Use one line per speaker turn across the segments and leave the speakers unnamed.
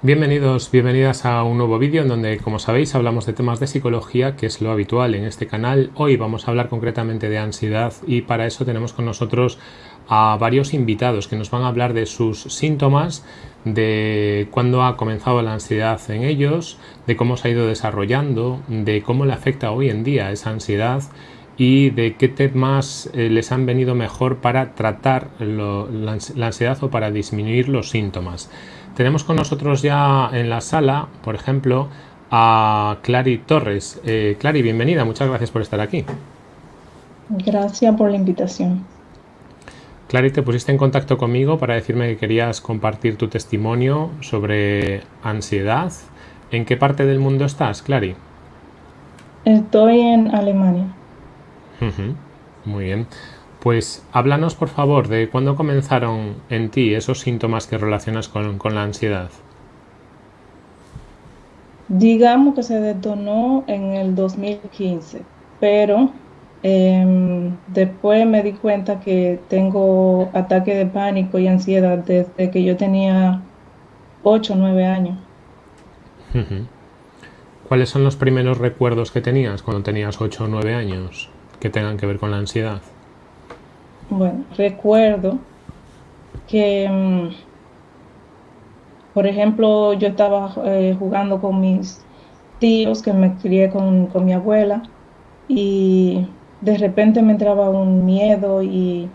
Bienvenidos, bienvenidas a un nuevo vídeo en donde, como sabéis, hablamos de temas de psicología, que es lo habitual en este canal. Hoy vamos a hablar concretamente de ansiedad y para eso tenemos con nosotros a varios invitados que nos van a hablar de sus síntomas, de cuándo ha comenzado la ansiedad en ellos, de cómo se ha ido desarrollando, de cómo le afecta hoy en día esa ansiedad y de qué temas eh, les han venido mejor para tratar la ansiedad o para disminuir los síntomas. Tenemos con nosotros ya en la sala, por ejemplo, a Clary Torres. Eh, Clary, bienvenida, muchas gracias por estar aquí.
Gracias por la invitación.
Clary, te pusiste en contacto conmigo para decirme que querías compartir tu testimonio sobre ansiedad. ¿En qué parte del mundo estás, Clary?
Estoy en Alemania.
Muy bien. Pues háblanos por favor de cuándo comenzaron en ti esos síntomas que relacionas con, la ansiedad.
Digamos que se detonó en el 2015, pero em, después me di cuenta que tengo ataque de pánico y ansiedad desde que yo tenía 8 o 9 años.
¿Cuáles son los primeros recuerdos que tenías cuando tenías 8 o 9 años que tengan que ver con la ansiedad?
Bueno, recuerdo que, mm, por ejemplo, yo estaba eh, jugando con mis tíos, que me crié con, mi abuela, y de repente me entraba un miedo y,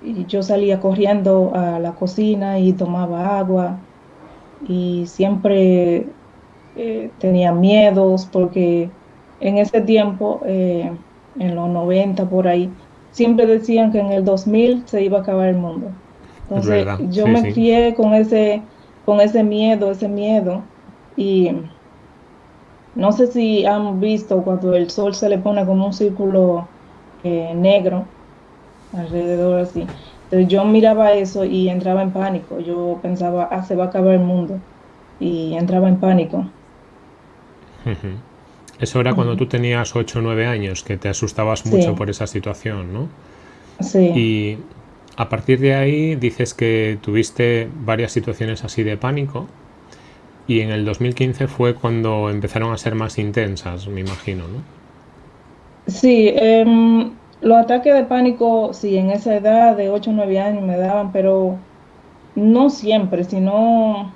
yo salía corriendo a la cocina y tomaba agua y siempre eh, tenía miedos porque en ese tiempo, eh, en los 90 por ahí, siempre decían que en el 2000 se iba a acabar el mundo. Entonces yo me crié con ese, con ese miedo, ese miedo. Y no sé si han visto cuando el sol se le pone como un círculo eh, negro alrededor así. Entonces yo miraba eso y entraba en pánico. Yo pensaba, ah, se va a acabar el mundo. Y entraba en pánico.
Eso era cuando tú tenías 8 o 9 años, que te asustabas mucho por esa situación, ¿no?
Sí.
Y a partir de ahí dices que tuviste varias situaciones así de pánico y en el 2015 fue cuando empezaron a ser más intensas, me imagino, ¿no?
Sí, em, los ataques de pánico, sí, en esa edad de 8 o 9 años me daban, pero no siempre, sino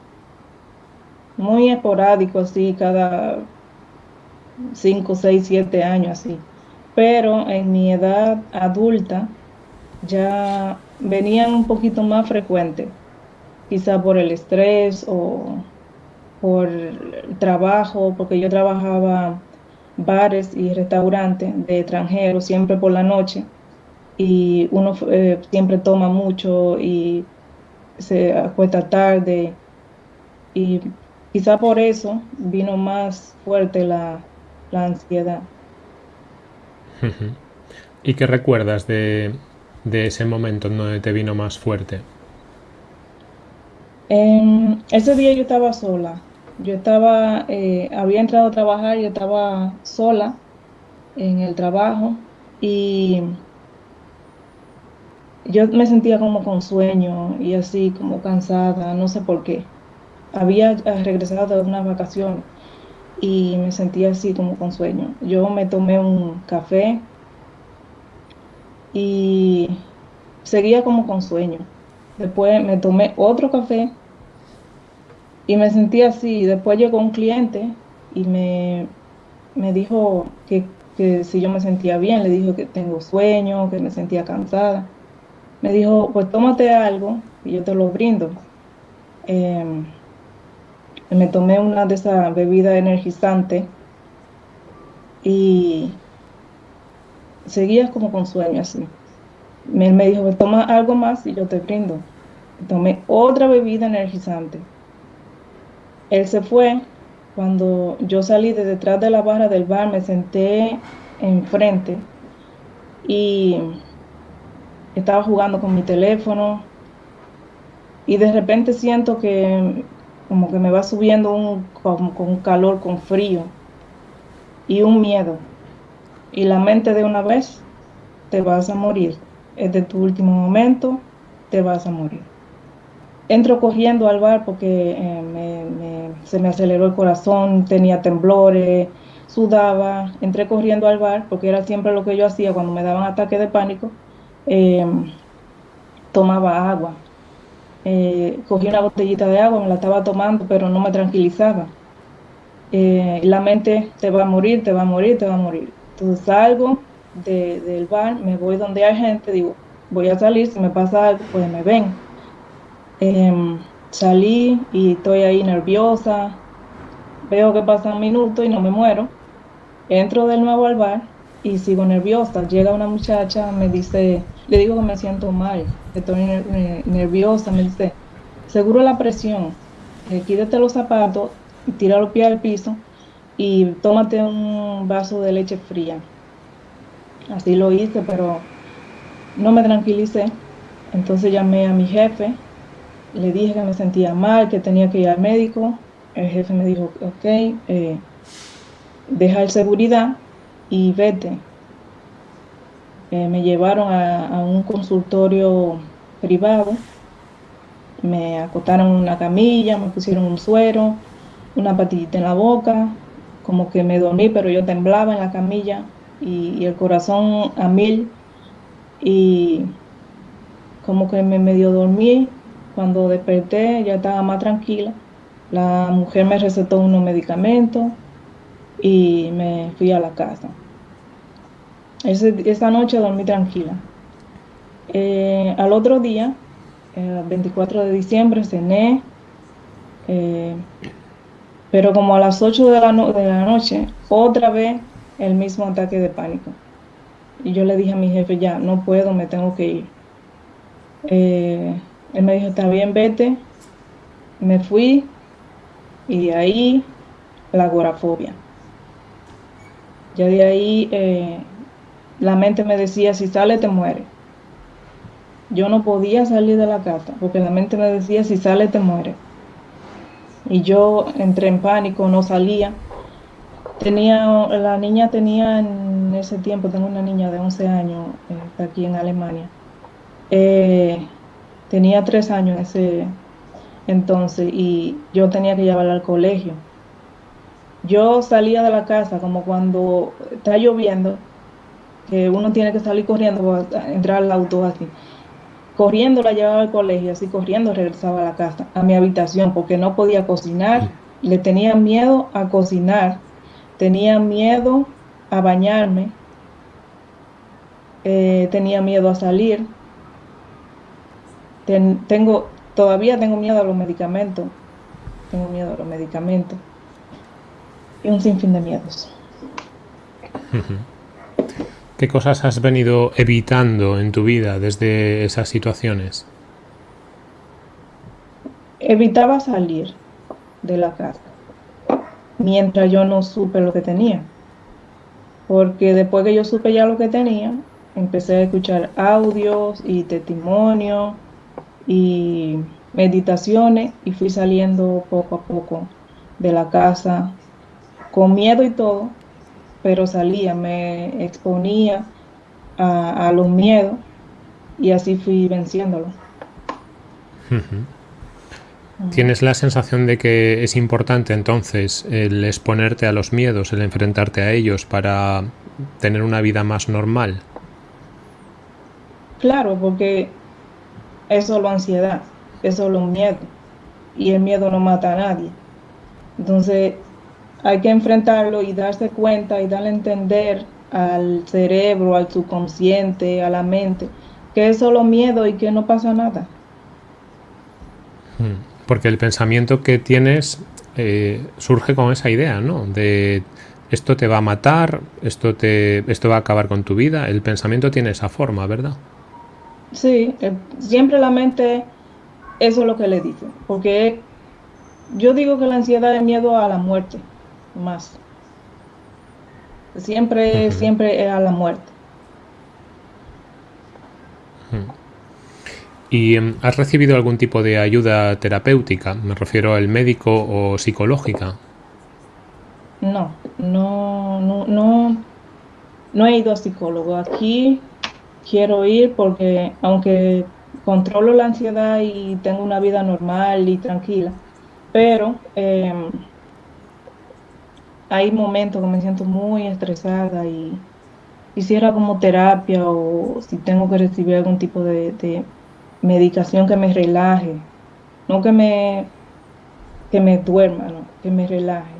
muy esporádico, así, cada 5, 6, 7 años así. Pero en mi edad adulta ya venían un poquito más frecuentes, quizá por el estrés o por el trabajo, porque yo trabajaba bares y restaurantes de extranjeros siempre por la noche y uno eh, siempre toma mucho y se acuesta tarde y quizá por eso vino más fuerte la, la ansiedad.
¿Y qué recuerdas de, ese momento en donde te vino más fuerte?
ese día yo estaba sola. Yo estaba, eh, había entrado a trabajar, yo estaba sola en el trabajo y yo me sentía como con sueño y así como cansada, no sé por qué. Había regresado de una vacación y me sentía así como con sueño. Yo me tomé un café y seguía como con sueño. Después me tomé otro café y me sentía así. Después llegó un cliente y me, me dijo que, si yo me sentía bien, le dijo que tengo sueño, que me sentía cansada. Me dijo, pues tómate algo y yo te lo brindo. Em, me tomé una de esas bebidas energizantes y seguía como con sueño así. Él me dijo, toma algo más y yo te brindo. Tomé otra bebida energizante. Él se fue. Cuando yo salí de detrás de la barra del bar, me senté enfrente y estaba jugando con mi teléfono y de repente siento que como que me va subiendo un, con, calor, con frío y un miedo. Y la mente de una vez, te vas a morir. Es de tu último momento, te vas a morir. Entro corriendo al bar porque eh, se me aceleró el corazón, tenía temblores, sudaba, entré corriendo al bar, porque era siempre lo que yo hacía cuando me daban ataques de pánico, eh, tomaba agua. Eh, cogí una botellita de agua, me la estaba tomando, pero no me tranquilizaba. Eh, la mente te va a morir, te va a morir, te va a morir. Entonces salgo del bar, me voy donde hay gente, digo, voy a salir, si me pasa algo, pues me ven. Em, salí y estoy ahí nerviosa, veo que pasan minutos y no me muero. Entro de nuevo al bar y sigo nerviosa. Llega una muchacha, me dice, le digo que me siento mal, estoy nerviosa, me dice, seguro la presión, eh, quítate los zapatos, tira los pies al piso y tómate un vaso de leche fría. Así lo hice, pero no me tranquilicé. Entonces llamé a mi jefe, le dije que me sentía mal, que tenía que ir al médico. El jefe me dijo, ok, eh, deja el seguridad y vete. Eh, me llevaron a, un consultorio privado, me acotaron una camilla, me pusieron un suero, una patillita en la boca, como que me dormí, pero yo temblaba en la camilla y, el corazón a mil y como que me medio dormí. Cuando desperté ya estaba más tranquila. La mujer me recetó unos medicamentos y me fui a la casa esa noche dormí tranquila. Eh, al otro día, el 24 de diciembre, cené, eh, pero como a las 8 de la, de la noche, otra vez el mismo ataque de pánico. Y yo le dije a mi jefe, ya, no puedo, me tengo que ir. Eh, él me dijo, está bien, vete. Me fui y de ahí la agorafobia. Ya de ahí la mente me decía, si sale te muere. Yo no podía salir de la casa porque la mente me decía, si sale te muere. Y yo entré en pánico, no salía. Tenía, la niña tenía en ese tiempo, tengo una niña de 11 años eh, aquí en Alemania. Eh, tenía tres años ese entonces y yo tenía que llevarla al colegio. Yo salía de la casa como cuando está lloviendo que uno tiene que salir corriendo para entrar al auto así. Corriendo la llevaba al colegio, así corriendo regresaba a la casa, a mi habitación, porque no podía cocinar, le tenía miedo a cocinar, tenía miedo a bañarme, eh, tenía miedo a salir, tengo, todavía tengo miedo a los medicamentos, tengo miedo a los medicamentos y un sinfín de miedos.
¿Qué cosas has venido evitando en tu vida desde esas situaciones?
Evitaba salir de la casa mientras yo no supe lo que tenía. Porque después que yo supe ya lo que tenía, empecé a escuchar audios y testimonios y meditaciones y fui saliendo poco a poco de la casa con miedo y todo, pero salía, me exponía a, los miedos y así fui venciéndolo.
¿Tienes la sensación de que es importante entonces el exponerte a los miedos, el enfrentarte a ellos para tener una vida más normal?
Claro, porque es solo ansiedad, es solo un miedo y el miedo no mata a nadie. Entonces, hay que enfrentarlo y darse cuenta y darle a entender al cerebro, al subconsciente, a la mente, que es solo miedo y que no pasa nada.
Hmm. Porque el pensamiento que tienes eh, surge con esa idea, ¿no? De esto te va a matar, esto, te, esto va a acabar con tu vida. El pensamiento tiene esa forma, ¿verdad?
Sí, eh, siempre la mente, eso es lo que le dice. Porque yo digo que la ansiedad es miedo a la muerte más. Siempre, siempre a la muerte.
¿Y em, has recibido algún tipo de ayuda terapéutica? Me refiero al médico o psicológica.
No, no, no, no, no he ido a psicólogo. Aquí quiero ir porque aunque controlo la ansiedad y tengo una vida normal y tranquila, pero em, hay momentos que me siento muy estresada y quisiera como terapia o si tengo que recibir algún tipo de, medicación que me relaje, no que me, que me duerma, no, que me relaje.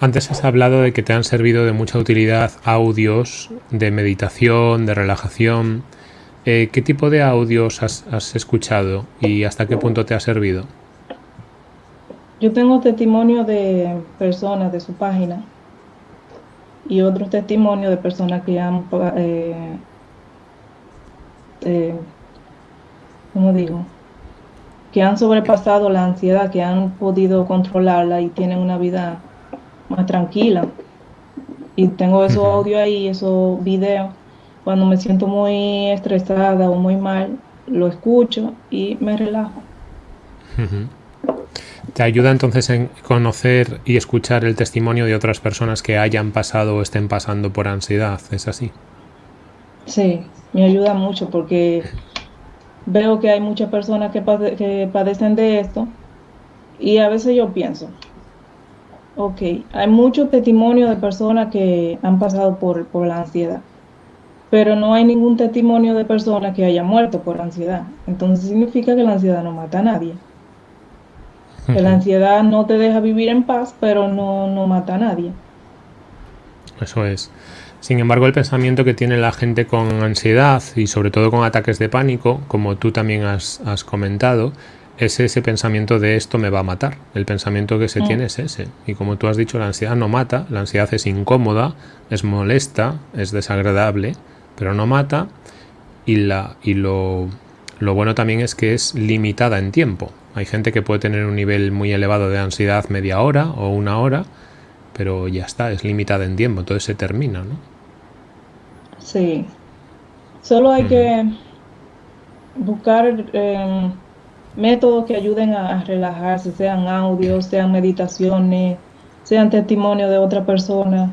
Antes has hablado de que te han servido de mucha utilidad audios de meditación, de relajación. Eh, ¿Qué tipo de audios has, has, escuchado y hasta qué punto te ha servido?
Yo tengo testimonio de personas de su página y otros testimonios de personas que han, eh, eh, ¿cómo digo? Que han sobrepasado la ansiedad, que han podido controlarla y tienen una vida más tranquila. Y tengo esos audios ahí, esos videos. Cuando me siento muy estresada o muy mal, lo escucho y me relajo.
¿Te ayuda entonces en conocer y escuchar el testimonio de otras personas que hayan pasado o estén pasando por ansiedad? ¿Es así?
Sí, me ayuda mucho porque veo que hay muchas personas que, padecen de esto y a veces yo pienso, ok, hay muchos testimonios de personas que han pasado por, por la ansiedad, pero no hay ningún testimonio de personas que hayan muerto por ansiedad. Entonces significa que la ansiedad no mata a nadie. Que la ansiedad no te deja vivir en paz, pero no, no mata a nadie.
Eso es. Sin embargo, el pensamiento que tiene la gente con ansiedad y sobre todo con ataques de pánico, como tú también has, comentado, es ese pensamiento de esto me va a matar. El pensamiento que se mm. tiene es ese. Y como tú has dicho, la ansiedad no mata, la ansiedad es incómoda, es molesta, es desagradable, pero no mata. Y, la, y lo, lo bueno también es que es limitada en tiempo. Hay gente que puede tener un nivel muy elevado de ansiedad media hora o una hora, pero ya está, es limitada en tiempo, entonces se termina, ¿no?
Sí. Solo hay que buscar em, métodos que ayuden a, relajarse, sean audios, sean meditaciones, sean testimonios de otra persona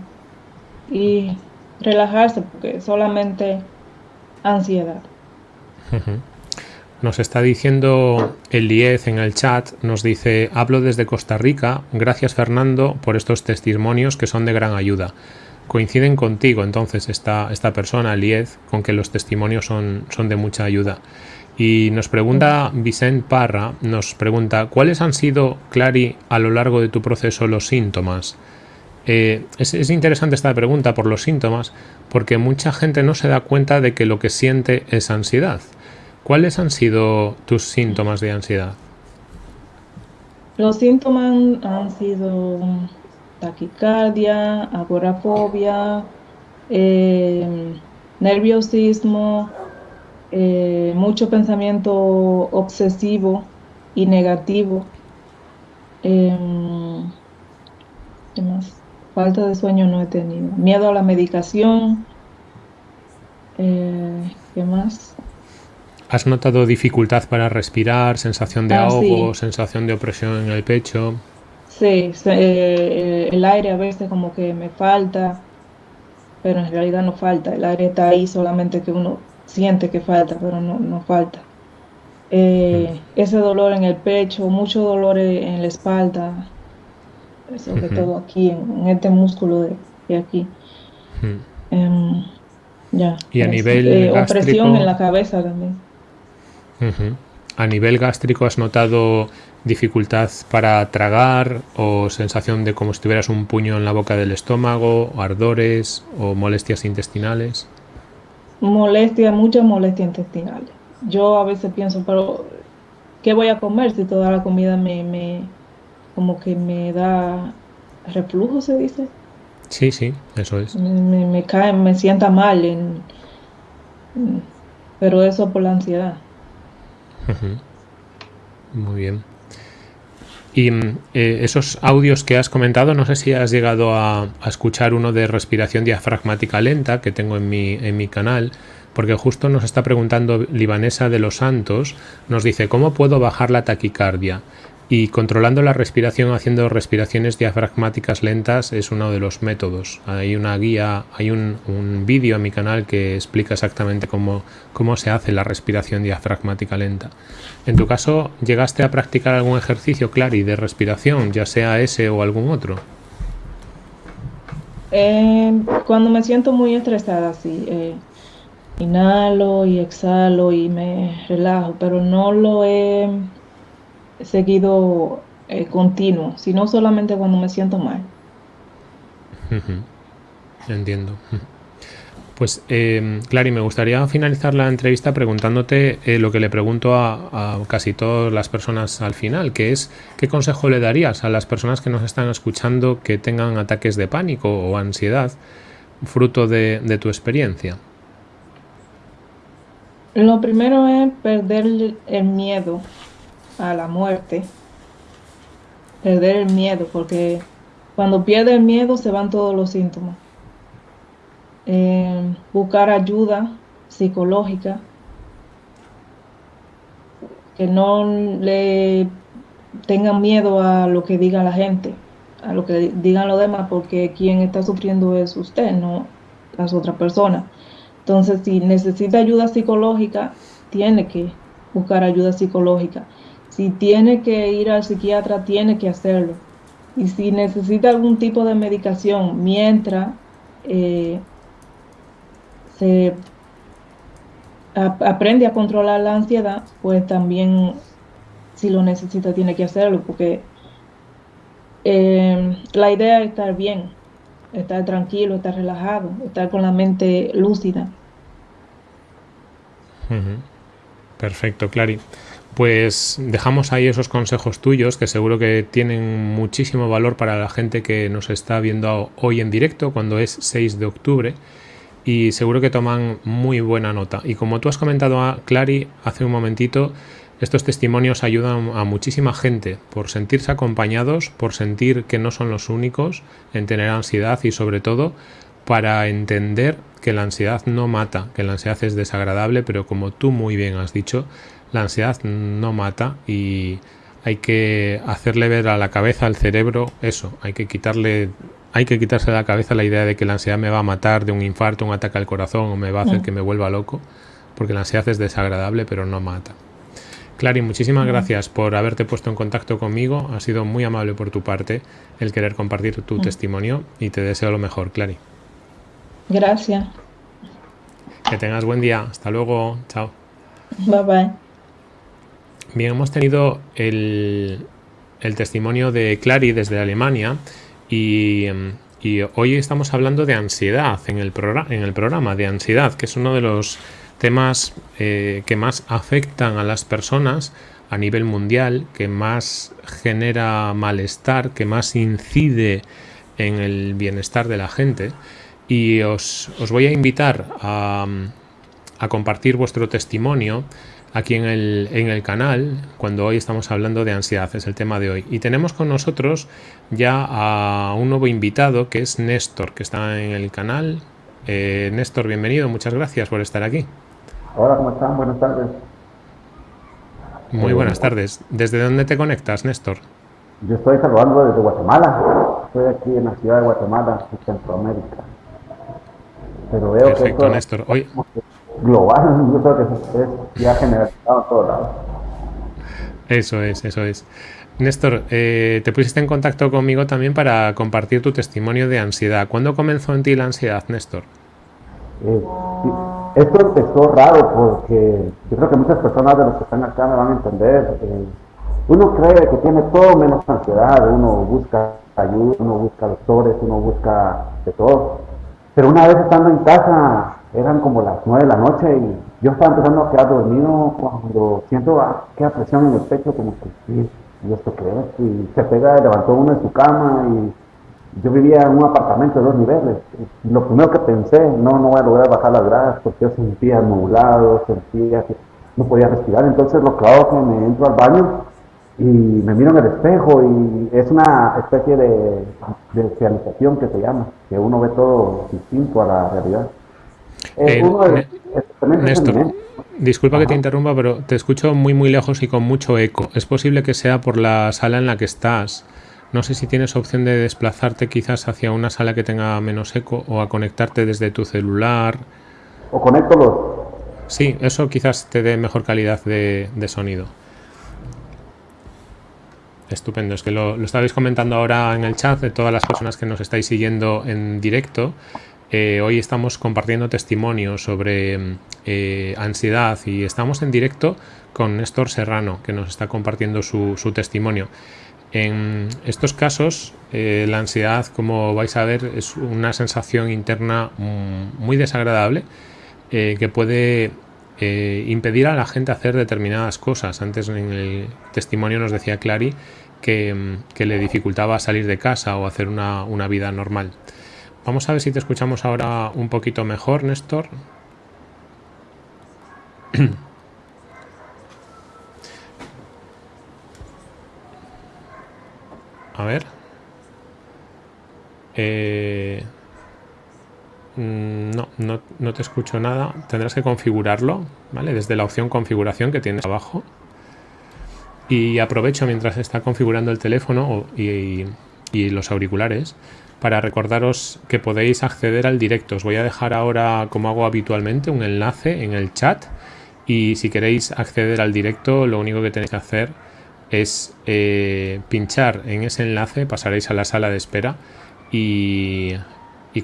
y relajarse porque solamente ansiedad.
Nos está diciendo Eliez en el chat, nos dice, hablo desde Costa Rica, gracias Fernando por estos testimonios que son de gran ayuda. Coinciden contigo entonces esta, esta persona, Eliez, con que los testimonios son, son de mucha ayuda. Y nos pregunta Vicente Parra, nos pregunta, ¿cuáles han sido, Clary, a lo largo de tu proceso los síntomas? Eh, es, interesante esta pregunta por los síntomas, porque mucha gente no se da cuenta de que lo que siente es ansiedad. ¿Cuáles han sido tus síntomas de ansiedad?
Los síntomas han sido taquicardia, agorafobia, eh, nerviosismo, eh, mucho pensamiento obsesivo y negativo. Em, ¿Qué más? Falta de sueño no he tenido. Miedo a la medicación. Eh, ¿Qué más?
¿Has notado dificultad para respirar, sensación de ah, ahogo, sensación de opresión en el pecho?
Sí, eh, el aire a veces como que me falta, pero en realidad no falta. El aire está ahí solamente que uno siente que falta, pero no, no falta. Eh, mm. Ese dolor en el pecho, mucho dolor en la espalda, sobre todo aquí, en, este músculo de, aquí. Em, ya.
Y a nivel eh,
Opresión en la cabeza también.
¿A nivel gástrico has notado dificultad para tragar o sensación de como si tuvieras un puño en la boca del estómago, ardores o molestias intestinales?
Molestia, muchas molestias intestinales. Yo a veces pienso, pero ¿qué voy a comer si toda la comida me, me como que me da reflujo, se dice?
Sí, sí, eso es.
Me, me cae, me sienta mal, en, pero eso por la ansiedad.
Muy bien. Y eh, esos audios que has comentado, no sé si has llegado a, escuchar uno de respiración diafragmática lenta que tengo en mi, en mi canal, porque justo nos está preguntando Libanesa de los Santos, nos dice, ¿cómo puedo bajar la taquicardia? Y controlando la respiración haciendo respiraciones diafragmáticas lentas es uno de los métodos. Hay una guía, hay un, vídeo en mi canal que explica exactamente cómo, cómo se hace la respiración diafragmática lenta. En tu caso, ¿llegaste a practicar algún ejercicio, Clary, de respiración, ya sea ese o algún otro?
Eh, cuando me siento muy estresada, sí. Eh, inhalo y exhalo y me relajo, pero no lo he seguido eh, continuo, sino solamente cuando me siento mal.
Entiendo. Pues, eh, Clary, me gustaría finalizar la entrevista preguntándote eh, lo que le pregunto a, casi todas las personas al final, que es, ¿qué consejo le darías a las personas que nos están escuchando que tengan ataques de pánico o ansiedad fruto de tu experiencia?
Lo primero es perder el miedo a la muerte, perder el miedo, porque cuando pierde el miedo se van todos los síntomas. Eh, buscar ayuda psicológica, que no le tengan miedo a lo que diga la gente, a lo que digan los demás, porque quien está sufriendo es usted, no las otras personas. Entonces, si necesita ayuda psicológica, tiene que buscar ayuda psicológica. Si tiene que ir al psiquiatra, tiene que hacerlo. Y si necesita algún tipo de medicación mientras eh, se aprende a controlar la ansiedad, pues también si lo necesita tiene que hacerlo, porque eh, la idea es estar bien, estar tranquilo, estar relajado, estar con la mente lúcida.
Perfecto, Clary. Pues dejamos ahí esos consejos tuyos que seguro que tienen muchísimo valor para la gente que nos está viendo hoy en directo cuando es 6 de octubre y seguro que toman muy buena nota. Y como tú has comentado a Clary hace un momentito, estos testimonios ayudan a muchísima gente por sentirse acompañados, por sentir que no son los únicos en tener ansiedad y sobre todo para entender que la ansiedad no mata, que la ansiedad es desagradable, pero como tú muy bien has dicho, la ansiedad no mata y hay que hacerle ver a la cabeza, al cerebro, eso, hay que quitarle hay que quitarse de la cabeza la idea de que la ansiedad me va a matar de un infarto, un ataque al corazón o me va a hacer mm. que me vuelva loco, porque la ansiedad es desagradable pero no mata. Clary, muchísimas gracias por haberte puesto en contacto conmigo, ha sido muy amable por tu parte el querer compartir tu mm. testimonio y te deseo lo mejor, Clary.
Gracias.
Que tengas buen día, hasta luego, chao.
Bye bye.
Bien, hemos tenido el, testimonio de Clary desde Alemania y, hoy estamos hablando de ansiedad en el, programa, de ansiedad, que es uno de los temas eh, que más afectan a las personas a nivel mundial, que más genera malestar, que más incide en el bienestar de la gente. Y os, voy a invitar a, a compartir vuestro testimonio aquí en el, en el canal cuando hoy estamos hablando de ansiedad, es el tema de hoy. Y tenemos con nosotros ya a un nuevo invitado que es Néstor, que está en el canal. Eh, Néstor, bienvenido, muchas gracias por estar aquí.
Hola, ¿cómo están? Buenas tardes.
Muy buenas tardes. ¿Desde dónde te conectas, Néstor?
Yo estoy saludando desde Guatemala. Estoy aquí en la ciudad de Guatemala, en Centroamérica.
Pero veo Perfecto, Néstor. Hoy
global, yo creo que es ya generalizado en todos lados.
Eso es, eso es. Néstor, eh, te pusiste en contacto conmigo también para compartir tu testimonio de ansiedad. ¿Cuándo comenzó en ti la ansiedad, Néstor?
Eh, esto empezó raro porque yo creo que muchas personas de los que están acá me van a entender. Eh, uno cree que tiene todo menos ansiedad, uno busca ayuda, uno busca doctores, uno busca de todo. Pero una vez estando en casa, eran como las nueve de la noche y yo estaba empezando a quedar dormido cuando siento que presión en el pecho, como que ¿y esto qué es? Y se pega, levantó uno en su cama y yo vivía en un apartamento de dos niveles. Lo primero que pensé, no, no voy a lograr bajar las gradas porque yo sentía nublado, sentía que no podía respirar. Entonces lo que hago es que me entro al baño y me miro en el espejo y es una especie de, de que se llama, que uno ve todo distinto a la realidad.
Eh, Néstor, Disculpa que te interrumpa, pero te escucho muy muy lejos y con mucho eco. Es posible que sea por la sala en la que estás. No sé si tienes opción de desplazarte quizás hacia una sala que tenga menos eco o a conectarte desde tu celular.
O conecto los...
Sí, eso quizás te dé mejor calidad de, sonido. Estupendo, es que lo, lo estabais comentando ahora en el chat de todas las personas que nos estáis siguiendo en directo. Eh, hoy estamos compartiendo testimonios sobre eh, ansiedad y estamos en directo con Néstor Serrano que nos está compartiendo su, su testimonio. En estos casos, eh, la ansiedad, como vais a ver, es una sensación interna mm, muy desagradable que puede impedir a la gente hacer determinadas cosas. Antes en el testimonio nos decía Clary que, mm, le dificultaba salir de casa o hacer una vida normal. Vamos a ver si te escuchamos ahora un poquito mejor, Néstor. A ver. Eh, mm, no, no, no, te escucho nada. Tendrás que configurarlo, ¿vale? Desde la opción configuración que tienes abajo. Y aprovecho mientras está configurando el teléfono y, y los auriculares para recordaros que podéis acceder al directo. Os voy a dejar ahora, como hago habitualmente, un enlace en el chat. Y si queréis acceder al directo, lo único que tenéis que hacer es eh, pinchar en ese enlace, pasaréis a la sala de espera y,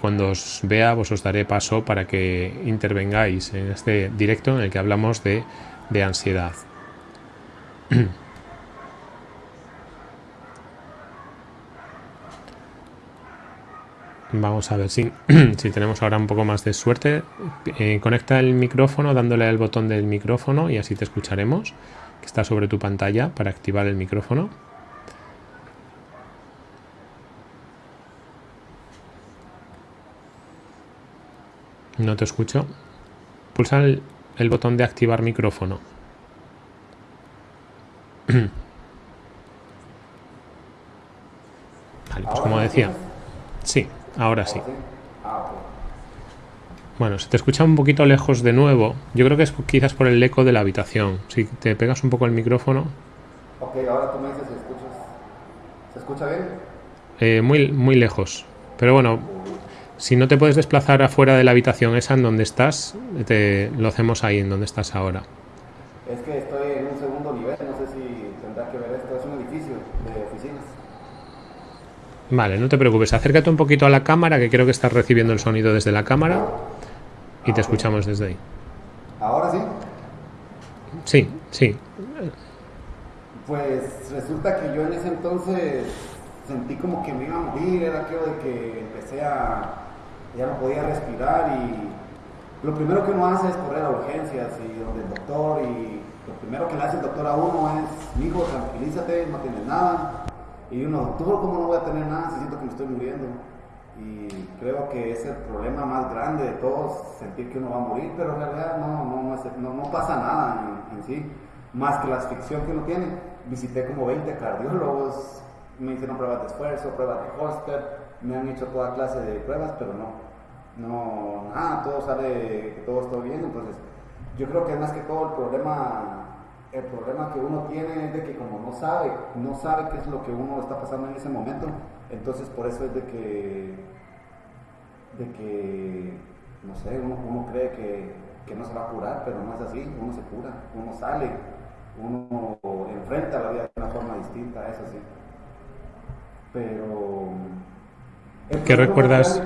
cuando os vea vos os daré paso para que intervengáis en este directo en el que hablamos de ansiedad. Vamos a ver si, si, tenemos ahora un poco más de suerte. Eh, conecta el micrófono dándole al botón del micrófono y así te escucharemos está sobre tu pantalla para activar el micrófono. No te escucho. Pulsa el, botón de activar micrófono. pues como decía. Sí, ahora sí. Bueno, se te escucha un poquito lejos de nuevo. Yo creo que es quizás por el eco de la habitación. Si te pegas un poco el micrófono.
Ok, ahora tú me dices si escuchas. ¿Se escucha bien?
Eh, muy, muy lejos. Pero bueno, si no te puedes desplazar afuera de la habitación esa en donde estás, te, lo hacemos ahí, en donde estás ahora.
Es que estoy en un segundo nivel, no sé si tendrá que ver esto. Es un edificio de oficinas.
Vale, no te preocupes. Acércate un poquito a la cámara, que creo que estás recibiendo el sonido desde la cámara y te escuchamos desde ahí.
¿Ahora sí?
Sí, sí.
Pues resulta que yo en ese entonces sentí como que me iba a morir, era aquello de que empecé a, ya no podía respirar y lo primero que uno hace es correr a urgencias y donde el doctor y lo primero que le hace el doctor a uno es, hijo, tranquilízate, no tienes nada. Y uno, doctor, ¿cómo no voy a tener nada si siento que me estoy muriendo? y creo que es el problema más grande de todos, sentir que uno va a morir, pero en realidad no, no, no, pasa nada en, sí, más que la asfixia que uno tiene. Visité como 20 cardiólogos, me hicieron pruebas de esfuerzo, pruebas de Holster, me han hecho toda clase de pruebas, pero no, no, nada, todo sale, todo está bien, entonces yo creo que más que todo el problema el problema que uno tiene es de que como no sabe, no sabe qué es lo que uno está pasando en ese momento, entonces por eso es de que, de que no sé, uno, cree que, no se va a curar, pero no es así, uno se cura, uno sale, uno enfrenta la vida de una forma distinta, eso sí. Pero...
¿Qué recuerdas?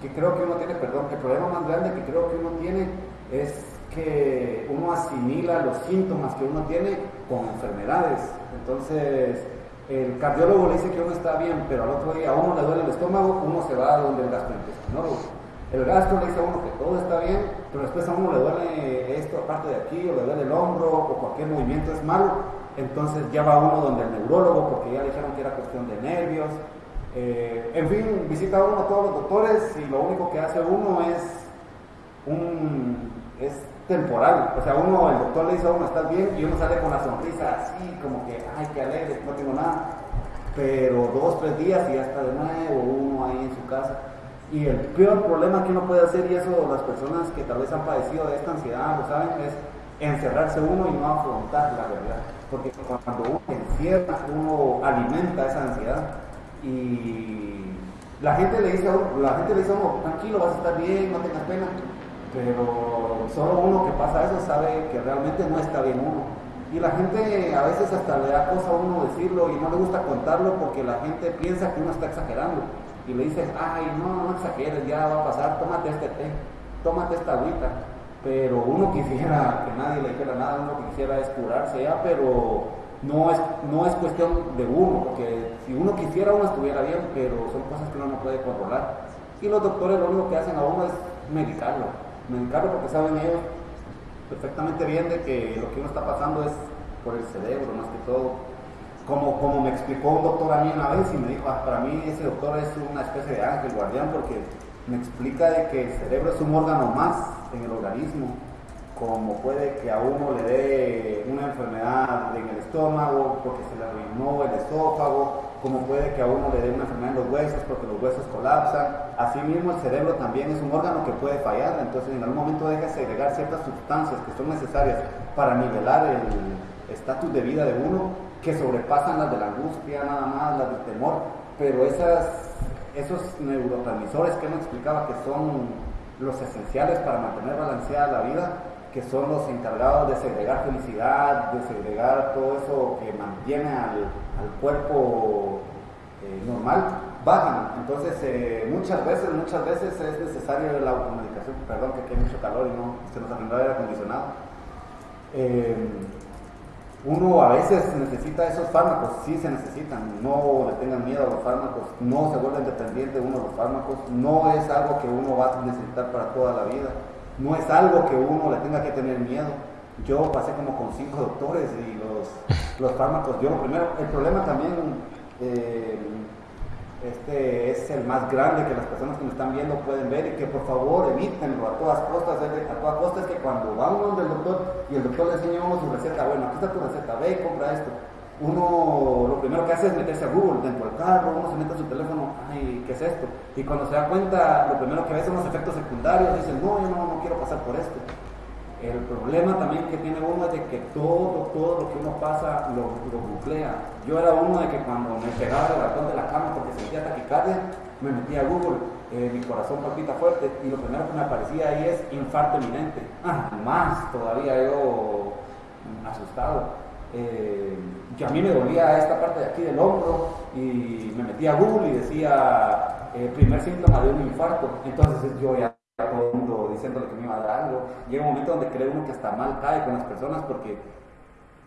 Que, que creo que uno tiene, perdón, el problema más grande que creo que uno tiene es que uno asimila los síntomas que uno tiene con enfermedades. Entonces, el cardiólogo le dice que uno está bien, pero al otro día a uno le duele el estómago, uno se va a donde el gastrointestinólogo. El gastro le dice a uno que todo está bien, pero después a uno le duele esto aparte de aquí, o le duele el hombro, o cualquier movimiento es malo. Entonces ya va uno donde el neurólogo, porque ya le dijeron que era cuestión de nervios. Eh, en fin, visita uno a todos los doctores y lo único que hace uno es un es temporal. O sea, uno, el doctor le dice a uno, estás bien, y uno sale con la sonrisa así, como que, ay, qué alegre, no tengo nada. Pero dos, tres días y ya está de nuevo, uno ahí en su casa. Y el peor problema que uno puede hacer, y eso las personas que tal vez han padecido de esta ansiedad lo saben, es encerrarse uno y no afrontar la realidad. Porque cuando uno encierra, uno alimenta esa ansiedad y la gente le dice a uno, la gente le dice tranquilo, vas a estar bien, no tengas pena, pero solo uno que pasa eso sabe que realmente no está bien uno. Y la gente a veces hasta le da cosa a uno decirlo y no le gusta contarlo porque la gente piensa que uno está exagerando. Y le dices, ay, no, no exageres, ya va a pasar, tómate este té, tómate esta agüita pero uno quisiera que nadie le dijera nada, uno quisiera es curarse ya, pero no es, no es cuestión de uno, porque si uno quisiera uno estuviera bien, pero son cosas que uno no puede controlar. Y los doctores lo único que hacen a uno es medicarlo, medicarlo porque saben ellos perfectamente bien de que lo que uno está pasando es por el cerebro más que todo. Como, como me explicó un doctor a mí una vez y me dijo, ah, para mí ese doctor es una especie de ángel guardián porque me explica de que el cerebro es un órgano más en el organismo, como puede que a uno le dé una enfermedad en el estómago porque se le arruinó el esófago, como puede que a uno le dé una enfermedad en los huesos porque los huesos colapsan. Asimismo, el cerebro también es un órgano que puede fallar, entonces en algún momento deja de segregar ciertas sustancias que son necesarias para nivelar el estatus de vida de uno, que sobrepasan las de la angustia, nada más, las del temor, pero esas esos neurotransmisores que me explicaba que son los esenciales para mantener balanceada la vida, que son los encargados de segregar felicidad, de segregar todo eso que mantiene al, cuerpo eh, normal, bajan. Entonces, eh, muchas veces, muchas veces es necesario la automedicación, perdón que aquí hay mucho calor y no se nos arrendó el aire acondicionado. Eh, uno a veces necesita esos fármacos, sí se necesitan, no le tengan miedo a los fármacos, no se vuelven dependiente uno de los fármacos, no es algo que uno va a necesitar para toda la vida, no es algo que uno le tenga que tener miedo. Yo pasé como con cinco doctores y los, fármacos, yo primero, el problema también eh, este es el más grande que las personas que me están viendo pueden ver y que por favor evítenlo a todas costas, a todas costas que cuando va uno del doctor y el doctor le enseña uno su receta, bueno, aquí está tu receta, ve y compra esto. Uno lo primero que hace es meterse a Google dentro del carro, uno se mete a su teléfono, ay, ¿qué es esto? Y cuando se da cuenta, lo primero que ve son los efectos secundarios, dicen, no, yo no, no quiero pasar por esto. El problema también que tiene uno es que todo, todo lo que uno pasa lo, lo Yo era uno de que cuando me pegaba el ratón de la cama porque sentía taquicardia, me metía a Google, eh, mi corazón palpita fuerte y lo primero que me aparecía ahí es infarto inminente. Ah, más todavía yo asustado. Eh, a mí me dolía esta parte de aquí del hombro y me metía a Google y decía eh, primer síntoma de un infarto. Entonces yo ya diciéndole que me iba a dar algo. Llega un momento donde cree uno que hasta mal cae con las personas porque,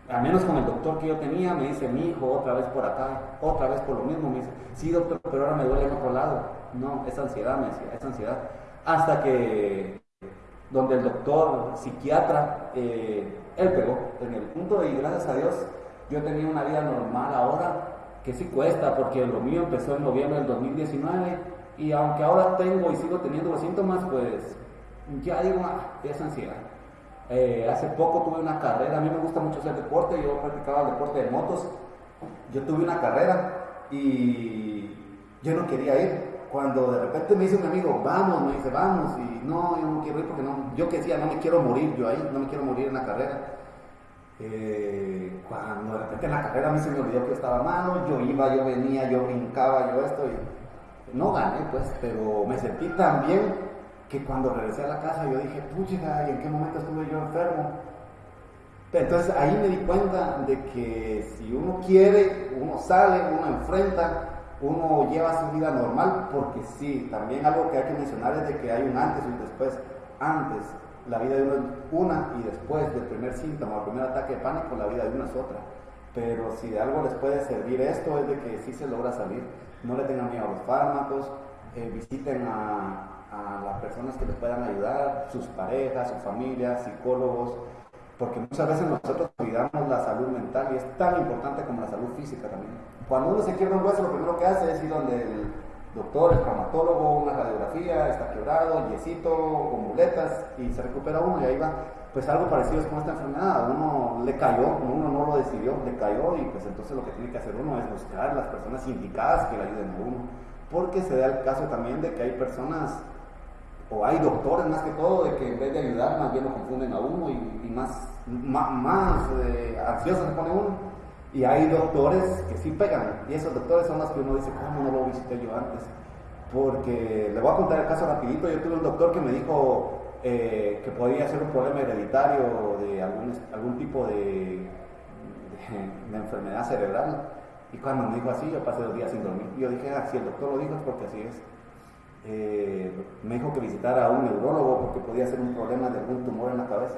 al menos con el doctor que yo tenía, me dice, mi hijo, otra vez por acá, otra vez por lo mismo. Me dice, sí, doctor, pero ahora me duele en otro lado. No, es ansiedad, me decía, es ansiedad. Hasta que, donde el doctor psiquiatra, eh, él pegó en el punto y gracias a Dios, yo tenía una vida normal ahora, que sí cuesta, porque lo mío empezó en noviembre del 2019 y aunque ahora tengo y sigo teniendo los síntomas, pues ya digo, ah, es ansiedad. Eh, hace poco tuve una carrera, a mí me gusta mucho hacer deporte, yo practicaba el deporte de motos. Yo tuve una carrera y yo no quería ir. Cuando de repente me dice un amigo, vamos, me dice, vamos, y no, yo no quiero ir porque yo que decía, no me quiero morir yo ahí, no me quiero morir en la carrera. Eh, cuando de repente en la carrera a mí se me olvidó que estaba malo, yo iba, yo venía, yo brincaba, yo esto, y no gané pues, pero me sentí tan bien que cuando regresé a la casa yo dije, pucha, ¿y en qué momento estuve yo enfermo? Entonces ahí me di cuenta de que si uno quiere, uno sale, uno enfrenta, uno lleva su vida normal, porque sí, también algo que hay que mencionar es de que hay un antes y un después. Antes, la vida de uno es una y después del primer síntoma, el primer ataque de pánico, la vida de uno es otra. Pero si de algo les puede servir esto es de que sí se logra salir. No le tengan miedo a los fármacos, eh, visiten a, las personas que les puedan ayudar, sus parejas, su familia, psicólogos, porque muchas veces nosotros cuidamos la salud mental y es tan importante como la salud física también. Cuando uno se quiebra un hueso, lo primero que hace es ir donde el doctor, el traumatólogo, una radiografía, está quebrado, yesito, con muletas y se recupera uno y ahí va. Pues algo parecido es con esta enfermedad, uno le cayó, uno no lo decidió, le cayó y pues entonces lo que tiene que hacer uno es buscar las personas indicadas que le ayuden a uno. Porque se da el caso también de que hay personas o hay doctores más que todo de que en vez de ayudar más bien lo confunden a uno y, más más, eh, ansioso se pone uno. Y hay doctores que sí pegan, y esos doctores son los que uno dice, ¿cómo no lo visité yo antes? Porque le voy a contar el caso rapidito, yo tuve un doctor que me dijo eh, que podía ser un problema hereditario de algún, algún tipo de, enfermedad cerebral. Y cuando me dijo así, yo pasé dos días sin dormir. Yo dije, ah, si el doctor lo dijo es porque así es. Eh, me dijo que visitara a un neurólogo porque podía ser un problema de algún tumor en la cabeza.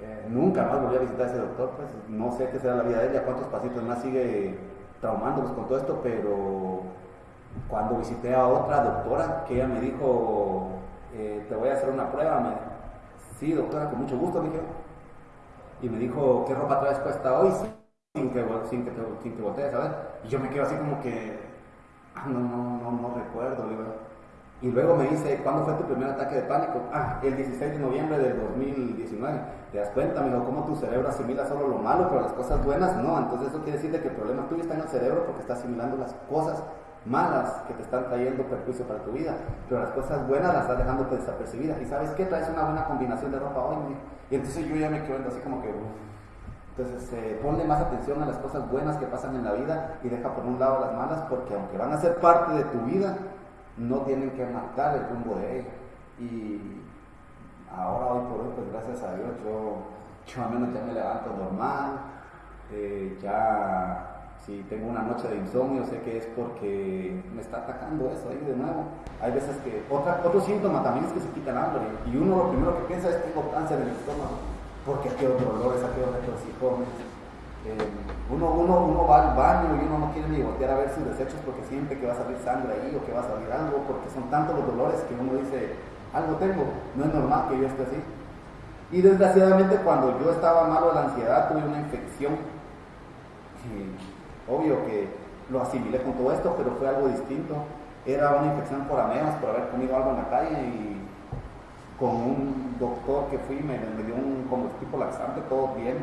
Eh, nunca más volví a visitar a ese doctor, pues no sé qué será la vida de ella, cuántos pasitos más sigue traumándolos con todo esto, pero cuando visité a otra doctora, que ella me dijo, eh, te voy a hacer una prueba, me, sí doctora, con mucho gusto, dije, y me dijo, ¿qué ropa traes puesta hoy? Sin que, sin que, sin que voltees ver, y yo me quedo así como que, ah, no, no, no, no recuerdo, digo, y luego me dice, ¿cuándo fue tu primer ataque de pánico? Ah, el 16 de noviembre del 2019. ¿Te das cuenta, amigo, cómo tu cerebro asimila solo lo malo, pero las cosas buenas no? Entonces eso quiere decir que el problema tuyo está en el cerebro porque está asimilando las cosas malas que te están trayendo perjuicio para tu vida, pero las cosas buenas las estás dejando desapercibidas. ¿Y sabes qué? Traes una buena combinación de ropa hoy. Y entonces yo ya me quedo así como que... Entonces, eh, ponle más atención a las cosas buenas que pasan en la vida y deja por un lado las malas, porque aunque van a ser parte de tu vida, no tienen que marcar el rumbo de ella. Y ahora, hoy por hoy, pues gracias a Dios, yo, yo al menos ya me levanto normal, eh, ya si tengo una noche de insomnio, sé que es porque me está atacando eso ahí de nuevo. Hay veces que, otra, otro síntoma también es que se quita el hambre, y uno lo primero que piensa es tengo cáncer en el estómago, porque aquí otro dolor, aquí otro retorcijón eh, uno, uno, uno va al baño y uno no quiere ni voltear a ver sus desechos porque siente que va a salir sangre ahí o que va a salir algo, porque son tantos los dolores que uno dice, algo tengo, no es normal que yo esté así. Y desgraciadamente cuando yo estaba malo de la ansiedad tuve una infección. Obvio que lo asimilé con todo esto, pero fue algo distinto. Era una infección por amebas, por haber comido algo en la calle y con un doctor que fui me, me dio un como tipo laxante, todo bien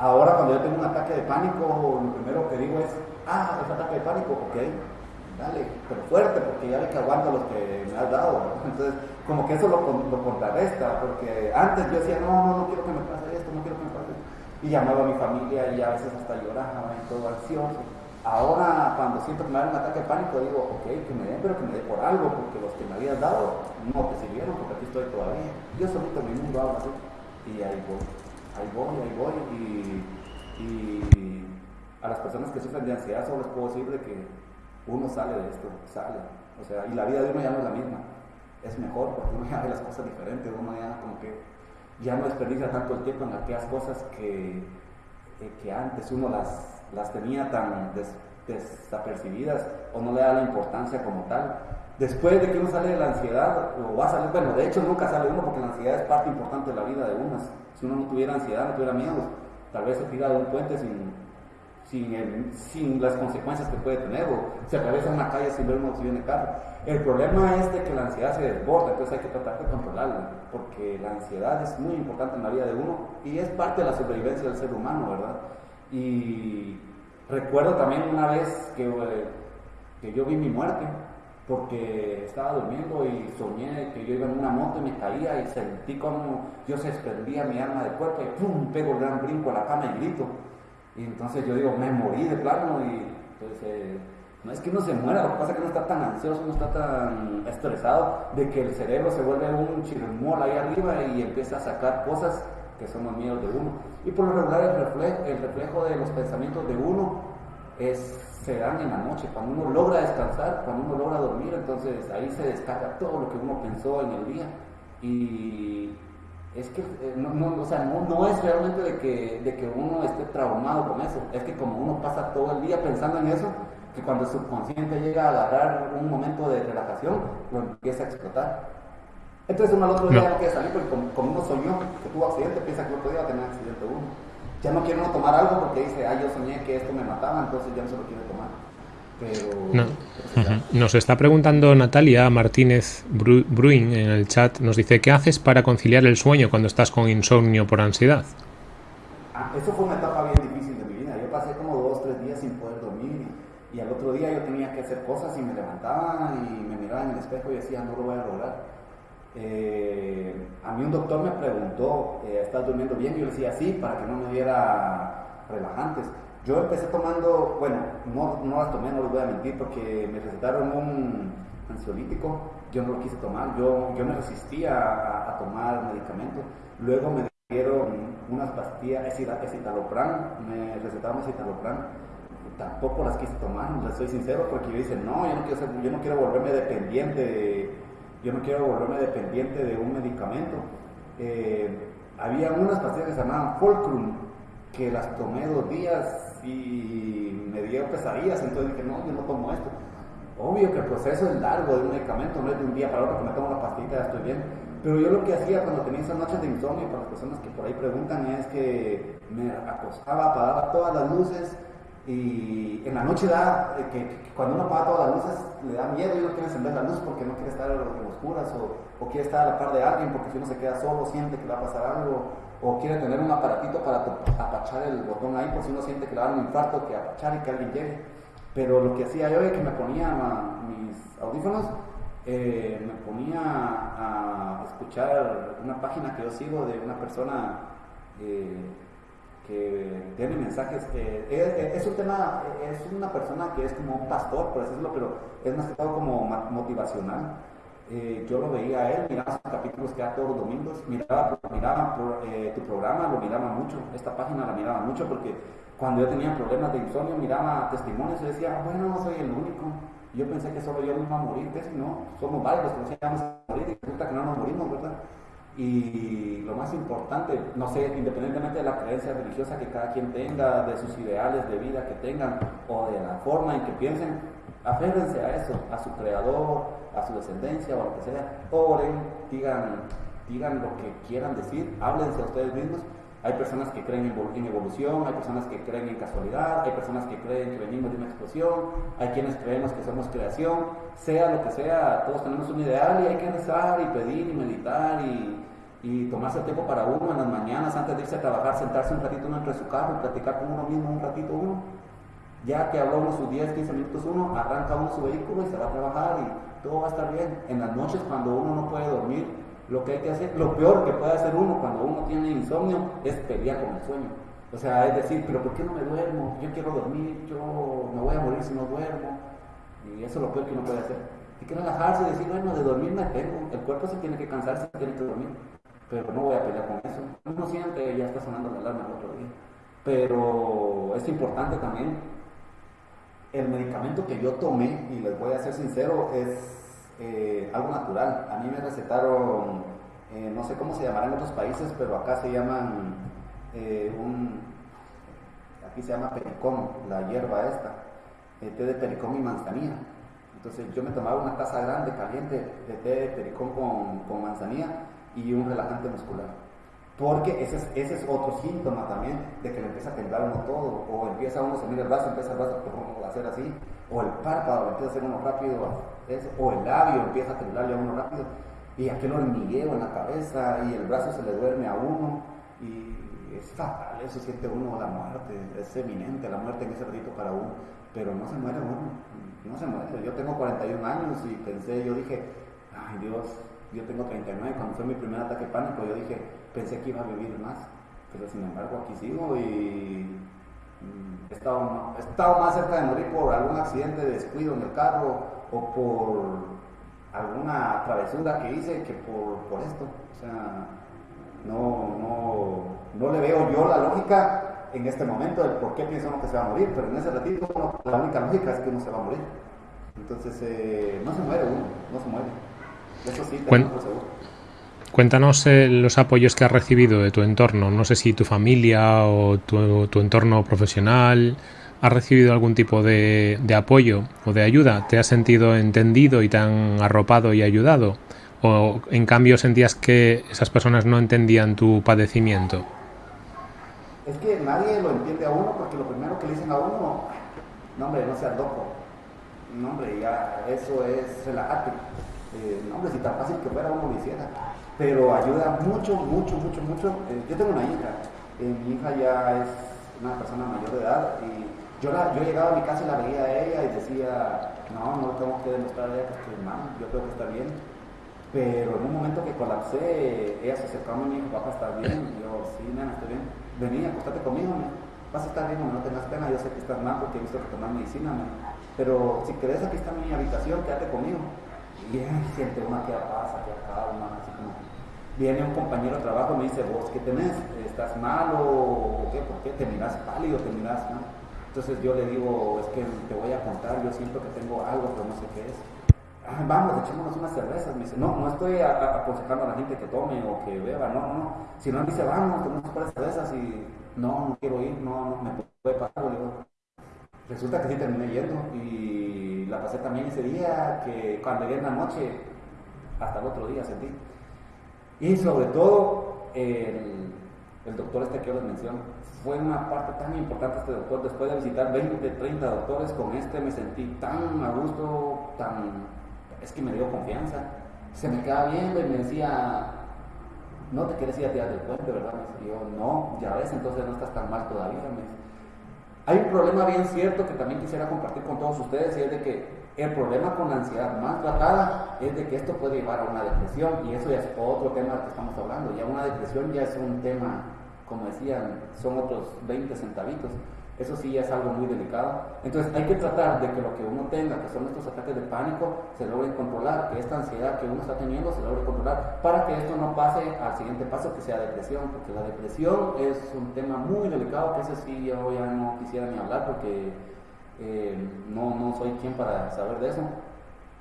Ahora cuando yo tengo un ataque de pánico, lo primero que digo es, ah, es ataque de pánico, ok, dale, pero fuerte, porque ya ve que aguanto los que me has dado. Entonces, como que eso lo, lo contrarresta, porque antes yo decía, no, no, no quiero que me pase esto, no quiero que me pase esto. Y llamaba a mi familia y a veces hasta lloraba y todo ansioso. Ahora, cuando siento que me da un ataque de pánico, digo, ok, que me den, pero que me dé por algo, porque los que me habían dado no te sirvieron, porque aquí estoy todavía. Yo solito mi mundo hago así, y ahí voy ahí voy, ahí voy. Y, a las personas que sufren de ansiedad solo les puedo decir de que uno sale de esto, sale. O sea, y la vida de uno ya no es la misma. Es mejor porque uno ya ve las cosas diferentes, uno ya como que ya no desperdicia tanto el tiempo en aquellas cosas que, eh, que antes uno las, las tenía tan desapercibidas o no le da la importancia como tal. Después de que uno sale de la ansiedad, o va a salir, bueno, de hecho nunca sale uno porque la ansiedad es parte importante de la vida de uno. Si uno no tuviera ansiedad, no tuviera miedo, tal vez se tira de un puente sin, sin, sin, las consecuencias que puede tener, o se atraviesa una calle sin ver uno si viene carro. El problema es de que la ansiedad se desborda, entonces hay que tratar de controlarla, porque la ansiedad es muy importante en la vida de uno y es parte de la supervivencia del ser humano, ¿verdad? Y recuerdo también una vez que, eh, que yo vi mi muerte, porque estaba durmiendo y soñé que yo iba en una moto y me caía y sentí como Dios desprendía mi alma del cuerpo y ¡pum! pego el gran brinco a la cama y grito. Y entonces yo digo, me morí de plano y entonces eh, no es que uno se muera, lo que pasa es que uno está tan ansioso, no está tan estresado de que el cerebro se vuelve un chirmol ahí arriba y empieza a sacar cosas que son los miedos de uno. Y por lo regular el reflejo, el reflejo de los pensamientos de uno es se dan en la noche, cuando uno logra descansar, cuando uno logra dormir, entonces ahí se descarga todo lo que uno pensó en el día. Y es que eh, no, no, o sea, no, es realmente de que, de que uno esté traumado con eso, es que como uno pasa todo el día pensando en eso, que cuando el subconsciente llega a agarrar un momento de relajación, lo empieza a explotar. Entonces uno al otro día no, quiere salir porque como, uno soñó que tuvo accidente, piensa que el otro día va a tener accidente uno ya no quiere uno tomar algo porque dice, ah, yo soñé que esto me mataba, entonces ya no se lo quiere tomar. Pero,
Nos está preguntando Natalia Martínez Bruin en el chat, nos dice, ¿qué haces para conciliar el sueño cuando estás con insomnio por ansiedad?
Ah, eso fue una etapa bien difícil de mi vida. Yo pasé como dos, tres días sin poder dormir y, al otro día yo tenía que hacer cosas y me levantaba y me miraba en el espejo y decía, no lo voy a lograr. Eh, a mí un doctor me preguntó, eh, ¿estás durmiendo bien? Yo le decía sí, para que no me diera relajantes. Yo empecé tomando, bueno, no, no las tomé, no les voy a mentir, porque me recetaron un ansiolítico, yo no lo quise tomar, yo, yo me resistía a, tomar medicamentos. Luego me dieron unas pastillas, escitalopram, me recetaron escitalopram, tampoco las quise tomar, les soy sincero, porque yo dije, no, yo no quiero, ser, yo no quiero volverme dependiente de, yo no quiero volverme dependiente de un medicamento. Eh, había unas pastillas que se llamaban Fulcrum, que las tomé dos días y me dio pesadillas, entonces dije, no, yo no tomo esto. Obvio que el proceso es largo de un medicamento, no es de un día para otro que me tomo una pastita ya estoy bien. Pero yo lo que hacía cuando tenía esas noches de insomnio, para las personas que por ahí preguntan, es que me acostaba, apagaba todas las luces y en la noche da, eh, que, cuando uno apaga todas las luces le da miedo y no quiere encender la luz porque no quiere estar en oscuras o, o quiere estar a la par de alguien porque si uno se queda solo siente que va a pasar algo o quiere tener un aparatito para apachar el botón ahí por si uno siente que le da un infarto, que apachar y que alguien llegue. Pero lo que hacía yo es que me ponía mis audífonos, eh, me ponía a escuchar una página que yo sigo de una persona eh, que tiene mensajes. Es, un tema, es una persona que es como un pastor, por decirlo, pero es más que todo como motivacional eh, yo lo veía a él, miraba sus capítulos que todos los domingos, miraba, miraba eh, tu programa, lo miraba mucho, esta página la miraba mucho porque cuando yo tenía problemas de insomnio miraba testimonios y decía, bueno, no soy el único. Yo pensé que solo yo me iba a morir, que si no, somos varios que nos íbamos a morir y resulta que no nos morimos, ¿verdad? Y lo más importante, no sé, independientemente de la creencia religiosa que cada quien tenga, de sus ideales de vida que tengan o de la forma en que piensen, aférrense a eso, a su creador, a su descendencia o a lo que sea, oren, digan, digan lo que quieran decir, háblense a ustedes mismos. Hay personas que creen en evolución, hay personas que creen en casualidad, hay personas que creen que venimos de una explosión, hay quienes creemos que somos creación, sea lo que sea, todos tenemos un ideal y hay que rezar y pedir y meditar y, y tomarse el tiempo para uno en las mañanas antes de irse a trabajar, sentarse un ratito uno entre su carro, platicar con uno mismo un ratito uno. Ya que habló uno sus 10, 15 minutos uno, arranca uno su vehículo y se va a trabajar y todo va a estar bien. En las noches cuando uno no puede dormir, lo que hay que hacer, lo peor que puede hacer uno cuando uno tiene insomnio es pelear con el sueño. O sea, es decir, pero ¿por qué no me duermo? Yo quiero dormir, yo me voy a morir si no duermo. Y eso es lo peor que uno puede hacer. Hay que relajarse y decir, bueno, de dormir me tengo. El cuerpo se tiene que cansar, se tiene que dormir. Pero no voy a pelear con eso. Uno siente, ya está sonando la alarma el otro día. Pero es importante también el medicamento que yo tomé, y les voy a ser sincero, es eh, algo natural. A mí me recetaron, eh, no sé cómo se llamará en otros países, pero acá se llaman eh, un, aquí se llama pericón, la hierba esta, té de pericón y manzanilla. Entonces yo me tomaba una taza grande, caliente, de té de pericón con, con manzanilla y un relajante muscular. Porque ese es, otro síntoma también de que le empieza a temblar uno todo, o empieza uno a salir el brazo, empieza el brazo a hacer así, o el párpado empieza a hacer uno rápido, o el labio empieza a temblarle a uno rápido, y aquel hormigueo en la cabeza, y el brazo se le duerme a uno, y es fatal, eso siente uno la muerte, es eminente la muerte en ese ratito para uno, pero no se muere uno, no se muere. Yo tengo 41 años y pensé, yo dije, ay Dios, yo tengo 39, cuando fue mi primer ataque pánico, yo dije, pensé que iba a vivir más, pero sin embargo aquí sigo y mm, he estado, he estado más cerca de morir por algún accidente de descuido en el carro o por alguna travesura que hice que por, por esto. O sea, no, no, no le veo yo la lógica en este momento de por qué pienso uno que se va a morir, pero en ese ratito la única lógica es que uno se va a morir. Entonces, eh, no se muere uno, no se muere. Eso sí,
Cuéntanos eh, los apoyos que has recibido de tu entorno. No sé si tu familia o tu, entorno profesional ha recibido algún tipo de, apoyo o de ayuda. ¿Te has sentido entendido y tan arropado y ayudado? ¿O en cambio sentías que esas personas no entendían tu padecimiento?
Es que nadie lo entiende a uno porque lo primero que le dicen a uno, no no seas loco. Eso es eh, no, hombre, si tan fácil que fuera uno lo hiciera. Pero ayuda mucho, mucho, mucho, mucho. Eh, yo tengo una hija. Eh, mi hija ya es una persona mayor de edad y yo, la, yo llegaba a mi casa y la veía a ella y decía, no, no tengo que demostrar a ella que estoy mal, yo tengo que estar bien. Pero en un momento que colapsé, ella se acercó a mí y dijo, papá, ¿estás bien? Yo, sí, nena, estoy bien. Vení, acostate conmigo, vas a estar bien, no tengas pena, yo sé que estás mal porque he visto que tomas medicina, me. pero si querés, aquí está mi habitación, quédate conmigo. Ella siente una que pasa, que calma, así como... Viene un compañero de trabajo y me dice, vos, ¿qué tenés? ¿Estás mal o qué? ¿Por qué? ¿Te miras pálido? ¿Te miras mal? Entonces yo le digo, es que te voy a contar, yo siento que tengo algo, pero no sé qué es vamos, echémonos unas cervezas. Me dice, no, no estoy aconsejando a la gente que tome o que beba, no, no. Si no, me dice, vamos, tomamos unas cervezas y no, no quiero ir, no, no me puede pasar. Resulta que sí terminé yendo y la pasé también ese día que cuando llegué en la noche, hasta el otro día sentí. Y sobre todo, el, doctor este que yo les menciono, fue una parte tan importante este doctor. Después de visitar 20, 30 doctores, con este me sentí tan a gusto, tan es que me dio confianza. Se me quedaba viendo y me decía, no te quieres ir a tirar del puente, ¿verdad? Y yo, no, ya ves, entonces no estás tan mal todavía. Hay un problema bien cierto que también quisiera compartir con todos ustedes y es de que el problema con la ansiedad más tratada es de que esto puede llevar a una depresión y eso ya es otro tema que estamos hablando. Ya una depresión ya es un tema, como decían, son otros 20 centavitos. Eso sí es algo muy delicado. Entonces hay que tratar de que lo que uno tenga, que son estos ataques de pánico, se logren controlar, que esta ansiedad que uno está teniendo se logre controlar, para que esto no pase al siguiente paso, que sea depresión, porque la depresión es un tema muy delicado, que ese sí yo ya no quisiera ni hablar, porque eh, no, no soy quien para saber de eso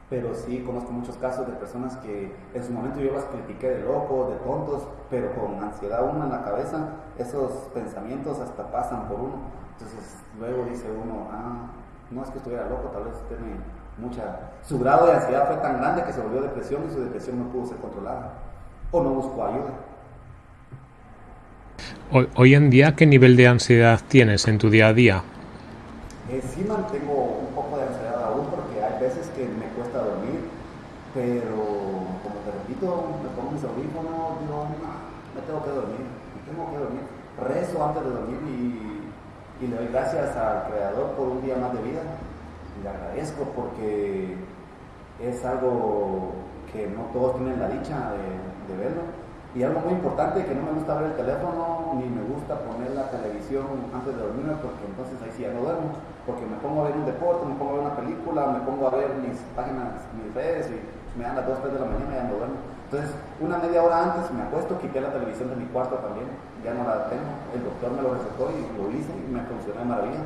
pero sí conozco muchos casos de personas que en su momento yo las critiqué de locos, de tontos, pero con ansiedad una en la cabeza, esos pensamientos hasta pasan por uno. Entonces luego dice uno, ah, no es que estuviera loco, tal vez tiene mucha... Su grado de ansiedad fue tan grande que se volvió depresión y su depresión no pudo ser controlada o no buscó ayuda.
Hoy, en día, ¿qué nivel de ansiedad tienes en tu día a día?
Eh, sí mantengo un poco de ansiedad aún porque hay veces que me cuesta dormir, pero como te repito, me pongo mis audífonos, digo, no, me tengo que dormir, me tengo que dormir. Rezo antes de dormir y y le doy gracias al Creador por un día más de vida. Y le agradezco porque es algo que no todos tienen la dicha de, verlo. Y algo muy importante que no me gusta ver el teléfono ni me gusta poner la televisión antes de dormirme porque entonces ahí sí ya no duermo. Porque me pongo a ver un deporte, me pongo a ver una película, me pongo a ver mis páginas, mis redes y me dan las 2, 3 de la mañana y ya no duermo. Entonces, una media hora antes me acuesto, quité la televisión de mi cuarto también, ya no la tengo. El doctor me lo recetó y lo hice y me funcionó de maravilla.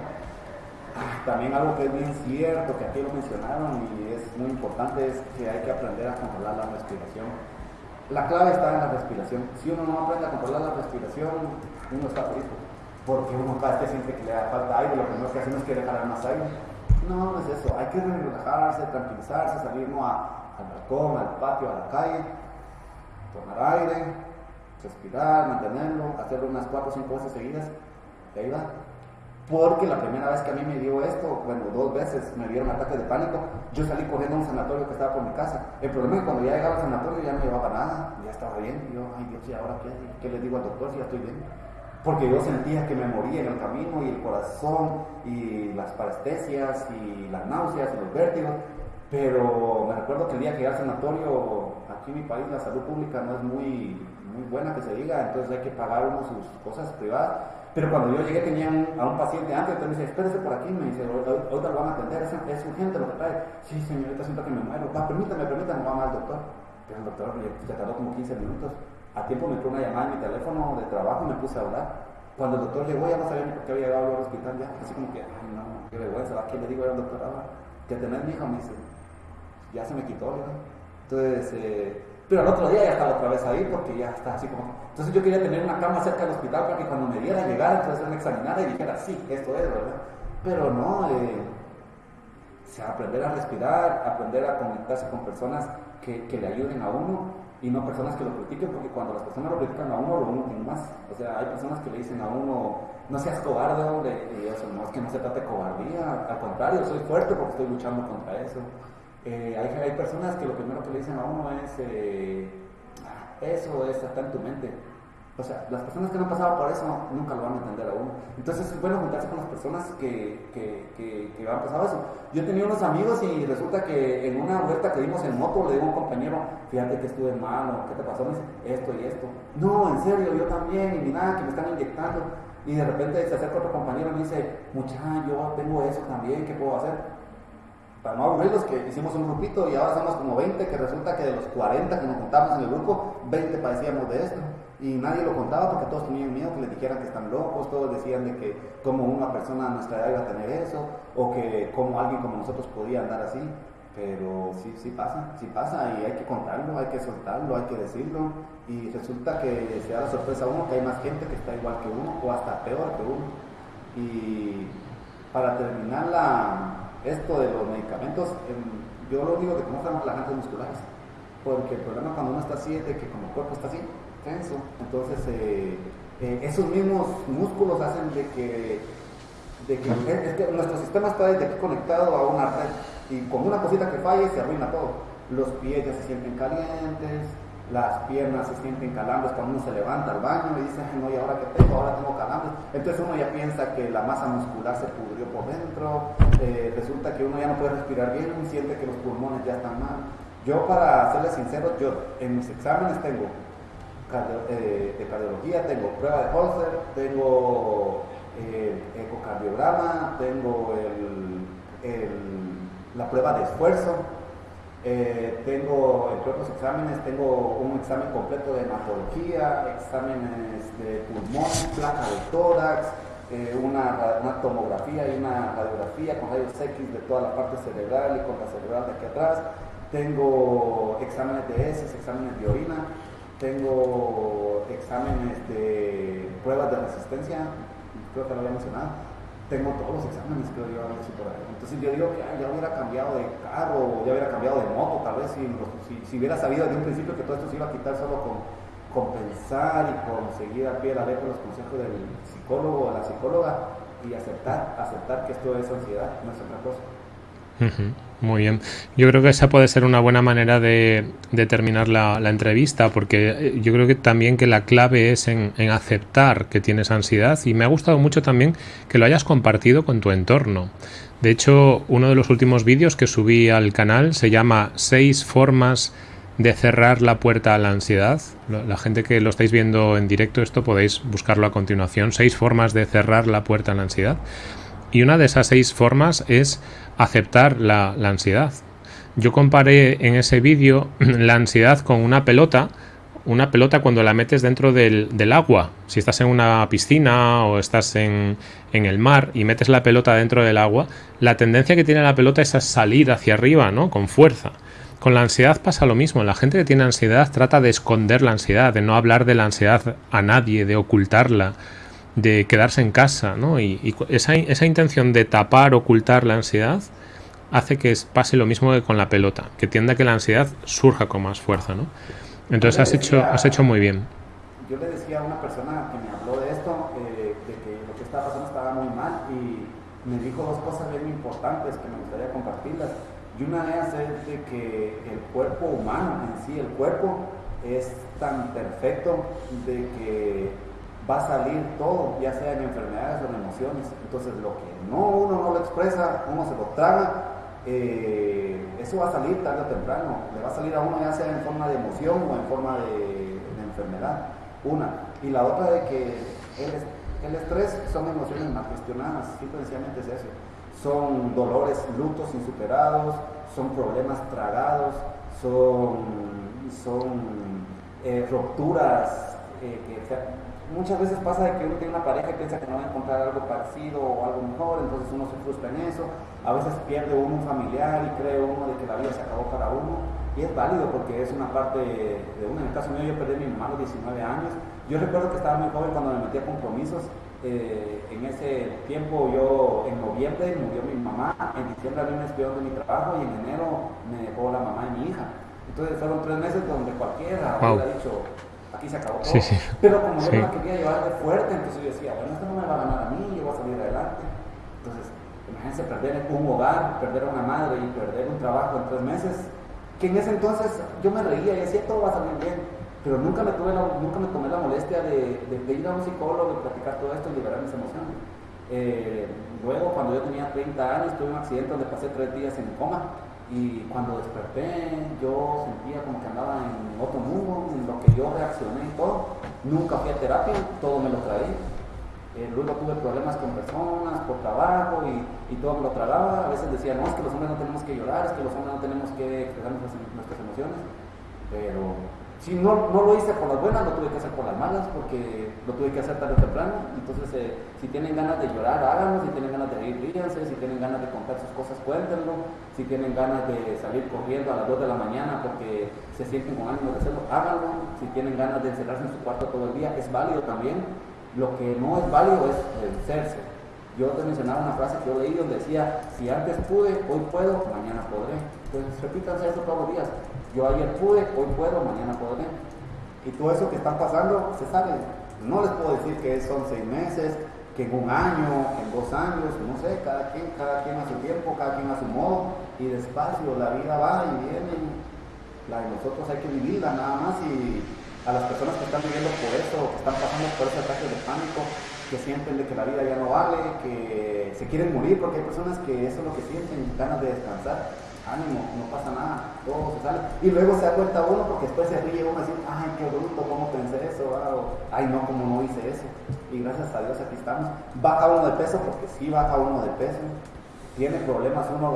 Ah, también algo que es bien cierto, que aquí lo mencionaron y es muy importante, es que hay que aprender a controlar la respiración. La clave está en la respiración. Si uno no aprende a controlar la respiración, uno está frito. Porque uno cada vez que siente que le da falta aire, lo primero que hacemos es querer jalar más aire. No, no es eso. Hay que relajarse, tranquilizarse, salir al balcón, al patio, a la calle tomar aire, respirar, mantenerlo, hacerlo unas 4 o 5 veces seguidas, y ahí va. Porque la primera vez que a mí me dio esto, bueno, dos veces me dieron ataques de pánico, yo salí corriendo a un sanatorio que estaba por mi casa. El problema es que cuando ya llegaba al sanatorio ya no llevaba nada, ya estaba bien. Yo, ay Dios, ¿y ahora qué? ¿Qué le digo al doctor si ya estoy bien? Porque yo sentía que me moría en el camino y el corazón y las parestesias y las náuseas y los vértigos. Pero me recuerdo que el día que llegué al sanatorio, aquí en mi país la salud pública no es muy, muy buena que se diga, entonces hay que pagar uno sus cosas privadas. Pero cuando yo llegué tenía a un paciente antes, entonces me dice, espérese por aquí, me dice, ahorita lo van a atender, es, es, urgente lo que trae. Sí, señorita, siento que me muero. Va, permítame, permítame, va al doctor. Pero el doctor se tardó como 15 minutos. A tiempo me entró una llamada en mi teléfono de trabajo y me puse a hablar. Cuando el doctor llegó ya no sabía ni por qué había llegado al hospital ya. Así como que, ay no, qué vergüenza, ¿a quién le digo al doctor ahora? Que tener mi hija, me dice, ya se me quitó, ¿verdad? Entonces, eh, pero al otro día ya estaba otra vez ahí porque ya está así como... Entonces yo quería tener una cama cerca del hospital para que cuando me diera llegar, entonces me examinara y dijera, sí, esto es, ¿verdad? Pero no, eh, aprender a respirar, aprender a conectarse con personas que, le ayuden a uno y no personas que lo critiquen, porque cuando las personas lo critican a uno, lo uno tiene más. O sea, hay personas que le dicen a uno, no seas cobarde, no es que no se trate de cobardía, al contrario, soy fuerte porque estoy luchando contra eso. Eh, hay, personas que lo primero que le dicen a uno es, eh, eso es, está en tu mente. O sea, las personas que no han pasado por eso nunca lo van a entender a uno. Entonces es bueno juntarse con las personas que, que, que, que han pasado eso. Yo tenía unos amigos y resulta que en una vuelta que dimos en moto le digo a un compañero, fíjate que estuve malo, ¿qué te pasó? Dice, esto y esto. No, en serio, yo también, y nada, que me están inyectando. Y de repente se acerca otro compañero y me dice, muchacho, yo tengo eso también, ¿qué puedo hacer? Para no aburrirlos, que hicimos un grupito y ahora somos como 20, que resulta que de los 40 que nos juntamos en el grupo, 20 padecíamos de esto. Y nadie lo contaba porque todos tenían miedo que les dijeran que están locos, todos decían de que como una persona de nuestra edad iba a tener eso, o que como alguien como nosotros podía andar así, pero sí, sí pasa, sí pasa y hay que contarlo, hay que soltarlo, hay que decirlo, y resulta que se da la sorpresa a uno que hay más gente que está igual que uno o hasta peor que uno. Y para terminar la, esto de los medicamentos, em, yo lo único que tengo son las relajantes musculares, porque el problema cuando uno está así es de que como el cuerpo está así, tenso. Entonces, eh, eh, esos mismos músculos hacen de que, de que, es que nuestro sistema está desde aquí conectado a una red y con una cosita que falle se arruina todo. Los pies ya se sienten calientes, las piernas se sienten calambres cuando uno se levanta al baño y dice, no, ¿y ahora qué tengo? Ahora tengo calambres. Entonces uno ya piensa que la masa muscular se pudrió por dentro, eh, resulta que uno ya no puede respirar bien, siente que los pulmones ya están mal. Yo, para serles sincero, yo en mis exámenes tengo eh, de cardiología, tengo prueba de Holster, tengo eh, ecocardiograma, tengo la prueba de esfuerzo, eh, tengo, entre otros exámenes, tengo un examen completo de hematología, exámenes de pulmón, placa de tórax, una, una, tomografía y una radiografía con rayos X de toda la parte cerebral y con la cerebral de aquí atrás. Tengo exámenes de heces, exámenes de orina tengo exámenes de pruebas de resistencia, creo que lo había mencionado, tengo todos los exámenes, creo yo, por ahí. Entonces yo digo que ya hubiera cambiado de carro, ya hubiera cambiado de moto, tal vez si, si, hubiera sabido desde un principio que todo esto se iba a quitar solo con, compensar y conseguir a pie la letra los consejos del psicólogo o la psicóloga y aceptar, aceptar que esto es ansiedad, no es otra cosa.
Muy bien. Yo creo que esa puede ser una buena manera de, terminar la, entrevista, porque eh, yo creo que también que la clave es en, aceptar que tienes ansiedad y me ha gustado mucho también que lo hayas compartido con tu entorno. De hecho, uno de los últimos vídeos que subí al canal se llama Seis formas de cerrar la puerta a la ansiedad. La gente que lo estáis viendo en directo, esto podéis buscarlo a continuación. Seis formas de cerrar la puerta a la ansiedad. Y una de esas seis formas es aceptar la, ansiedad. Yo comparé en ese vídeo la ansiedad con una pelota, una pelota cuando la metes dentro del, agua. Si estás en una piscina o estás en, el mar y metes la pelota dentro del agua, la tendencia que tiene la pelota es a salir hacia arriba, ¿no? Con fuerza. Con la ansiedad pasa lo mismo. La gente que tiene ansiedad trata de esconder la ansiedad, de no hablar de la ansiedad a nadie, de ocultarla de quedarse en casa, ¿no? Y, esa, esa, intención de tapar, ocultar la ansiedad hace que pase lo mismo que con la pelota, que tienda a que la ansiedad surja con más fuerza, ¿no? Entonces has hecho, has hecho muy bien.
Yo le decía a una persona que me habló de esto, eh, de que lo que estaba pasando estaba muy mal y me dijo dos cosas bien importantes que me gustaría compartirlas. Y una de ellas es de que el cuerpo humano en sí, el cuerpo es tan perfecto de que va a salir todo, ya sea en enfermedades o en emociones. Entonces, lo que no uno no lo expresa, uno se lo traga, eh, eso va a salir tarde o temprano. Le va a salir a uno ya sea en forma de emoción o en forma de, enfermedad. Una. Y la otra de que el, el estrés son emociones mal gestionadas, simplemente es eso. Son dolores, lutos insuperados, son problemas tragados, son, son eh, rupturas eh, que muchas veces pasa de que uno tiene una pareja y piensa que no va a encontrar algo parecido o algo mejor, entonces uno se frustra en eso. A veces pierde uno un familiar y cree uno de que la vida se acabó para uno. Y es válido porque es una parte de uno. En el caso mío, yo perdí a mi mamá a los 19 años. Yo recuerdo que estaba muy joven cuando me metí a compromisos. Eh, en ese tiempo, yo en noviembre murió mi mamá, en diciembre a mí me despidió de mi trabajo y en enero me dejó la mamá de mi hija. Entonces fueron tres meses donde cualquiera hubiera dicho, aquí se acabó todo. Pero como yo no la quería llevar de fuerte, entonces yo decía, bueno, esto no me va a ganar a mí, yo voy a salir adelante. Entonces, imagínense perder un hogar, perder a una madre y perder un trabajo en tres meses, que en ese entonces yo me reía y decía, todo va a salir bien. pero nunca me, tuve nunca me tomé la molestia de, de, ir a un psicólogo y platicar todo esto y liberar mis emociones. Eh, luego, cuando yo tenía 30 años, tuve un accidente donde pasé tres días en coma y cuando desperté yo sentía como que andaba en otro mundo, en lo que yo reaccioné y todo. Nunca fui a terapia, todo me lo traí. Eh, luego tuve problemas con personas, por trabajo y, y, todo me lo tragaba. A veces decía, no, es que los hombres no tenemos que llorar, es que los hombres no tenemos que expresar nuestras, nuestras emociones. Pero si no, no lo hice por las buenas, lo tuve que hacer por las malas, porque lo tuve que hacer tarde o temprano. Entonces, eh, si tienen ganas de llorar, háganlo. Si tienen ganas de reír, ríanse. Si tienen ganas de contar sus cosas, cuéntenlo. Si tienen ganas de salir corriendo a las 2 de la mañana porque se sienten con ánimo de hacerlo, háganlo. Si tienen ganas de encerrarse en su cuarto todo el día, es válido también. Lo que no es válido es vencerse. Yo te mencionaba una frase que yo leí donde decía, si antes pude, hoy puedo, mañana podré. Entonces repítanse eso todos los días. Yo ayer pude, hoy puedo, mañana podré. Y todo eso que está pasando se sabe. No les puedo decir que son seis meses, que en un año, en dos años, no sé, cada quien, cada quien a su tiempo, cada quien a su modo, y despacio, la vida va y viene, la de nosotros hay que vivirla nada más y a las personas que están viviendo por eso, que están pasando por ese ataque de pánico, que sienten de que la vida ya no vale, que se quieren morir, porque hay personas que eso es lo que sienten, ganas de descansar ánimo, no pasa nada, todo se sale. Y luego se da cuenta uno porque después se ríe uno dice, ay, qué bruto, ¿cómo pensé eso? ay, no, como no hice eso. Y gracias a Dios aquí estamos. Baja uno de peso porque sí baja uno de peso. Tiene problemas uno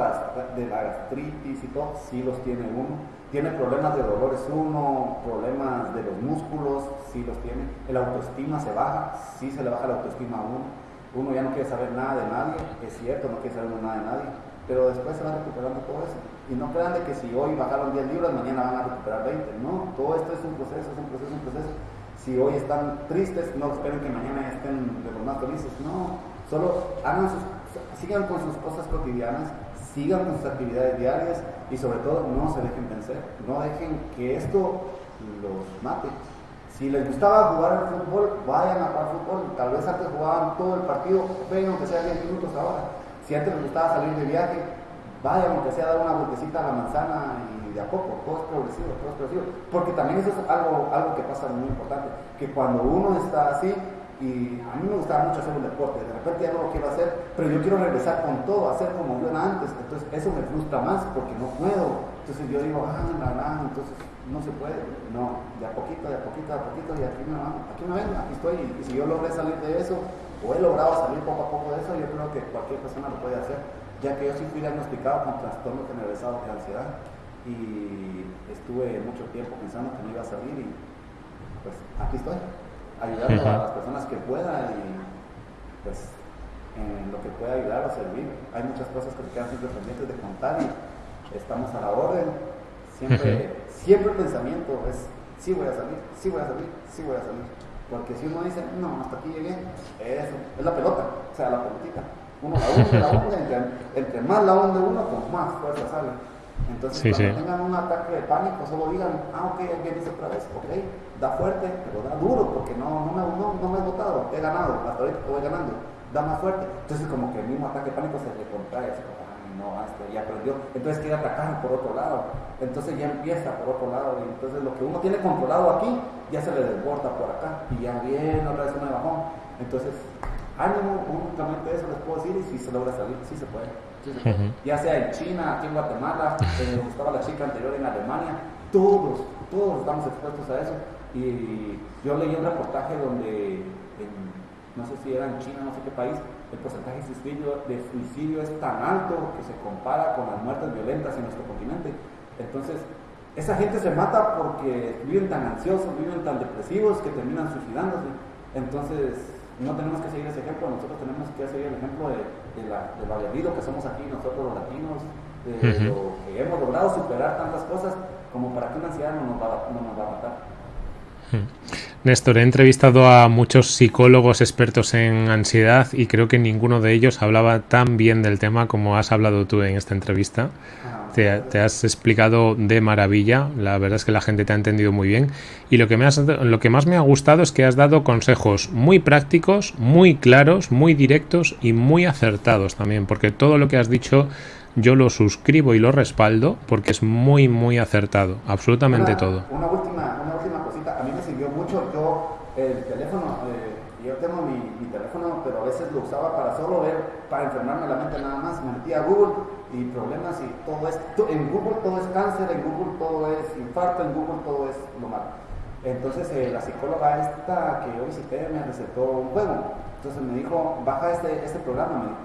de la gastritis y todo, sí los tiene uno. Tiene problemas de dolores uno, problemas de los músculos, sí los tiene. El autoestima se baja, sí se le baja la autoestima a uno. Uno ya no quiere saber nada de nadie, es cierto, no quiere saber nada de nadie pero después se va recuperando todo eso. Y no crean de que si hoy bajaron 10 libras, mañana van a recuperar 20. No, todo esto es un proceso, es un proceso, es un proceso. Si hoy están tristes, no esperen que mañana estén de los más felices. No, solo hagan sus, sigan con sus cosas cotidianas, sigan con sus actividades diarias y sobre todo no se dejen vencer. No dejen que esto los mate. Si les gustaba jugar al fútbol, vayan a jugar fútbol. Tal vez antes jugaban todo el partido, vengan aunque sea 10 minutos ahora si antes les gustaba salir de viaje, vaya aunque sea dar una vueltecita a la manzana y de a poco, todo es progresivo, todo es progresivo. Porque también eso es algo, algo que pasa muy importante, que cuando uno está así, y a mí me gustaba mucho hacer un deporte, de repente ya no lo quiero hacer, pero yo quiero regresar con todo, hacer como yo era antes, entonces eso me frustra más porque no puedo. Entonces yo digo, ah, la, entonces no se puede, no, de a poquito, de a poquito, de a poquito, y aquí me, aquí me ven, aquí estoy, y si yo logré salir de eso, o he logrado salir poco a poco de eso, yo creo que cualquier persona lo puede hacer, ya que yo sí fui diagnosticado con trastorno generalizado de ansiedad y estuve mucho tiempo pensando que no iba a salir y pues aquí estoy, ayudando a las personas que pueda y pues en lo que pueda ayudar o servir. Hay muchas cosas que se quedan siempre pendientes de contar y estamos a la orden. Siempre, siempre el pensamiento es, sí voy a salir, sí voy a salir, sí voy a salir. Porque si uno dice, no, hasta aquí llegué, eso, es la pelota, o sea, la pelotita. Uno la hunde, la hunde, entre, más la hunde uno, con más fuerza sale. Entonces, cuando tengan un ataque de pánico, solo digan, ah, ok, alguien dice otra vez, ok, da fuerte, pero da duro, porque no, no, me, no, no me he votado, he ganado, hasta ahorita voy ganando, da más fuerte. Entonces, como que el mismo ataque de pánico se le contrae, no, hasta ya aprendió. Entonces quiere atacar por otro lado. Entonces ya empieza por otro lado. Y entonces lo que uno tiene controlado aquí, ya se le desborda por acá. Y ya viene otra vez un bajón. Entonces, ánimo, únicamente eso les puedo decir. Y si se logra salir, sí se puede. Ya sea en China, aquí en Guatemala, eh, estaba la chica anterior en Alemania. Todos, todos estamos expuestos a eso. Y yo leí un reportaje donde, no sé si era en China, no sé qué país, el porcentaje de suicidio, de suicidio es tan alto que se compara con las muertes violentas en nuestro continente. Entonces, esa gente se mata porque viven tan ansiosos, viven tan depresivos que terminan suicidándose. Entonces, no tenemos que seguir ese ejemplo, nosotros tenemos que seguir el ejemplo de, de, la, de que somos aquí nosotros los latinos, de lo que hemos logrado superar tantas cosas como para que una ansiedad no nos va, no nos va a matar.
Néstor, he entrevistado a muchos psicólogos expertos en ansiedad y creo que ninguno de ellos hablaba tan bien del tema como has hablado tú en esta entrevista. Te, has explicado de maravilla, la verdad es que la gente te ha entendido muy bien y lo que, me has, lo que más me ha gustado es que has dado consejos muy prácticos, muy claros, muy directos y muy acertados también, porque todo lo que has dicho yo lo suscribo y lo respaldo porque es muy, muy acertado, absolutamente todo.
Una última, una última cosita metí a Google y problemas y todo es, en Google todo es cáncer, en Google todo es infarto, en Google todo es lo malo. Entonces eh, la psicóloga esta que yo visité me recetó un juego. Entonces me dijo, baja este, este programa.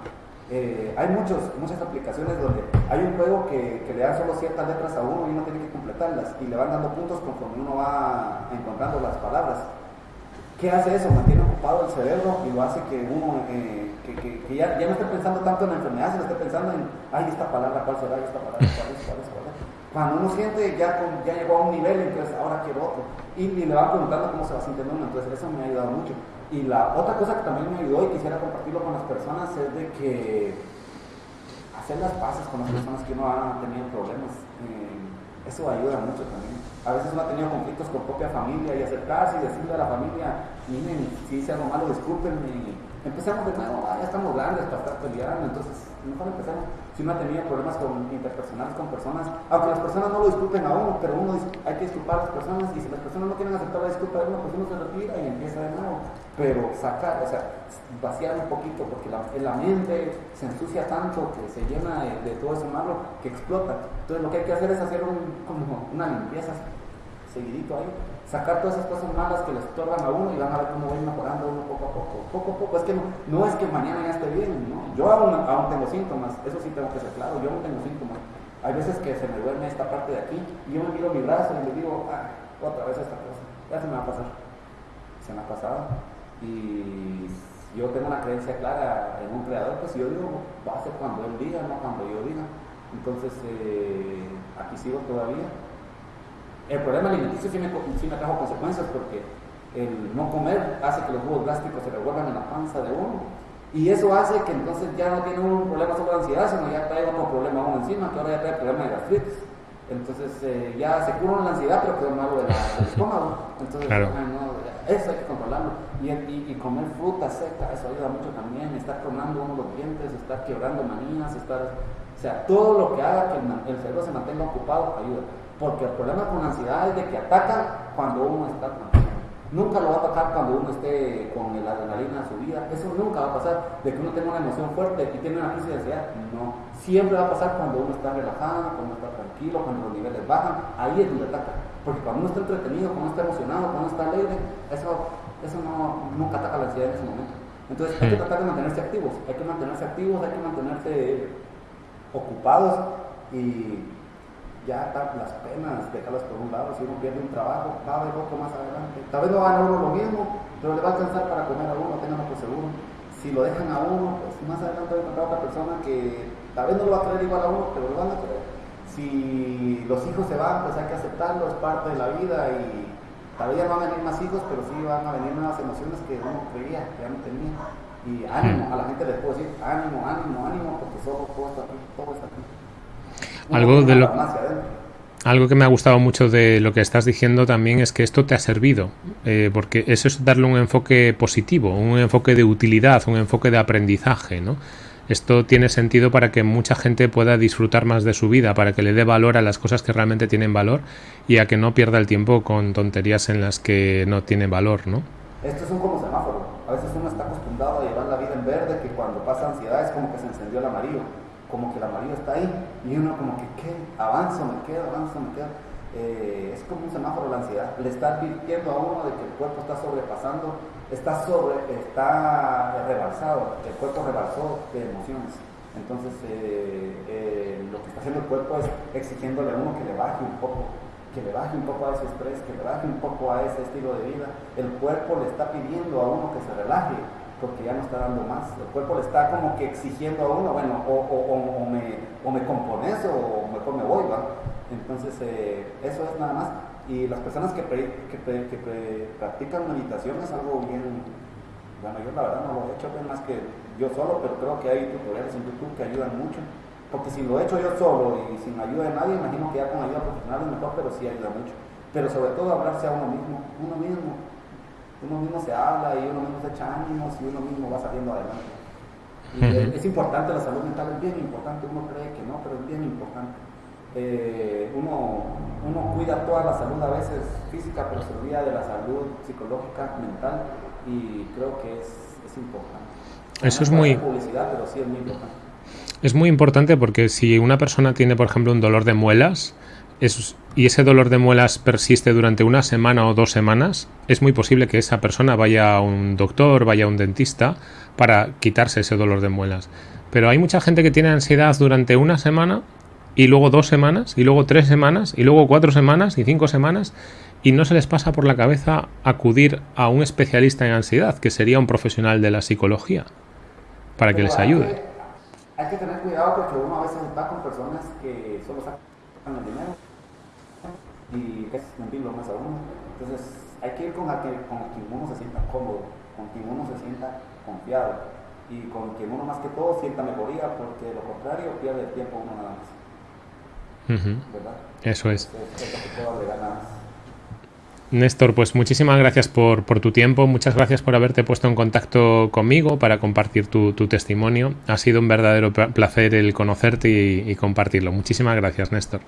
Eh, hay muchos, muchas aplicaciones donde hay un juego que, que, le dan solo ciertas letras a uno y uno tiene que completarlas y le van dando puntos conforme uno va encontrando las palabras. ¿Qué hace eso? Mantiene ocupado el cerebro y lo hace que uno, eh, que, que, ya, ya, no esté pensando tanto en la enfermedad, sino esté pensando en, ay, esta palabra, ¿cuál será? Esta palabra, ¿cuál es? ¿Cuál es? ¿Cuál es? Cuando uno siente ya, con, ya llegó a un nivel, entonces ahora quiero otro. Y, y, le van preguntando cómo se va sintiendo uno, entonces eso me ha ayudado mucho. Y la otra cosa que también me ayudó y quisiera compartirlo con las personas es de que hacer las paces con las personas que uno ha tenido problemas, eh, eso ayuda mucho también. A veces uno ha tenido conflictos con propia familia y acercarse y decirle a la familia, miren, si hice algo malo, discúlpenme. Empezamos de nuevo, ah, ya estamos grandes para estar peleando, entonces mejor empezamos. Si uno ha tenido problemas con, interpersonales con personas, aunque las personas no lo disculpen a uno, pero uno hay que disculpar a las personas y si las personas no quieren aceptar la disculpa de uno, pues uno se retira y empieza de nuevo. Pero sacar, o sea, vaciar un poquito, porque la, la mente se ensucia tanto que se llena de, todo eso malo que explota. Entonces lo que hay que hacer es hacer un, como una limpieza seguidito ahí, sacar todas esas cosas malas que le estorban a uno y van a ver cómo va mejorando uno poco a poco, poco a poco. Es que no, no es que mañana ya esté bien, ¿no? Yo aún, aún, tengo síntomas, eso sí tengo que ser claro, yo aún tengo síntomas. Hay veces que se me duerme esta parte de aquí y yo me miro mi brazo y le digo, ah, otra vez esta cosa, ya se me va a pasar. Se me ha pasado. Y yo tengo una creencia clara en un creador, pues yo digo, va a ser cuando él diga, no cuando yo diga. Entonces, eh, aquí sigo todavía el problema alimenticio sí me, sí me trajo consecuencias porque el no comer hace que los jugos gástricos se revuelvan en la panza de uno. Y eso hace que entonces ya no tiene un problema solo de ansiedad, sino ya trae otro problema uno encima, que ahora ya trae problema de gastritis. Entonces eh, ya se cura la ansiedad, pero quedó malo del estómago. Entonces, eso hay que controlarlo. Y, y, comer fruta seca, eso ayuda mucho también. Estar tronando uno los dientes, estar quebrando manías, estar. O sea, todo lo que haga que el cerebro se mantenga ocupado ayuda. Porque el problema con la ansiedad es de que ataca cuando uno está tranquilo. Nunca lo va a atacar cuando uno esté con la adrenalina subida. Eso nunca va a pasar. De que uno tenga una emoción fuerte y tiene una crisis de ansiedad. No. Siempre va a pasar cuando uno está relajado, cuando uno está tranquilo, cuando los niveles bajan. Ahí es donde ataca. Porque cuando uno está entretenido, cuando uno está emocionado, cuando uno está alegre, eso, eso no, nunca ataca la ansiedad en ese momento. Entonces hay que tratar de mantenerse activos. Hay que mantenerse activos, hay que mantenerse ocupados y ya las penas, dejarlas por un lado, si uno pierde un trabajo, va a haber otro más adelante. Tal vez no a uno lo mismo, pero le va a alcanzar para comer a uno, tenganlo por seguro. Si lo dejan a uno, pues más adelante va a encontrar otra persona que tal vez no lo va a querer igual a uno, pero lo van a querer. Si los hijos se van, pues hay que aceptarlo, es parte de la vida y tal vez ya no van a venir más hijos, pero sí van a venir nuevas emociones que uno creía que ya no tenía. Y ánimo, a la gente le puedo decir, ánimo, ánimo, ánimo, porque todo, todo está aquí, todo está aquí.
Algo de lo algo que me ha gustado mucho de lo que estás diciendo también es que esto te ha servido, eh, porque eso es darle un enfoque positivo, un enfoque de utilidad, un enfoque de aprendizaje, ¿no? Esto tiene sentido para que mucha gente pueda disfrutar más de su vida, para que le dé valor a las cosas que realmente tienen valor y a que no pierda el tiempo con tonterías en las que no tienen valor, ¿no?
Esto es un como semáforo. A veces uno está acostumbrado a llevar la vida en verde, que cuando pasa ansiedad es como que se encendió el amarillo como que la María está ahí y uno como que, ¿qué? Avanzo, me quedo, avanzo, me quedo. Eh, es como un semáforo la ansiedad. Le está advirtiendo a uno de que el cuerpo está sobrepasando, está sobre, está rebalsado, el cuerpo rebalsó de emociones. Entonces, eh, eh, lo que está haciendo el cuerpo es exigiéndole a uno que le baje un poco, que le baje un poco a ese estrés, que le baje un poco a ese estilo de vida. El cuerpo le está pidiendo a uno que se relaje, porque ya no está dando más. El cuerpo le está como que exigiendo a uno, bueno, o, me, o me compones o mejor me voy, ¿va? Entonces, eh, eso es nada más. Y las personas que, que, que practican meditación es algo bien, bueno, yo la verdad no lo he hecho más que yo solo, pero creo que hay tutoriales en YouTube que ayudan mucho. Porque si lo he hecho yo solo y sin ayuda de nadie, imagino que ya con ayuda profesional es mejor, pero sí ayuda mucho. Pero sobre todo hablarse a uno mismo, uno mismo, uno mismo se habla y uno mismo se echa ánimos y uno mismo va saliendo adelante. Y es, importante la salud mental, es bien importante, uno cree que no, pero es bien importante. Eh, uno, uno cuida toda la salud a veces física, pero se olvida de la salud psicológica, mental, y creo que es, es importante.
Eso es muy...
Publicidad, pero sí es muy importante.
es muy importante porque si una persona tiene, por ejemplo, un dolor de muelas y ese dolor de muelas persiste durante una semana o dos semanas, es muy posible que esa persona vaya a un doctor, vaya a un dentista para quitarse ese dolor de muelas. Pero hay mucha gente que tiene ansiedad durante una semana y luego dos semanas y luego tres semanas y luego cuatro semanas y cinco semanas y no se les pasa por la cabeza acudir a un especialista en ansiedad, que sería un profesional de la psicología, para que les ayude.
Hay que tener cuidado porque uno a veces está con personas que solo sacan el dinero y que es mentirlo más a uno. Entonces hay que ir con, aquel, con quien uno se sienta cómodo, con quien uno se sienta confiado y con quien uno más que todo sienta mejoría porque de lo contrario pierde el tiempo uno nada más.
¿Verdad? Eso es. Néstor, pues muchísimas gracias por, tu tiempo, muchas gracias por haberte puesto en contacto conmigo para compartir tu, testimonio. Ha sido un verdadero placer el conocerte y, compartirlo. Muchísimas gracias, Néstor.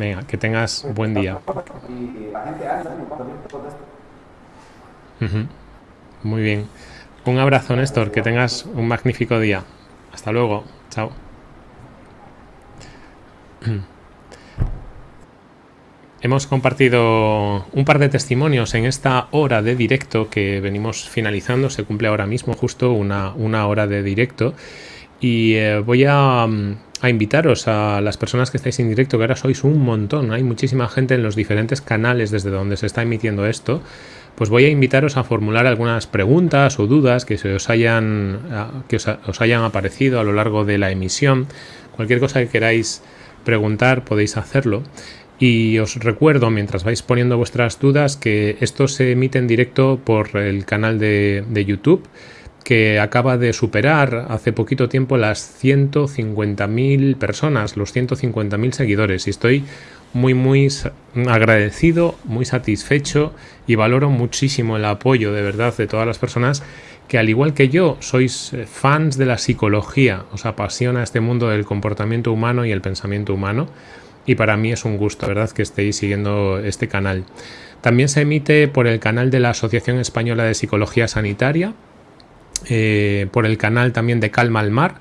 Venga, que tengas buen día. Muy bien. Un abrazo, Néstor. Que tengas un magnífico día. Hasta luego. Chao. Hemos compartido un par de testimonios en esta hora de directo que venimos finalizando. Se cumple ahora mismo justo una, hora de directo. Y eh, voy a, a, invitaros a las personas que estáis en directo, que ahora sois un montón. Hay muchísima gente en los diferentes canales desde donde se está emitiendo esto. Pues voy a invitaros a formular algunas preguntas o dudas que, se os, hayan, que os hayan aparecido a lo largo de la emisión. Cualquier cosa que queráis preguntar podéis hacerlo. Y os recuerdo, mientras vais poniendo vuestras dudas, que esto se emite en directo por el canal de, YouTube, que acaba de superar hace poquito tiempo las 150.000 personas, los 150.000 seguidores. Y estoy muy, muy agradecido, muy satisfecho y valoro muchísimo el apoyo de verdad de todas las personas que al igual que yo sois eh, fans de la psicología, os apasiona este mundo del comportamiento humano y el pensamiento humano y para mí es un gusto, ¿verdad?, que estéis siguiendo este canal. También se emite por el canal de la Asociación Española de Psicología Sanitaria, eh, por el canal también de Calma al Mar.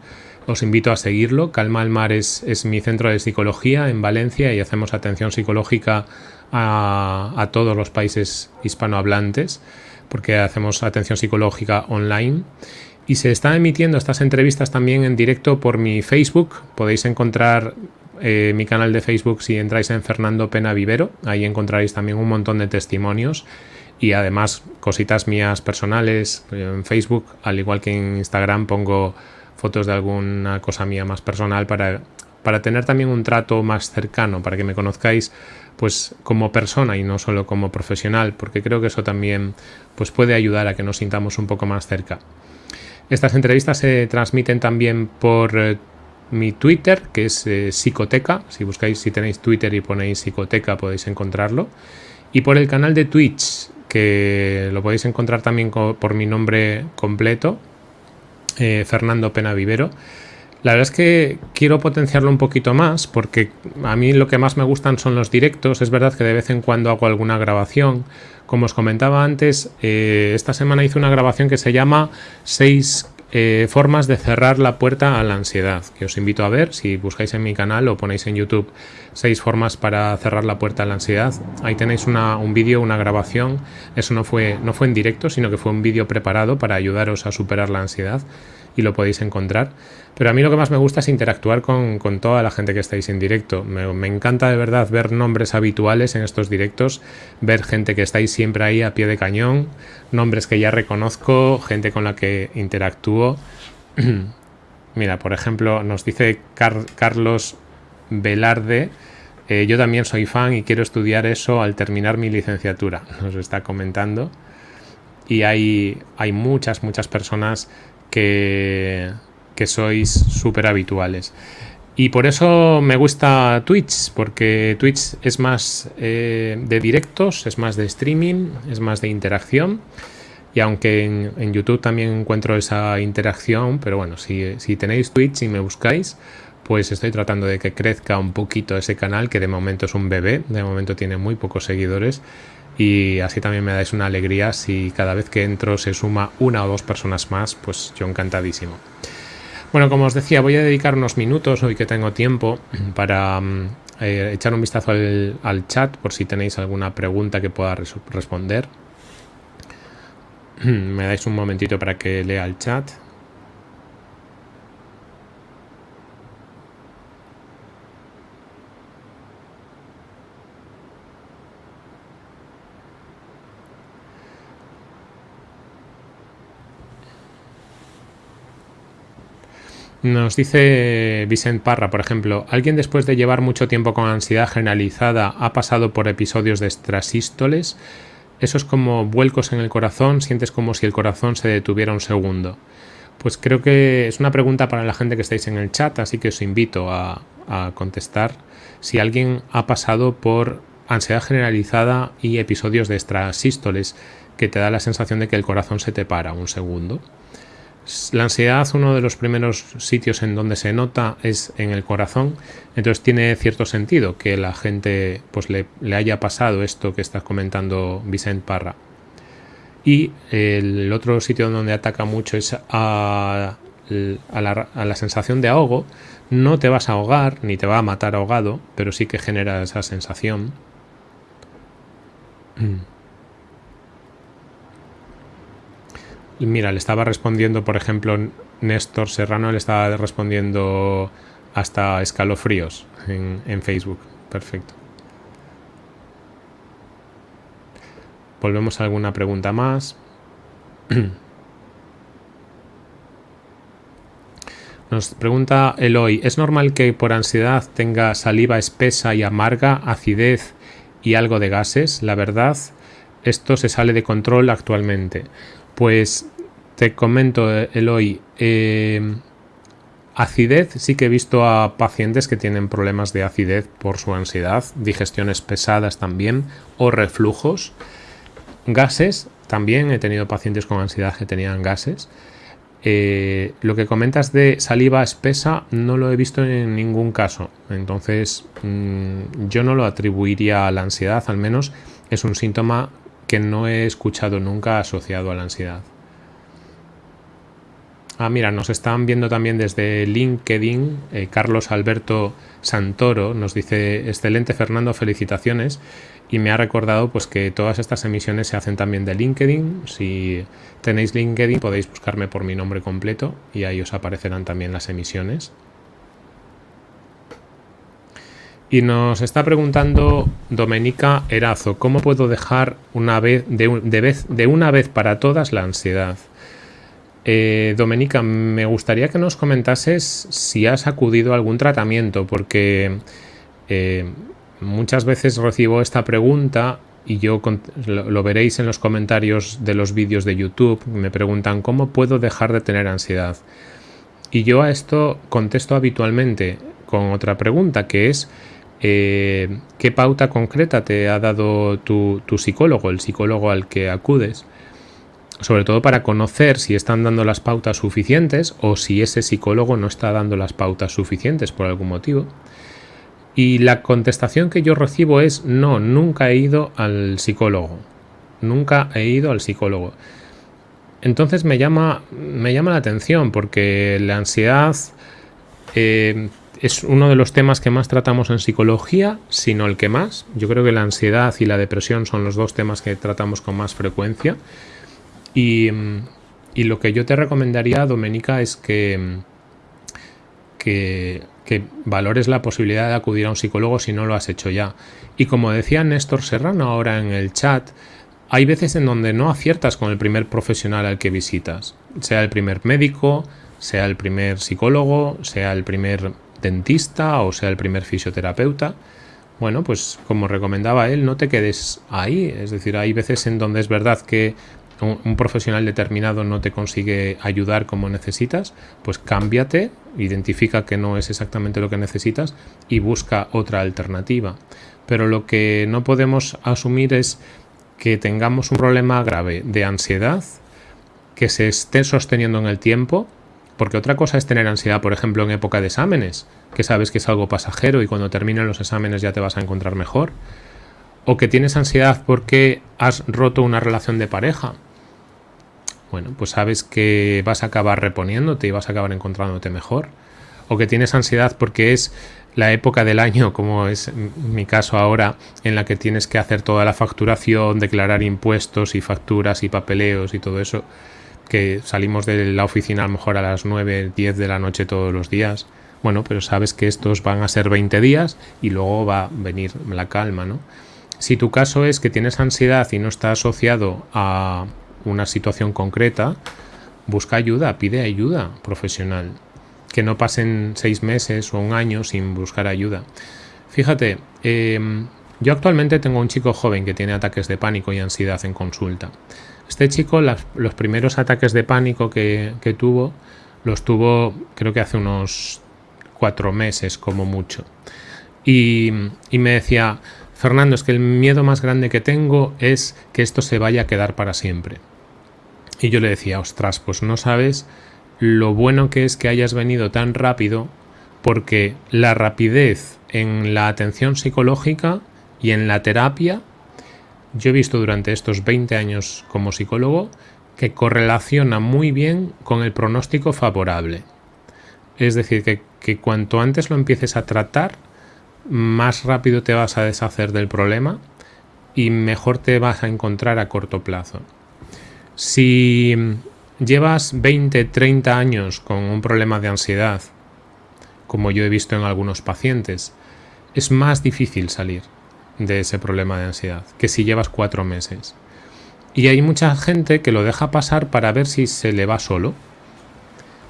Os invito a seguirlo. Calma al Mar es, mi centro de psicología en Valencia y hacemos atención psicológica a, a todos los países hispanohablantes porque hacemos atención psicológica online y se están emitiendo estas entrevistas también en directo por mi Facebook. Podéis encontrar eh, mi canal de Facebook si entráis en Fernando Pena Vivero. Ahí encontraréis también un montón de testimonios y además cositas mías personales en Facebook, al igual que en Instagram pongo fotos de alguna cosa mía más personal para, para tener también un trato más cercano, para que me conozcáis pues como persona y no solo como profesional, porque creo que eso también pues puede ayudar a que nos sintamos un poco más cerca. Estas entrevistas se transmiten también por eh, mi Twitter, que es eh, Psicoteca. Si buscáis, si tenéis Twitter y ponéis Psicoteca, podéis encontrarlo. Y por el canal de Twitch, que lo podéis encontrar también por mi nombre completo, eh, Fernando Pena Vivero. La verdad es que quiero potenciarlo un poquito más porque a mí lo que más me gustan son los directos. Es verdad que de vez en cuando hago alguna grabación. Como os comentaba antes, eh, esta semana hice una grabación que se llama 6 eh, formas de cerrar la puerta a la ansiedad, que os invito a ver si buscáis en mi canal o ponéis en YouTube seis formas para cerrar la puerta a la ansiedad. Ahí tenéis un vídeo, una grabación. Eso no fue, no fue en directo, sino que fue un vídeo preparado para ayudaros a superar la ansiedad y lo podéis encontrar. Pero a mí lo que más me gusta es interactuar con, toda la gente que estáis en directo. Me, encanta de verdad ver nombres habituales en estos directos, ver gente que estáis siempre ahí a pie de cañón, nombres que ya reconozco, gente con la que interactúo. Mira, por ejemplo, nos dice Carlos Velarde. Eh, yo también soy fan y quiero estudiar eso al terminar mi licenciatura, nos está comentando. Y hay, hay muchas, muchas personas que, sois súper habituales. Y por eso me gusta Twitch, porque Twitch es más eh, de directos, es más de streaming, es más de interacción. Y aunque en, YouTube también encuentro esa interacción, pero bueno, si, si, tenéis Twitch y me buscáis, pues estoy tratando de que crezca un poquito ese canal, que de momento es un bebé, de momento tiene muy pocos seguidores y así también me dais una alegría si cada vez que entro se suma una o dos personas más, pues yo encantadísimo. Bueno, como os decía, voy a dedicar unos minutos hoy que tengo tiempo para mm, eh, echar un vistazo al, al, chat por si tenéis alguna pregunta que pueda responder. Me dais un momentito para que lea el chat. Nos dice Vicent Parra, por ejemplo, ¿alguien después de llevar mucho tiempo con ansiedad generalizada ha pasado por episodios de estrasístoles? Eso es como vuelcos en el corazón, sientes como si el corazón se detuviera un segundo. Pues creo que es una pregunta para la gente que estáis en el chat, así que os invito a, a contestar si alguien ha pasado por ansiedad generalizada y episodios de estrasístoles que te da la sensación de que el corazón se te para un segundo. La ansiedad, uno de los primeros sitios en donde se nota es en el corazón, entonces tiene cierto sentido que la gente pues le, haya pasado esto que está comentando Vicente Parra. Y el otro sitio donde ataca mucho es a, la, a la sensación de ahogo. No te vas a ahogar ni te va a matar ahogado, pero sí que genera esa sensación. Mira, le estaba respondiendo, por ejemplo, Néstor Serrano le estaba respondiendo hasta escalofríos en, en Facebook. Perfecto. Volvemos a alguna pregunta más. Nos pregunta Eloy, ¿es normal que por ansiedad tenga saliva espesa y amarga, acidez y algo de gases? La verdad, esto se sale de control actualmente. Pues te comento, Eloy, eh, acidez, sí que he visto a pacientes que tienen problemas de acidez por su ansiedad, digestiones pesadas también, o reflujos. Gases, también he tenido pacientes con ansiedad que tenían gases. Eh, lo que comentas de saliva espesa no lo he visto en ningún caso. Entonces, mm, yo no lo atribuiría a la ansiedad, al menos es un síntoma que no he escuchado nunca asociado a la ansiedad. Ah, mira, nos están viendo también desde LinkedIn. Eh, Carlos Alberto Santoro nos dice, excelente Fernando, felicitaciones. Y me ha recordado pues que todas estas emisiones se hacen también de LinkedIn. Si tenéis LinkedIn podéis buscarme por mi nombre completo y ahí os aparecerán también las emisiones. Y nos está preguntando Domenica Erazo, ¿cómo puedo dejar una vez de, una vez para todas la ansiedad? Eh, Domenica, me gustaría que nos comentases si has acudido a algún tratamiento, porque eh, muchas veces recibo esta pregunta y yo lo, lo, veréis en los comentarios de los vídeos de YouTube, me preguntan cómo puedo dejar de tener ansiedad. Y yo a esto contesto habitualmente con otra pregunta, que es eh, ¿qué pauta concreta te ha dado tu, psicólogo, el psicólogo al que acudes? Sobre todo para conocer si están dando las pautas suficientes o si ese psicólogo no está dando las pautas suficientes por algún motivo. Y la contestación que yo recibo es no, nunca he ido al psicólogo. Nunca he ido al psicólogo. Entonces me llama, me llama la atención porque la ansiedad eh, es uno de los temas que más tratamos en psicología, sino el que más. Yo creo que la ansiedad y la depresión son los dos temas que tratamos con más frecuencia. Y, lo que yo te recomendaría, Domenica, es que, que, que, valores la posibilidad de acudir a un psicólogo si no lo has hecho ya. Y como decía Néstor Serrano ahora en el chat, hay veces en donde no aciertas con el primer profesional al que visitas, sea el primer médico, sea el primer psicólogo, sea el primer dentista o sea el primer fisioterapeuta, bueno, pues como recomendaba él, no te quedes ahí. Es decir, hay veces en donde es verdad que un, profesional determinado no te consigue ayudar como necesitas, pues cámbiate, identifica que no es exactamente lo que necesitas y busca otra alternativa. Pero lo que no podemos asumir es que tengamos un problema grave de ansiedad que se esté sosteniendo en el tiempo porque otra cosa es tener ansiedad, por ejemplo, en época de exámenes, que sabes que es algo pasajero y cuando terminen los exámenes ya te vas a encontrar mejor. o que tienes ansiedad porque has roto una relación de pareja. Bueno, pues sabes que vas a acabar reponiéndote y vas a acabar encontrándote mejor. O que tienes ansiedad porque es la época del año, como es mi caso ahora, en la que tienes que hacer toda la facturación, declarar impuestos y facturas y papeleos y todo eso, que salimos de la oficina a lo mejor a las 9, 10 de la noche todos los días. Bueno, pero sabes que estos van a ser 20 días y luego va a venir la calma, ¿no? Si tu caso es que tienes ansiedad y no está asociado a una situación concreta, busca ayuda, pide ayuda profesional que no pasen seis meses o un año sin buscar ayuda. Fíjate, em, yo actualmente tengo un chico joven que tiene ataques de pánico y ansiedad en consulta. Este chico, los primeros ataques de pánico que, tuvo, los tuvo creo que hace unos cuatro meses como mucho. Y, y me decía, Fernando, es que el miedo más grande que tengo es que esto se vaya a quedar para siempre. Y yo le decía, ostras, pues no sabes lo bueno que es que hayas venido tan rápido porque la rapidez en la atención psicológica y en la terapia, yo he visto durante estos 20 años como psicólogo que correlaciona muy bien con el pronóstico favorable. Es decir, que, cuanto antes lo empieces a tratar, más rápido te vas a deshacer del problema y mejor te vas a encontrar a corto plazo. Si llevas 20, 30 años con un problema de ansiedad, como yo he visto en algunos pacientes, es más difícil salir de ese problema de ansiedad que si llevas cuatro meses. Y hay mucha gente que lo deja pasar para ver si se le va solo.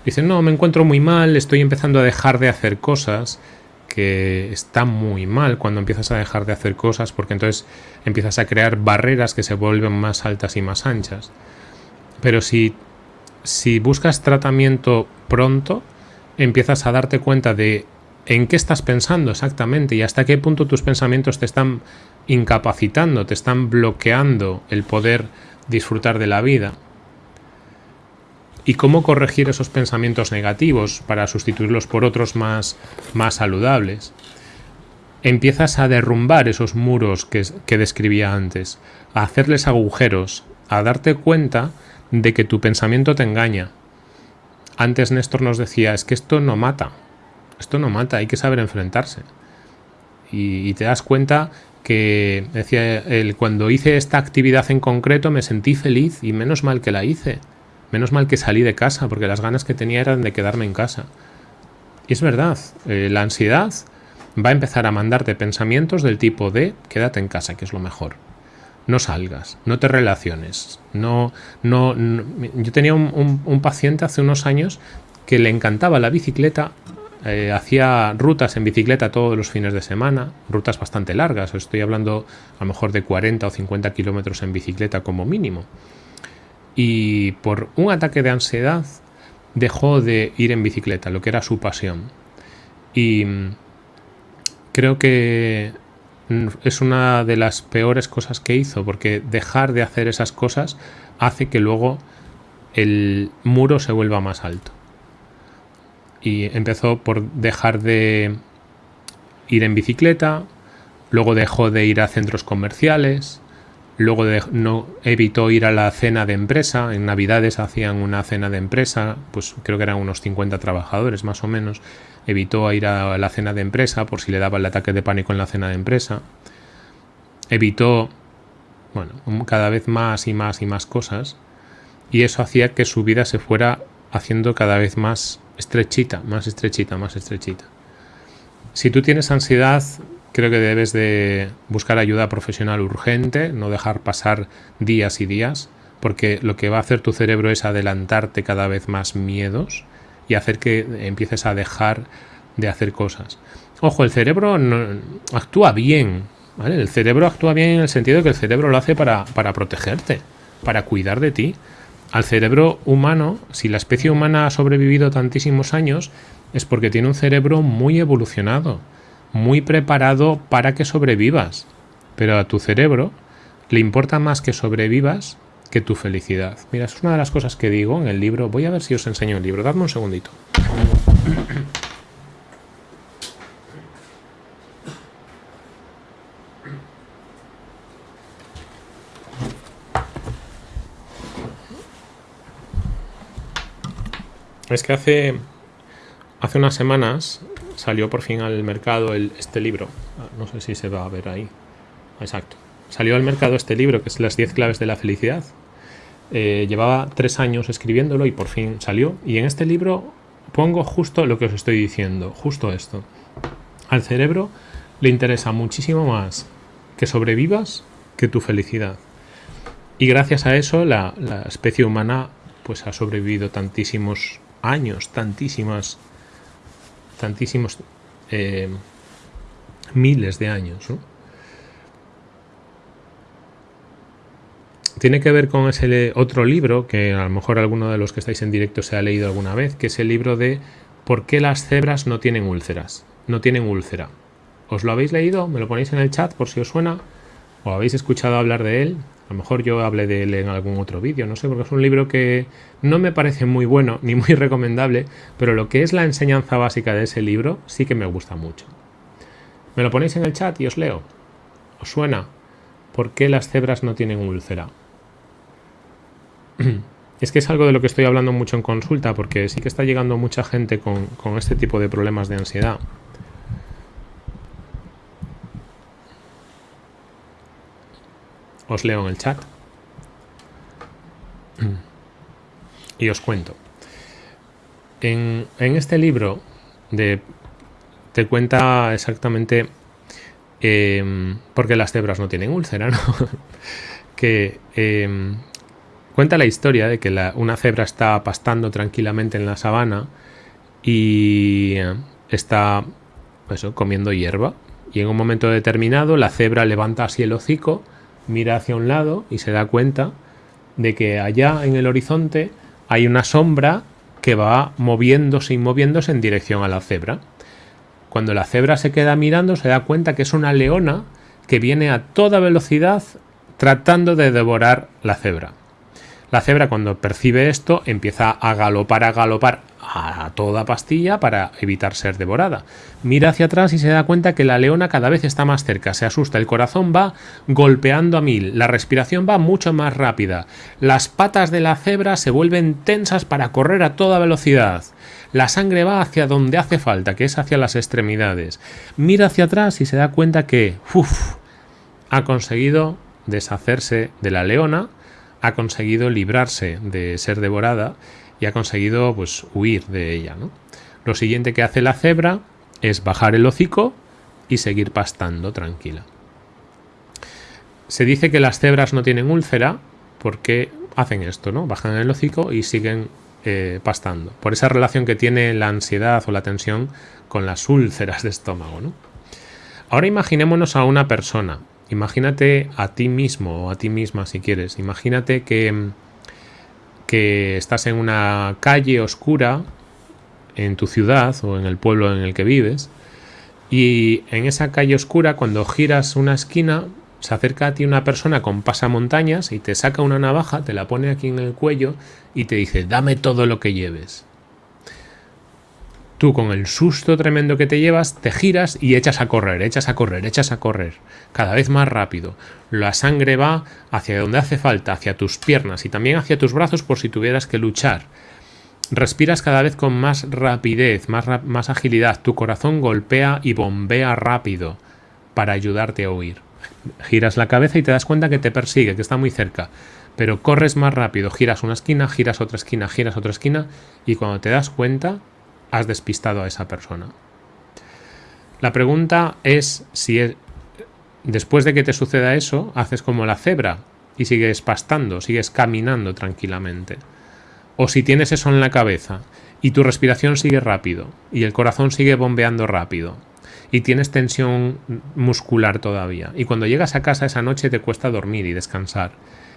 Dicen, no, me encuentro muy mal, estoy empezando a dejar de hacer cosas, que está muy mal cuando empiezas a dejar de hacer cosas porque entonces empiezas a crear barreras que se vuelven más altas y más anchas. Pero si si buscas tratamiento pronto, empiezas a darte cuenta de en qué estás pensando exactamente y hasta qué punto tus pensamientos te están incapacitando, te están bloqueando el poder disfrutar de la vida. Y cómo corregir esos pensamientos negativos para sustituirlos por otros más, más saludables. Empiezas a derrumbar esos muros que, que describía antes, a hacerles agujeros, a darte cuenta de que tu pensamiento te engaña. Antes Néstor nos decía, es que esto no mata, esto no mata, hay que saber enfrentarse. Y, te das cuenta que, decía él, cuando hice esta actividad en concreto me sentí feliz y menos mal que la hice. Menos mal que salí de casa, porque las ganas que tenía eran de quedarme en casa. Y es verdad, eh, la ansiedad va a empezar a mandarte pensamientos del tipo de quédate en casa, que es lo mejor no salgas, no te relaciones. No, no, Yo tenía un, paciente hace unos años que le encantaba la bicicleta, eh, hacía rutas en bicicleta todos los fines de semana, rutas bastante largas, estoy hablando a lo mejor de 40 o 50 kilómetros en bicicleta como mínimo. Y por un ataque de ansiedad dejó de ir en bicicleta, lo que era su pasión. Y creo que es una de las peores cosas que hizo, porque dejar de hacer esas cosas hace que luego el muro se vuelva más alto. Y empezó por dejar de ir en bicicleta, luego dejó de ir a centros comerciales, luego no evitó ir a la cena de empresa, en Navidades hacían una cena de empresa, pues creo que eran unos 50 trabajadores más o menos, evitó ir a la cena de empresa por si le daba el ataque de pánico en la cena de empresa, evitó, bueno, cada vez más y más y más cosas, y eso hacía que su vida se fuera haciendo cada vez más estrechita, más estrechita, más estrechita. Si tú tienes ansiedad, creo que debes de buscar ayuda profesional urgente, no dejar pasar días y días, porque lo que va a hacer tu cerebro es adelantarte cada vez más miedos y hacer que empieces a dejar de hacer cosas. Ojo, el cerebro actúa bien, ¿vale? El cerebro actúa bien en el sentido que el cerebro lo hace para, para protegerte, para cuidar de ti. Al cerebro humano, si la especie humana ha sobrevivido tantísimos años, es porque tiene un cerebro muy evolucionado, muy preparado para que sobrevivas. Pero a tu cerebro le importa más que sobrevivas que tu felicidad. Mira, es una de las cosas que digo en el libro. Voy a ver si os enseño el libro. Dadme un segundito. Es que hace, hace unas semanas salió por fin al mercado este libro. Ah, no sé si se va a ver ahí. Exacto. Salió al mercado este libro que es Las 10 claves de la felicidad. Eh, llevaba tres años escribiéndolo y por fin salió. Y en este libro pongo justo lo que os estoy diciendo, justo esto. Al cerebro le interesa muchísimo más que sobrevivas que tu felicidad. Y gracias a eso la, especie humana pues ha sobrevivido tantísimos años, tantísimas, tantísimos eh, miles de años. Tiene que ver con ese otro libro que a lo mejor alguno de los que estáis en directo se ha leído alguna vez, que es el libro de ¿Por qué las cebras no tienen úlceras? No tienen úlcera. ¿Os lo habéis leído? ¿Me lo ponéis en el chat por si os suena? ¿O habéis escuchado hablar de él? A lo mejor yo hablé de él en algún otro vídeo, no sé, porque es un libro que no me parece muy bueno ni muy recomendable, pero lo que es la enseñanza básica de ese libro sí que me gusta mucho. ¿Me lo ponéis en el chat y os leo? ¿Os suena? ¿Por qué las cebras no tienen úlcera? Es que es algo de lo que estoy hablando mucho en consulta, porque sí que está llegando mucha gente con, con este tipo de problemas de ansiedad. Os leo en el chat. Y os cuento. En, este libro de, te cuenta exactamente eh, por qué las cebras no tienen úlcera, ¿no? que em, cuenta la historia de que una cebra está pastando tranquilamente en la sabana y está comiendo hierba. Y en un momento determinado la cebra levanta así el hocico mira hacia un lado y se da cuenta de que allá en el horizonte hay una sombra que va moviéndose y moviéndose en dirección a la cebra. Cuando la cebra se queda mirando se da cuenta que es una leona que viene a toda velocidad tratando de devorar la cebra. La cebra cuando percibe esto empieza a galopar, a galopar a toda pastilla para evitar ser devorada. Mira hacia atrás y se da cuenta que la leona cada vez está más cerca, se asusta, el corazón va golpeando a mil, la respiración va mucho más rápida, las patas de la cebra se vuelven tensas para correr a toda velocidad. La sangre va hacia donde hace falta, que es hacia las extremidades. Mira hacia atrás y se da cuenta que uf, ha conseguido deshacerse de la leona, ha conseguido librarse de ser devorada y ha conseguido pues huir de ella. ¿no? Lo siguiente que hace la cebra es bajar el hocico y seguir pastando tranquila. Se dice que las cebras no tienen úlcera porque hacen esto, ¿no? Bajan el hocico y siguen eh, pastando. Por esa relación que tiene la ansiedad o la tensión con las úlceras de estómago, ¿no? Ahora imaginémonos a una persona. Imagínate a ti mismo o a ti misma si quieres. Imagínate que que estás en una calle oscura en tu ciudad o en el pueblo en el que vives y en esa calle oscura cuando giras una esquina se acerca a ti una persona con pasamontañas y te saca una navaja, te la pone aquí en el cuello y te dice dame todo lo que lleves. Tú con el susto tremendo que te llevas, te giras y echas a correr, echas a correr, echas a correr, cada vez más rápido. La sangre va hacia donde hace falta, hacia tus piernas y también hacia tus brazos por si tuvieras que luchar. Respiras cada vez con más rapidez, más, agilidad. Tu corazón golpea y bombea rápido para ayudarte a huir. Giras la cabeza y te das cuenta que te persigue, que está muy cerca. Pero corres más rápido, giras una esquina, giras otra esquina, giras otra esquina y cuando te das cuenta has despistado a esa persona. La pregunta es si e, después de que te suceda eso, haces como la cebra y sigues pastando, sigues caminando tranquilamente. O si tienes eso en la cabeza y tu respiración sigue rápido y el corazón sigue bombeando rápido y tienes tensión muscular todavía y cuando llegas a casa esa noche te cuesta dormir y descansar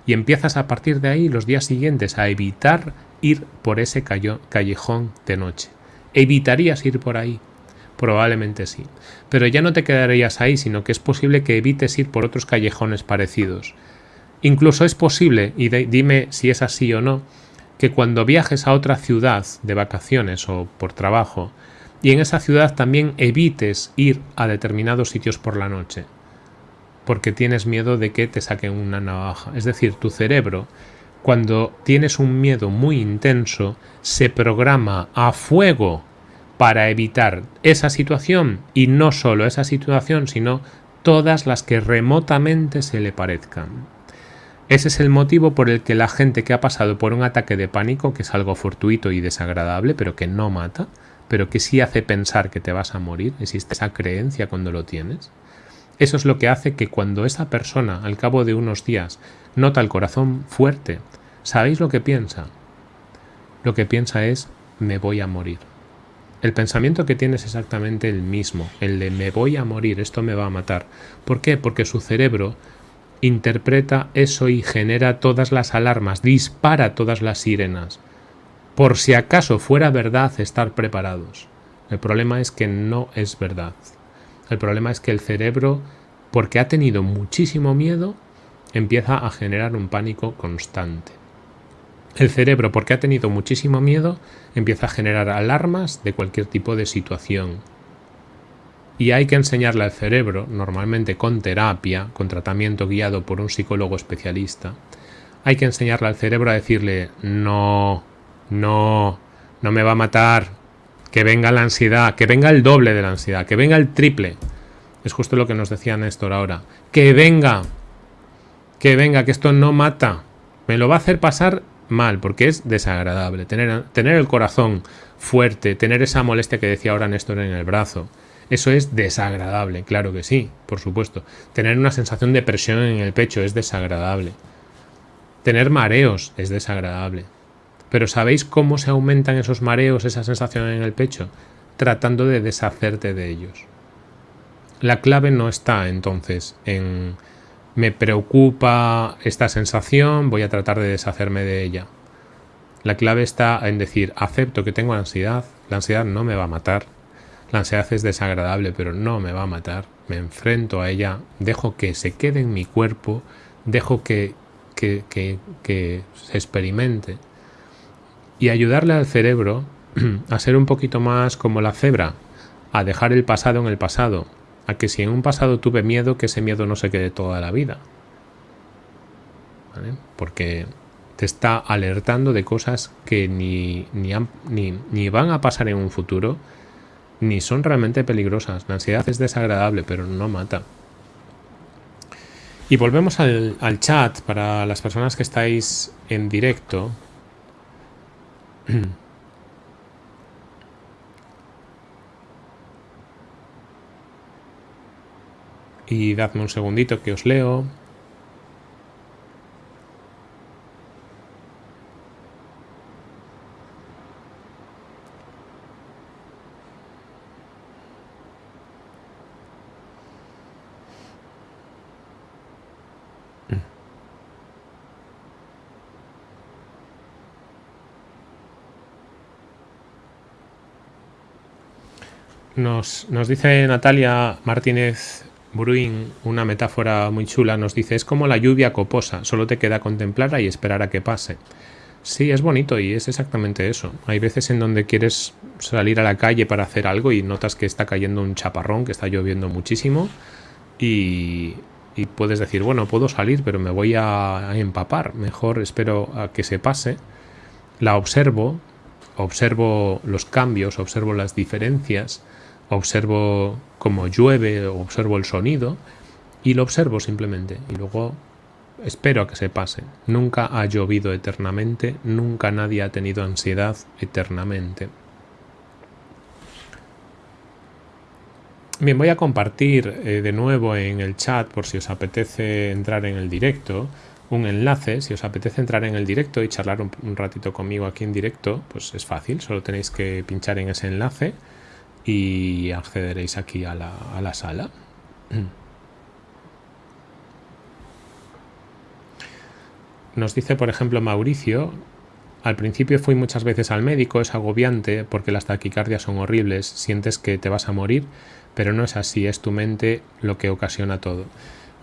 y empiezas a partir de ahí los días siguientes a evitar ir por ese callejón de noche. ¿Evitarías ir por ahí? Probablemente sí. Pero ya no te quedarías ahí, sino que es posible que evites ir por otros callejones parecidos. Incluso es posible, y dime si es así o no, que cuando viajes a otra ciudad de vacaciones o por trabajo, y en esa ciudad también evites ir a determinados sitios por la noche, porque tienes miedo de que te saquen una navaja. Es decir, tu cerebro cuando tienes un miedo muy intenso, se programa a fuego para evitar esa situación y no solo esa situación, sino todas las que remotamente se le parezcan. Ese es el motivo por el que la gente que ha pasado por un ataque de pánico, que es algo fortuito y desagradable, pero que no mata, pero que sí hace pensar que te vas a morir, existe esa creencia cuando lo tienes, eso es lo que hace que cuando esa persona, al cabo de unos días, nota el corazón fuerte, ¿sabéis lo que piensa? Lo que piensa es, me voy a morir. El pensamiento que tiene es exactamente el mismo, el de me voy a morir, esto me va a matar. ¿Por qué? Porque su cerebro interpreta eso y genera todas las alarmas, dispara todas las sirenas. Por si acaso fuera verdad estar preparados. El problema es que no es verdad. El problema es que el cerebro, porque ha tenido muchísimo miedo, empieza a generar un pánico constante. El cerebro, porque ha tenido muchísimo miedo, empieza a generar alarmas de cualquier tipo de situación. Y hay que enseñarle al cerebro, normalmente con terapia, con tratamiento guiado por un psicólogo especialista, hay que enseñarle al cerebro a decirle, no, no, no me va a matar, que venga la ansiedad, que venga el doble de la ansiedad, que venga el triple. Es justo lo que nos decía Néstor ahora. Que venga, que venga, que esto no mata. Me lo va a hacer pasar mal, porque es desagradable. Tener, tener el corazón fuerte, tener esa molestia que decía ahora Néstor en el brazo. Eso es desagradable, claro que sí, por supuesto. Tener una sensación de presión en el pecho es desagradable. Tener mareos es desagradable. Pero ¿sabéis cómo se aumentan esos mareos, esa sensación en el pecho? Tratando de deshacerte de ellos. La clave no está entonces en me preocupa esta sensación, voy a tratar de deshacerme de ella. La clave está en decir, acepto que tengo ansiedad, la ansiedad no me va a matar, la ansiedad es desagradable, pero no me va a matar, me enfrento a ella, dejo que se quede en mi cuerpo, dejo que, que, que, que se experimente y ayudarle al cerebro a ser un poquito más como la cebra, a dejar el pasado en el pasado, a que si en un pasado tuve miedo, que ese miedo no se quede toda la vida. Porque te está alertando de cosas que ni, ni, van a pasar en un futuro, ni son realmente peligrosas. La ansiedad es desagradable, pero no mata. Y volvemos al chat para las personas que estáis en directo. Y dadme un segundito que os leo. Nos, dice Natalia Martínez Bruin, una metáfora muy chula, nos dice, es como la lluvia coposa, solo te queda contemplarla y esperar a que pase. Sí, es bonito y es exactamente eso. Hay veces en donde quieres salir a la calle para hacer algo y notas que está cayendo un chaparrón, que está lloviendo muchísimo y, puedes decir, bueno, puedo salir, pero me voy a empapar. Mejor espero a que se pase. La observo, observo los cambios, observo las diferencias observo cómo llueve, observo el sonido y lo observo simplemente y luego espero a que se pase. Nunca ha llovido eternamente, nunca nadie ha tenido ansiedad eternamente. Bien, voy a compartir eh, de nuevo en el chat por si os apetece entrar en el directo un enlace, si os apetece entrar en el directo y charlar un, un ratito conmigo aquí en directo, pues es fácil, solo tenéis que pinchar en ese enlace y accederéis aquí a la, a la sala. Nos dice, por ejemplo, Mauricio, al principio fui muchas veces al médico, es agobiante porque las taquicardias son horribles, sientes que te vas a morir, pero no es así, es tu mente lo que ocasiona todo.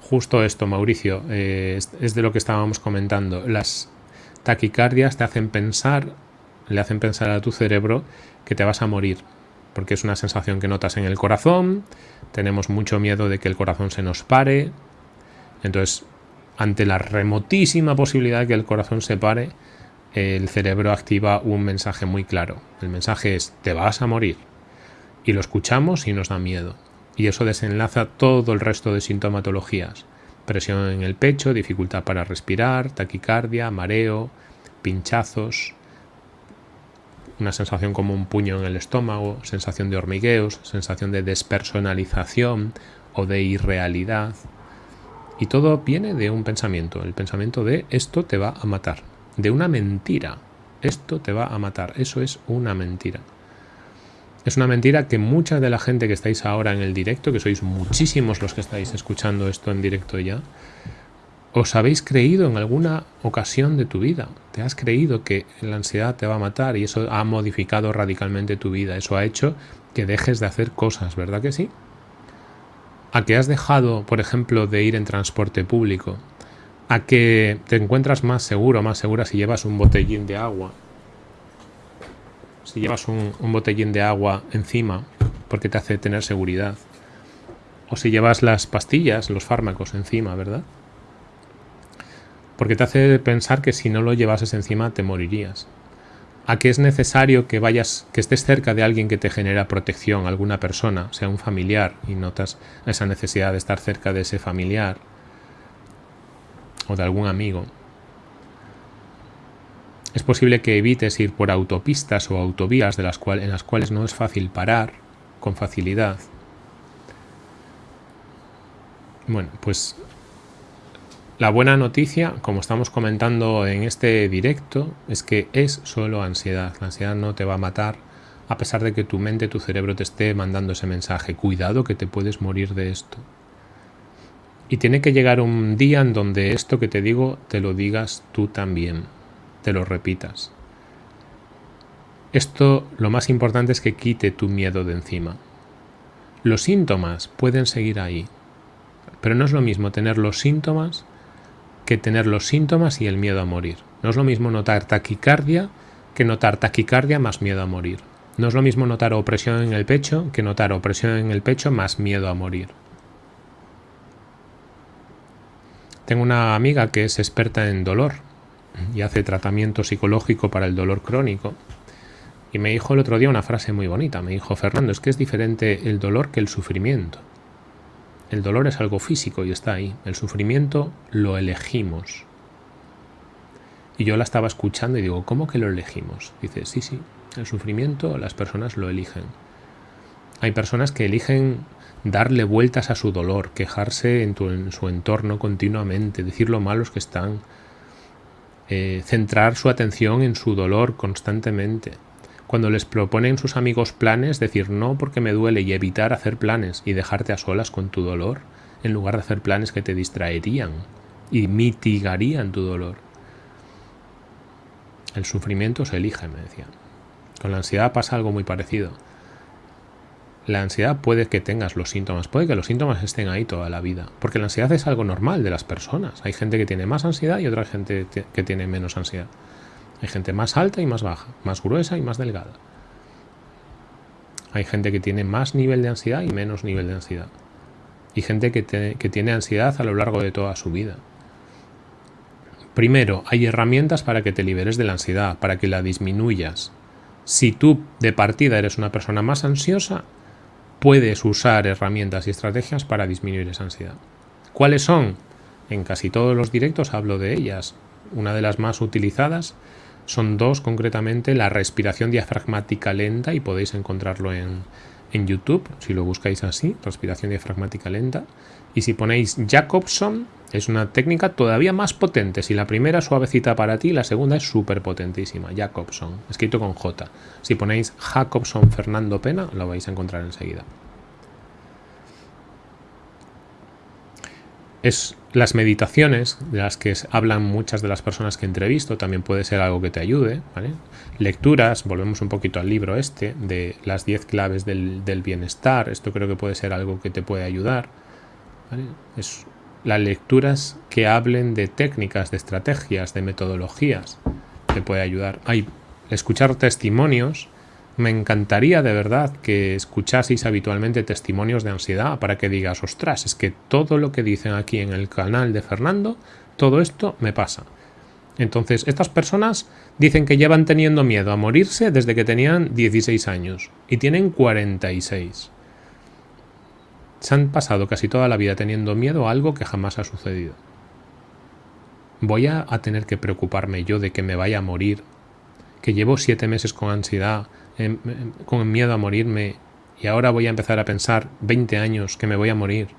Justo esto, Mauricio, eh, es de lo que estábamos comentando. Las taquicardias te hacen pensar, le hacen pensar a tu cerebro que te vas a morir porque es una sensación que notas en el corazón, tenemos mucho miedo de que el corazón se nos pare, entonces ante la remotísima posibilidad de que el corazón se pare, el cerebro activa un mensaje muy claro. El mensaje es, te vas a morir. Y lo escuchamos y nos da miedo. Y eso desenlaza todo el resto de sintomatologías. Presión en el pecho, dificultad para respirar, taquicardia, mareo, pinchazos, una sensación como un puño en el estómago, sensación de hormigueos, sensación de despersonalización o de irrealidad. Y todo viene de un pensamiento, el pensamiento de esto te va a matar, de una mentira. Esto te va a matar, eso es una mentira. Es una mentira que mucha de la gente que estáis ahora en el directo, que sois muchísimos los que estáis escuchando esto en directo ya, os habéis creído en alguna ocasión de tu vida. Te has creído que la ansiedad te va a matar y eso ha modificado radicalmente tu vida. Eso ha hecho que dejes de hacer cosas, ¿verdad que sí? A que has dejado, por ejemplo, de ir en transporte público. A que te encuentras más seguro, más segura si llevas un botellín de agua. Si llevas un, un botellín de agua encima, porque te hace tener seguridad. O si llevas las pastillas, los fármacos encima, ¿verdad? Porque te hace pensar que si no lo llevases encima te morirías. A que es necesario que vayas, que estés cerca de alguien que te genera protección, alguna persona, sea un familiar, y notas esa necesidad de estar cerca de ese familiar o de algún amigo. Es posible que evites ir por autopistas o autovías de las en las cuales no es fácil parar con facilidad. Bueno, pues la buena noticia, como estamos comentando en este directo, es que es solo ansiedad. La ansiedad no te va a matar, a pesar de que tu mente, tu cerebro te esté mandando ese mensaje. Cuidado que te puedes morir de esto. Y tiene que llegar un día en donde esto que te digo te lo digas tú también, te lo repitas. Esto lo más importante es que quite tu miedo de encima. Los síntomas pueden seguir ahí, pero no es lo mismo tener los síntomas que tener los síntomas y el miedo a morir. No es lo mismo notar taquicardia que notar taquicardia más miedo a morir. No es lo mismo notar opresión en el pecho que notar opresión en el pecho más miedo a morir. Tengo una amiga que es experta en dolor y hace tratamiento psicológico para el dolor crónico. Y me dijo el otro día una frase muy bonita. Me dijo, Fernando, es que es diferente el dolor que el sufrimiento. El dolor es algo físico y está ahí. El sufrimiento lo elegimos. Y yo la estaba escuchando y digo, ¿cómo que lo elegimos? Dice, sí, sí, el sufrimiento las personas lo eligen. Hay personas que eligen darle vueltas a su dolor, quejarse en, su entorno continuamente, decir lo malos que están, eh, centrar su atención en su dolor constantemente cuando les proponen sus amigos planes, decir no porque me duele y evitar hacer planes y dejarte a solas con tu dolor, en lugar de hacer planes que te distraerían y mitigarían tu dolor. El sufrimiento se elige, me decían. Con la ansiedad pasa algo muy parecido. La ansiedad puede que tengas los síntomas, puede que los síntomas estén ahí toda la vida, porque la ansiedad es algo normal de las personas. Hay gente que tiene más ansiedad y otra gente que tiene menos ansiedad. Hay gente más alta y más baja, más gruesa y más delgada. Hay gente que tiene más nivel de ansiedad y menos nivel de ansiedad. Y gente que, que tiene ansiedad a lo largo de toda su vida. Primero, hay herramientas para que te liberes de la ansiedad, para que la disminuyas. Si tú de partida eres una persona más ansiosa, puedes usar herramientas y estrategias para disminuir esa ansiedad. ¿Cuáles son? En casi todos los directos hablo de ellas. Una de las más utilizadas son dos concretamente, la respiración diafragmática lenta y podéis encontrarlo en, en YouTube, si lo buscáis así, respiración diafragmática lenta. Y si ponéis Jacobson, es una técnica todavía más potente. Si la primera suavecita para ti, la segunda es súper potentísima. Jacobson, escrito con J. Si ponéis Jacobson Fernando Pena, lo vais a encontrar enseguida. Es las meditaciones de las que hablan muchas de las personas que entrevisto, también puede ser algo que te ayude. Lecturas, volvemos un poquito al libro este, de las 10 claves del, bienestar, esto creo que puede ser algo que te puede ayudar. Es las lecturas que hablen de técnicas, de estrategias, de metodologías, te puede ayudar. Hay escuchar testimonios me encantaría de verdad que escuchaseis habitualmente testimonios de ansiedad para que digas, ostras, es que todo lo que dicen aquí en el canal de Fernando todo esto me pasa. Entonces, estas personas dicen que llevan teniendo miedo a morirse desde que tenían 16 años y tienen 46. Se han pasado casi toda la vida teniendo miedo a algo que jamás ha sucedido. ¿Voy a, tener que preocuparme yo de que me vaya a morir? Que llevo siete meses con ansiedad, con miedo a morirme y ahora voy a empezar a pensar 20 años que me voy a morir.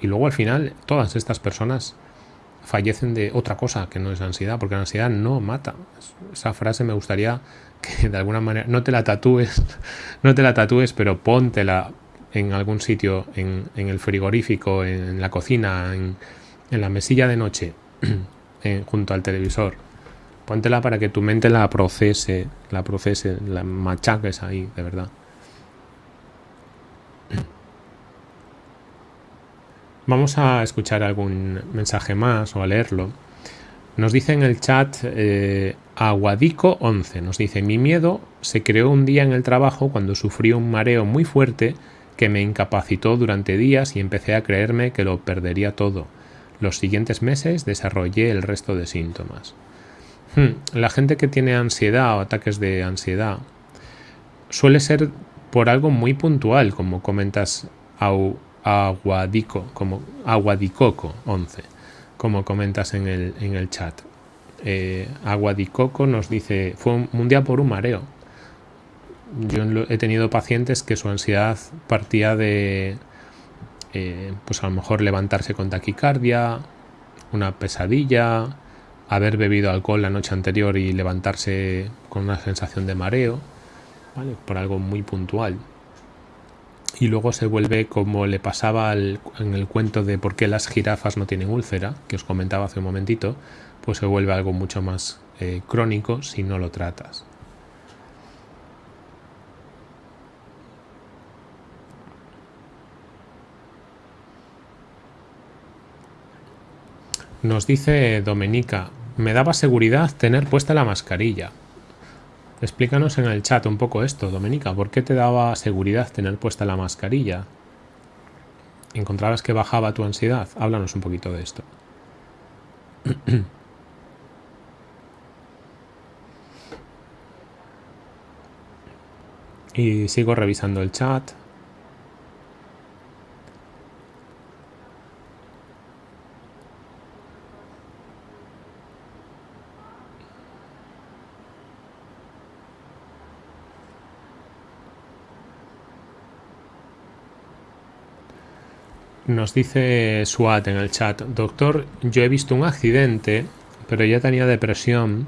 Y luego al final todas estas personas fallecen de otra cosa que no es ansiedad, porque la ansiedad no mata. Esa frase me gustaría que de alguna manera no te la tatúes, no te la tatúes, pero póntela en algún sitio, en, el frigorífico, en, la cocina, en, la mesilla de noche, junto al televisor. Póntela para que tu mente la procese, la procese, la machaques ahí, de verdad. Vamos a escuchar algún mensaje más o a leerlo. Nos dice en el chat eh, Aguadico11, nos dice, mi miedo se creó un día en el trabajo cuando sufrí un mareo muy fuerte que me incapacitó durante días y empecé a creerme que lo perdería todo. Los siguientes meses desarrollé el resto de síntomas. Hmm, la gente que tiene ansiedad o ataques de ansiedad suele ser por algo muy puntual, como comentas Aguadico, como Aguadicoco 11, como comentas en el, en el chat. Eh, Aguadicoco nos dice, fue un, día por un mareo. Yo he tenido pacientes que su ansiedad partía de, eh, pues a lo mejor levantarse con taquicardia, una pesadilla, haber bebido alcohol la noche anterior y levantarse con una sensación de mareo, por algo muy puntual y luego se vuelve como le pasaba en el cuento de por qué las jirafas no tienen úlcera, que os comentaba hace un momentito, pues se vuelve algo mucho más eh, crónico si no lo tratas. Nos dice Domenica, me daba seguridad tener puesta la mascarilla. Explícanos en el chat un poco esto, Domenica. ¿Por qué te daba seguridad tener puesta la mascarilla? ¿Encontrabas que bajaba tu ansiedad? Háblanos un poquito de esto. y sigo revisando el chat. Nos dice SWAT en el chat, doctor, yo he visto un accidente, pero ya tenía depresión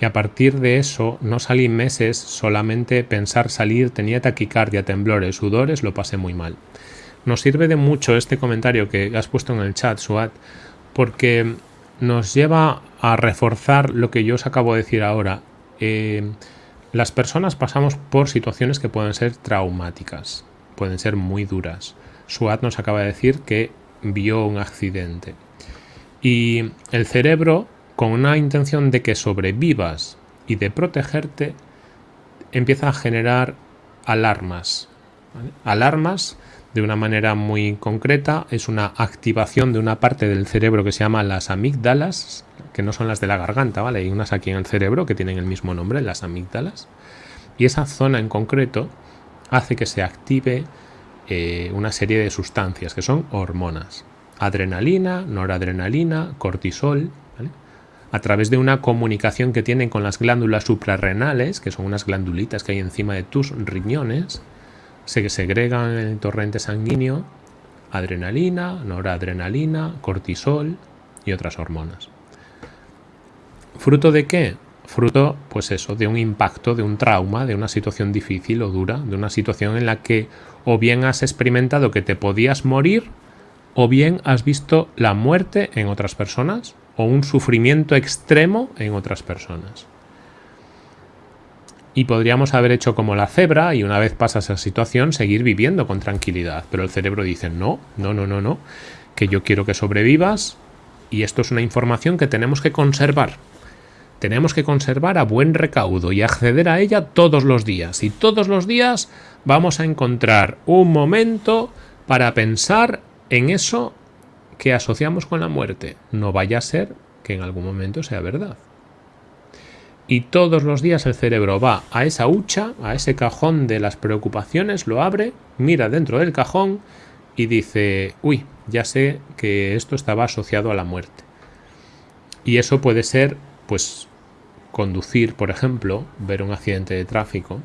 y a partir de eso no salí meses, solamente pensar salir tenía taquicardia, temblores, sudores, lo pasé muy mal. Nos sirve de mucho este comentario que has puesto en el chat, SWAT, porque nos lleva a reforzar lo que yo os acabo de decir ahora. Eh, las personas pasamos por situaciones que pueden ser traumáticas, pueden ser muy duras. Suat nos acaba de decir que vio un accidente. Y el cerebro, con una intención de que sobrevivas y de protegerte, empieza a generar alarmas. Alarmas de una manera muy concreta es una activación de una parte del cerebro que se llama las amígdalas, que no son las de la garganta, ¿vale? Hay unas aquí en el cerebro que tienen el mismo nombre, las amígdalas. Y esa zona en concreto hace que se active eh, una serie de sustancias que son hormonas. Adrenalina, noradrenalina, cortisol, a través de una comunicación que tienen con las glándulas suprarrenales, que son unas glandulitas que hay encima de tus riñones, se segregan en el torrente sanguíneo adrenalina, noradrenalina, cortisol y otras hormonas. ¿Fruto de qué? Fruto, pues eso, de un impacto, de un trauma, de una situación difícil o dura, de una situación en la que o bien has experimentado que te podías morir, o bien has visto la muerte en otras personas, o un sufrimiento extremo en otras personas. Y podríamos haber hecho como la cebra y una vez pasa esa situación seguir viviendo con tranquilidad. Pero el cerebro dice, no, no, no, no, no, que yo quiero que sobrevivas y esto es una información que tenemos que conservar tenemos que conservar a buen recaudo y acceder a ella todos los días. Y todos los días vamos a encontrar un momento para pensar en eso que asociamos con la muerte. No vaya a ser que en algún momento sea verdad. Y todos los días el cerebro va a esa hucha, a ese cajón de las preocupaciones, lo abre, mira dentro del cajón y dice, uy, ya sé que esto estaba asociado a la muerte. Y eso puede ser, pues, conducir, por ejemplo, ver un accidente de tráfico.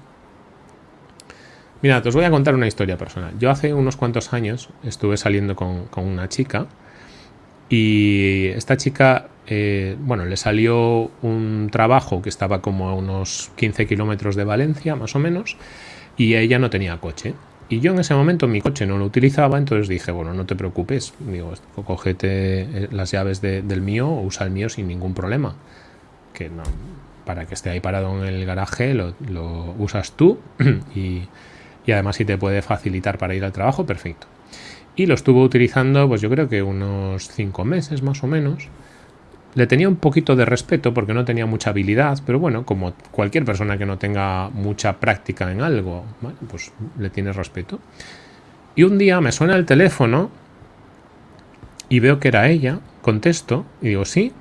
Mira, os voy a contar una historia personal. Yo hace unos cuantos años estuve saliendo con, una chica y esta chica, eh, bueno, le salió un trabajo que estaba como a unos 15 kilómetros de Valencia, más o menos, y ella no tenía coche. Y yo en ese momento mi coche no lo utilizaba, entonces dije, bueno, no te preocupes, digo, cógete eh, las llaves del mío o usa el mío sin ningún problema. Que no, para que esté ahí parado en el garaje lo, usas tú y, y, además si te puede facilitar para ir al trabajo, perfecto. Y lo estuvo utilizando, pues yo creo que unos cinco meses más o menos. Le tenía un poquito de respeto porque no tenía mucha habilidad, pero bueno, como cualquier persona que no tenga mucha práctica en algo, pues le tienes respeto. Y un día me suena el teléfono y veo que era ella, contesto y digo, sí,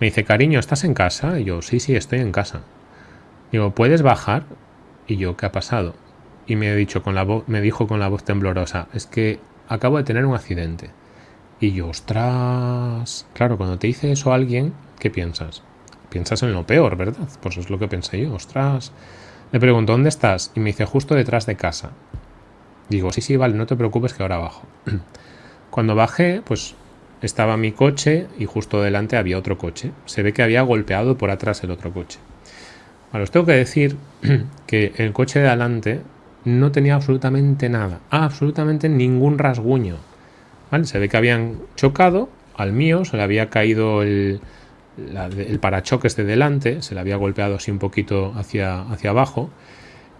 me dice, cariño, ¿estás en casa? Y yo, sí, sí, estoy en casa. Digo, ¿puedes bajar? Y yo, ¿qué ha pasado? Y me, he dicho con la me dijo con la voz temblorosa, es que acabo de tener un accidente. Y yo, ostras. Claro, cuando te dice eso alguien, ¿qué piensas? Piensas en lo peor, ¿verdad? Pues es lo que pensé yo, ostras. Le pregunto, ¿dónde estás? Y me dice, justo detrás de casa. Digo, sí, sí, vale, no te preocupes que ahora bajo. Cuando bajé, pues estaba mi coche y justo delante había otro coche. Se ve que había golpeado por atrás el otro coche. Ahora os tengo que decir que el coche de adelante no tenía absolutamente nada, absolutamente ningún rasguño. Se ve que habían chocado al mío, se le había caído el, el parachoques de delante, se le había golpeado así un poquito hacia, hacia abajo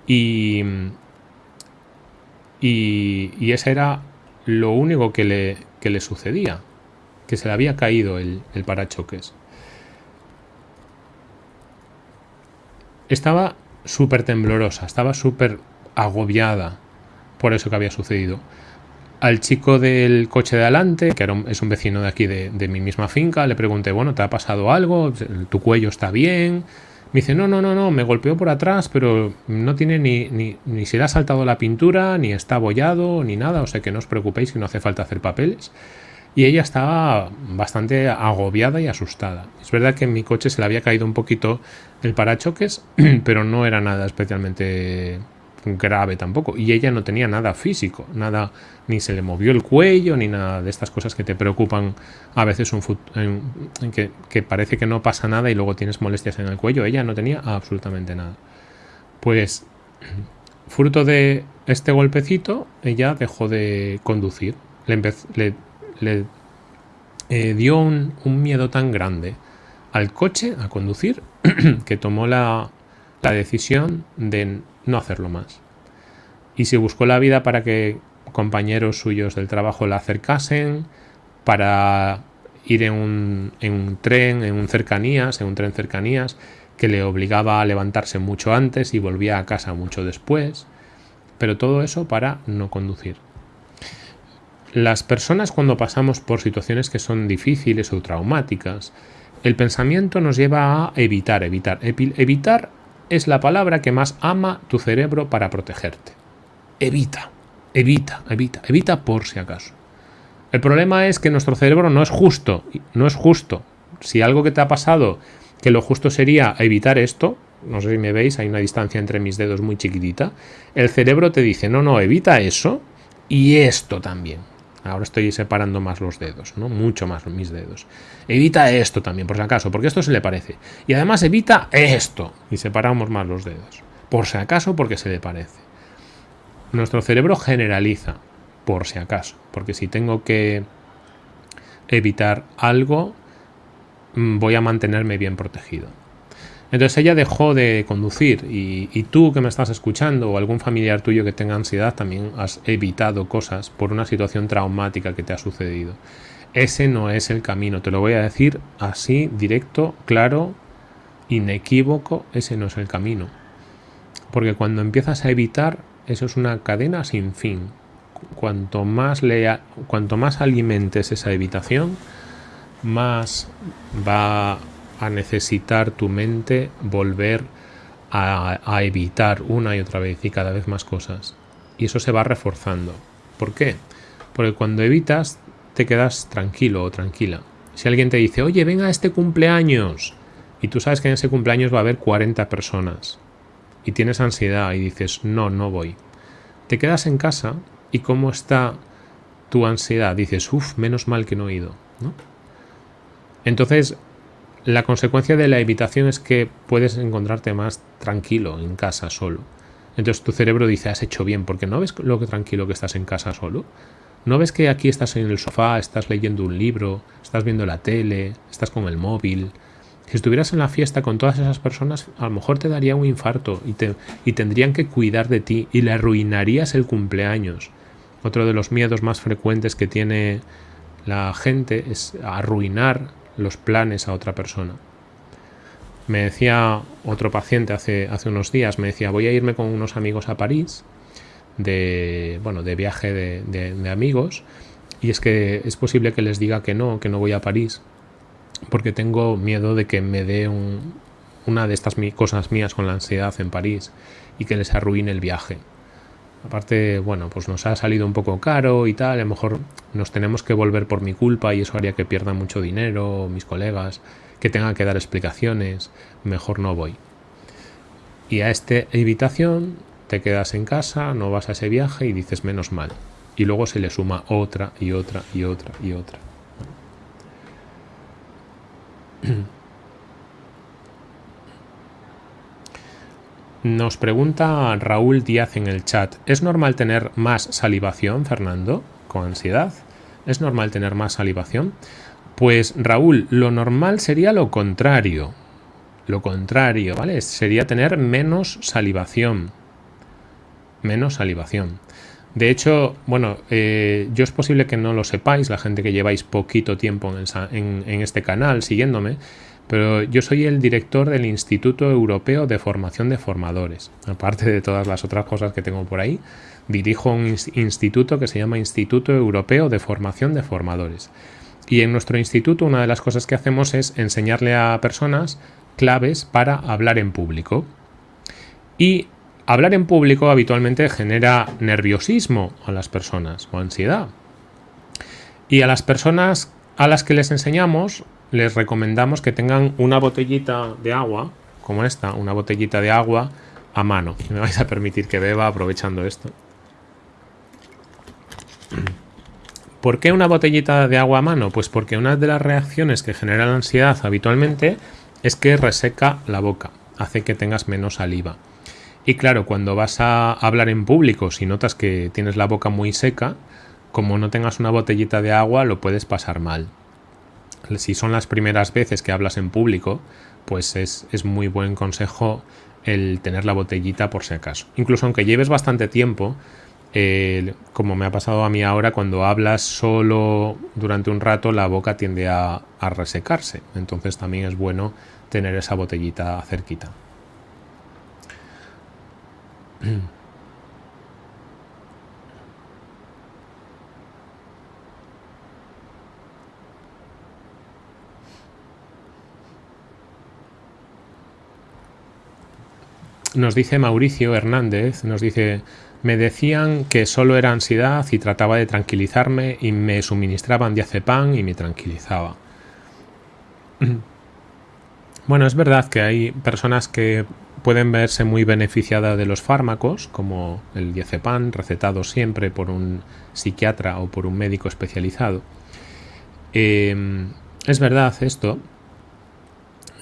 y, y, y ese era lo único que le, que le sucedía que se le había caído el, parachoques. Estaba súper temblorosa, estaba súper agobiada por eso que había sucedido. Al chico del coche de adelante, que es un vecino de aquí de, mi misma finca, le pregunté, bueno, ¿te ha pasado algo? ¿Tu cuello está bien? Me dice, no, no, no, no, me golpeó por atrás, pero no tiene ni, ni, ni se le ha saltado la pintura, ni está abollado, ni nada, o sea que no os preocupéis que no hace falta hacer papeles y ella estaba bastante agobiada y asustada. Es verdad que en mi coche se le había caído un poquito el parachoques, pero no era nada especialmente grave tampoco. Y ella no tenía nada físico, nada, ni se le movió el cuello, ni nada de estas cosas que te preocupan a veces un en, que, que, parece que no pasa nada y luego tienes molestias en el cuello. Ella no tenía absolutamente nada. Pues, fruto de este golpecito, ella dejó de conducir. Le, le le eh, dio un, miedo tan grande al coche, a conducir, que tomó la, decisión de no hacerlo más. Y se buscó la vida para que compañeros suyos del trabajo la acercasen, para ir en un, en un, tren, en un cercanías, en un tren cercanías, que le obligaba a levantarse mucho antes y volvía a casa mucho después. Pero todo eso para no conducir. Las personas cuando pasamos por situaciones que son difíciles o traumáticas, el pensamiento nos lleva a evitar, evitar. Evitar es la palabra que más ama tu cerebro para protegerte. Evita, evita, evita, evita por si acaso. El problema es que nuestro cerebro no es justo, no es justo. Si algo que te ha pasado, que lo justo sería evitar esto, no sé si me veis, hay una distancia entre mis dedos muy chiquitita, el cerebro te dice, no, no, evita eso y esto también. Ahora estoy separando más los dedos, ¿no? Mucho más mis dedos. Evita esto también, por si acaso, porque esto se le parece. Y además evita esto. Y separamos más los dedos. Por si acaso, porque se le parece. Nuestro cerebro generaliza, por si acaso. Porque si tengo que evitar algo, mm, voy a mantenerme bien protegido. Entonces ella dejó de conducir y, tú que me estás escuchando o algún familiar tuyo que tenga ansiedad también has evitado cosas por una situación traumática que te ha sucedido. Ese no es el camino, te lo voy a decir así, directo, claro, inequívoco, ese no es el camino. Porque cuando empiezas a evitar, eso es una cadena sin fin. cuanto más, le, cuanto más alimentes esa evitación, más va a necesitar tu mente volver a, evitar una y otra vez y cada vez más cosas. Y eso se va reforzando. ¿Por qué? Porque cuando evitas te quedas tranquilo o tranquila. Si alguien te dice, oye, venga a este cumpleaños, y tú sabes que en ese cumpleaños va a haber 40 personas, y tienes ansiedad y dices, no, no voy. Te quedas en casa y cómo está tu ansiedad, dices, uff, menos mal que no he ido. Entonces, la consecuencia de la evitación es que puedes encontrarte más tranquilo en casa solo. Entonces tu cerebro dice, has hecho bien, porque no ves lo que tranquilo que estás en casa solo. ¿No ves que aquí estás en el sofá, estás leyendo un libro, estás viendo la tele, estás con el móvil? Si estuvieras en la fiesta con todas esas personas, a lo mejor te daría un infarto y, te, y tendrían que cuidar de ti y le arruinarías el cumpleaños. Otro de los miedos más frecuentes que tiene la gente es arruinar los planes a otra persona. Me decía otro paciente hace, hace unos días, me decía, voy a irme con unos amigos a París, de, bueno, de viaje de, de, amigos, y es que es posible que les diga que no, que no voy a París, porque tengo miedo de que me dé un, una de estas cosas mías con la ansiedad en París y que les arruine el viaje. Aparte, bueno, pues nos ha salido un poco caro y tal, a lo mejor nos tenemos que volver por mi culpa y eso haría que pierda mucho dinero, mis colegas, que tenga que dar explicaciones, mejor no voy. Y a esta evitación te quedas en casa, no vas a ese viaje y dices menos mal. Y luego se le suma otra y otra y otra y otra. Nos pregunta Raúl Díaz en el chat, ¿es normal tener más salivación, Fernando, con ansiedad? ¿Es normal tener más salivación? Pues Raúl, lo normal sería lo contrario. Lo contrario, ¿vale? Sería tener menos salivación. Menos salivación. De hecho, bueno, eh, yo es posible que no lo sepáis, la gente que lleváis poquito tiempo en, en este canal siguiéndome, pero yo soy el director del Instituto Europeo de Formación de Formadores. Aparte de todas las otras cosas que tengo por ahí, dirijo un instituto que se llama Instituto Europeo de Formación de Formadores. Y en nuestro instituto una de las cosas que hacemos es enseñarle a personas claves para hablar en público. Y hablar en público habitualmente genera nerviosismo a las personas o ansiedad. Y a las personas a las que les enseñamos les recomendamos que tengan una botellita de agua, como esta, una botellita de agua a mano. Me vais a permitir que beba aprovechando esto. ¿Por qué una botellita de agua a mano? Pues porque una de las reacciones que genera la ansiedad habitualmente es que reseca la boca, hace que tengas menos saliva. Y claro, cuando vas a hablar en público, si notas que tienes la boca muy seca, como no tengas una botellita de agua, lo puedes pasar mal si son las primeras veces que hablas en público, pues es, muy buen consejo el tener la botellita por si acaso. Incluso aunque lleves bastante tiempo, como me ha pasado a mí ahora, cuando hablas solo durante un rato, la boca tiende a, a resecarse. Entonces también es bueno tener esa botellita cerquita. Nos dice Mauricio Hernández, nos dice, me decían que solo era ansiedad y trataba de tranquilizarme y me suministraban diazepam y me tranquilizaba. Bueno, es verdad que hay personas que pueden verse muy beneficiadas de los fármacos, como el diazepam, recetado siempre por un psiquiatra o por un médico especializado. Eh, es verdad esto,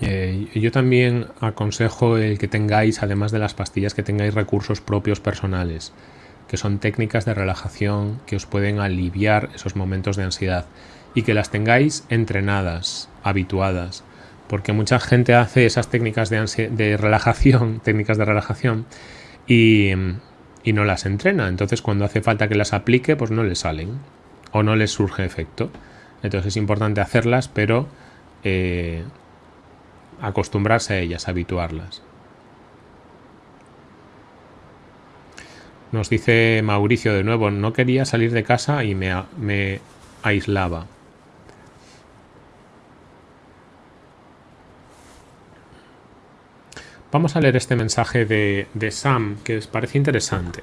eh, yo también aconsejo el que tengáis, además de las pastillas, que tengáis recursos propios personales, que son técnicas de relajación que os pueden aliviar esos momentos de ansiedad y que las tengáis entrenadas, habituadas, porque mucha gente hace esas técnicas de, de relajación, técnicas de relajación y, no las entrena. Entonces cuando hace falta que las aplique, pues no le salen o no les surge efecto. Entonces es importante hacerlas, pero eh, acostumbrarse a ellas, habituarlas. Nos dice Mauricio de nuevo, no quería salir de casa y me, aislaba. Vamos a leer este mensaje de, de Sam, que os parece interesante.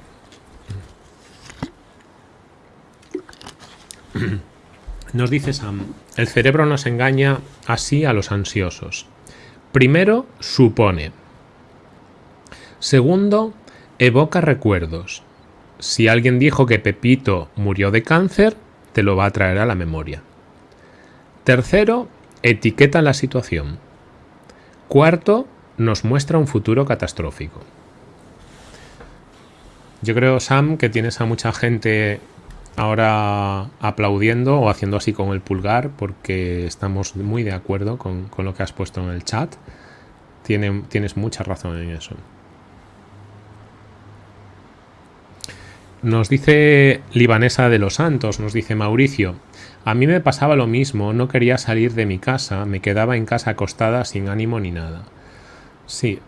Nos dice Sam, el cerebro nos engaña así a los ansiosos. Primero, supone. Segundo, evoca recuerdos. Si alguien dijo que Pepito murió de cáncer, te lo va a traer a la memoria. Tercero, etiqueta la situación. Cuarto, nos muestra un futuro catastrófico. Yo creo, Sam, que tienes a mucha gente ahora aplaudiendo o haciendo así con el pulgar porque estamos muy de acuerdo con, lo que has puesto en el chat. tienes mucha razón en eso. Nos dice Libanesa de los Santos, nos dice Mauricio, a mí me pasaba lo mismo, no quería salir de mi casa, me quedaba en casa acostada sin ánimo ni nada. Sí,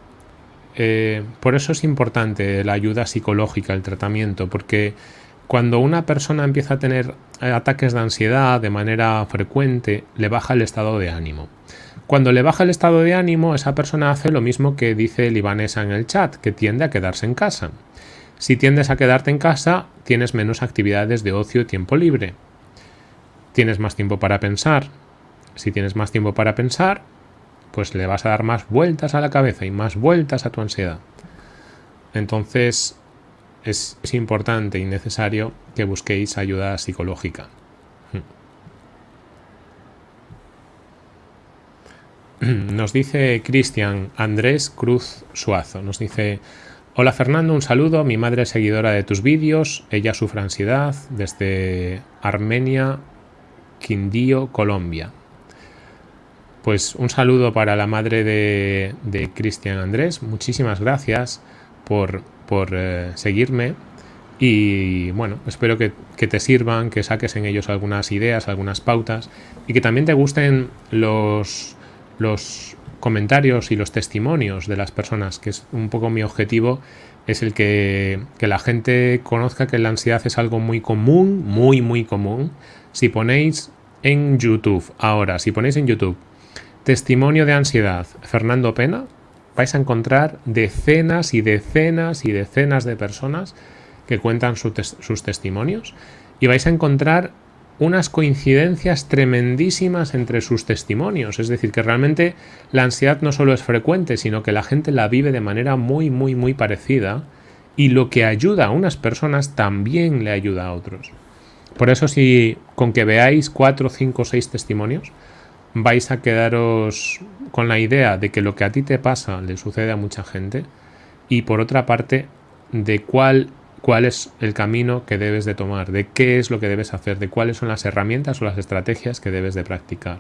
eh, por eso es importante la ayuda psicológica, el tratamiento, porque cuando una persona empieza a tener ataques de ansiedad de manera frecuente, le baja el estado de ánimo. Cuando le baja el estado de ánimo, esa persona hace lo mismo que dice Libanesa en el chat, que tiende a quedarse en casa. Si tiendes a quedarte en casa, tienes menos actividades de ocio y tiempo libre. Tienes más tiempo para pensar. Si tienes más tiempo para pensar, pues le vas a dar más vueltas a la cabeza y más vueltas a tu ansiedad. Entonces es, importante y necesario que busquéis ayuda psicológica. Nos dice Cristian Andrés Cruz Suazo, nos dice, Hola Fernando, un saludo. Mi madre es seguidora de tus vídeos. Ella sufre ansiedad desde Armenia, Quindío, Colombia. Pues un saludo para la madre de, Cristian Andrés. Muchísimas gracias por, eh, seguirme. Y bueno, espero que, que, te sirvan, que saques en ellos algunas ideas, algunas pautas y que también te gusten los, los comentarios y los testimonios de las personas, que es un poco mi objetivo, es el que, la gente conozca que la ansiedad es algo muy común, muy, muy común. Si ponéis en YouTube, ahora, si ponéis en YouTube, testimonio de ansiedad, Fernando Pena, vais a encontrar decenas y decenas y decenas de personas que cuentan sus testimonios y vais a encontrar unas coincidencias tremendísimas entre sus testimonios. Es decir, que realmente la ansiedad no solo es frecuente, sino que la gente la vive de manera muy, muy, muy parecida. Y lo que ayuda a unas personas también le ayuda a otros. Por eso si con que veáis cuatro, cinco, seis testimonios, vais a quedaros con la idea de que lo que a ti te pasa le sucede a mucha gente. Y por otra parte, de cuál cuál es el camino que debes de tomar, de qué es lo que debes hacer, de cuáles son las herramientas o las estrategias que debes de practicar.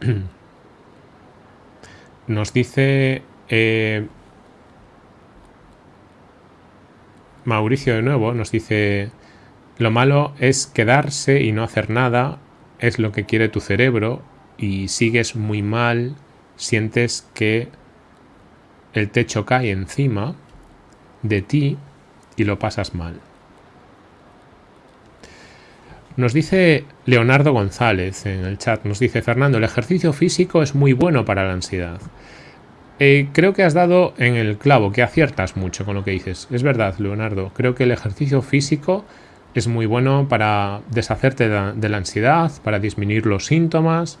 Nos dice eh, Mauricio de nuevo, nos dice, lo malo es quedarse y no hacer nada, es lo que quiere tu cerebro y sigues muy mal, sientes que el techo cae encima de ti y lo pasas mal. Nos dice Leonardo González en el chat, nos dice Fernando, el ejercicio físico es muy bueno para la ansiedad. Eh, creo que has dado en el clavo, que aciertas mucho con lo que dices. Es verdad, Leonardo, creo que el ejercicio físico es muy bueno para deshacerte de la ansiedad, para disminuir los síntomas,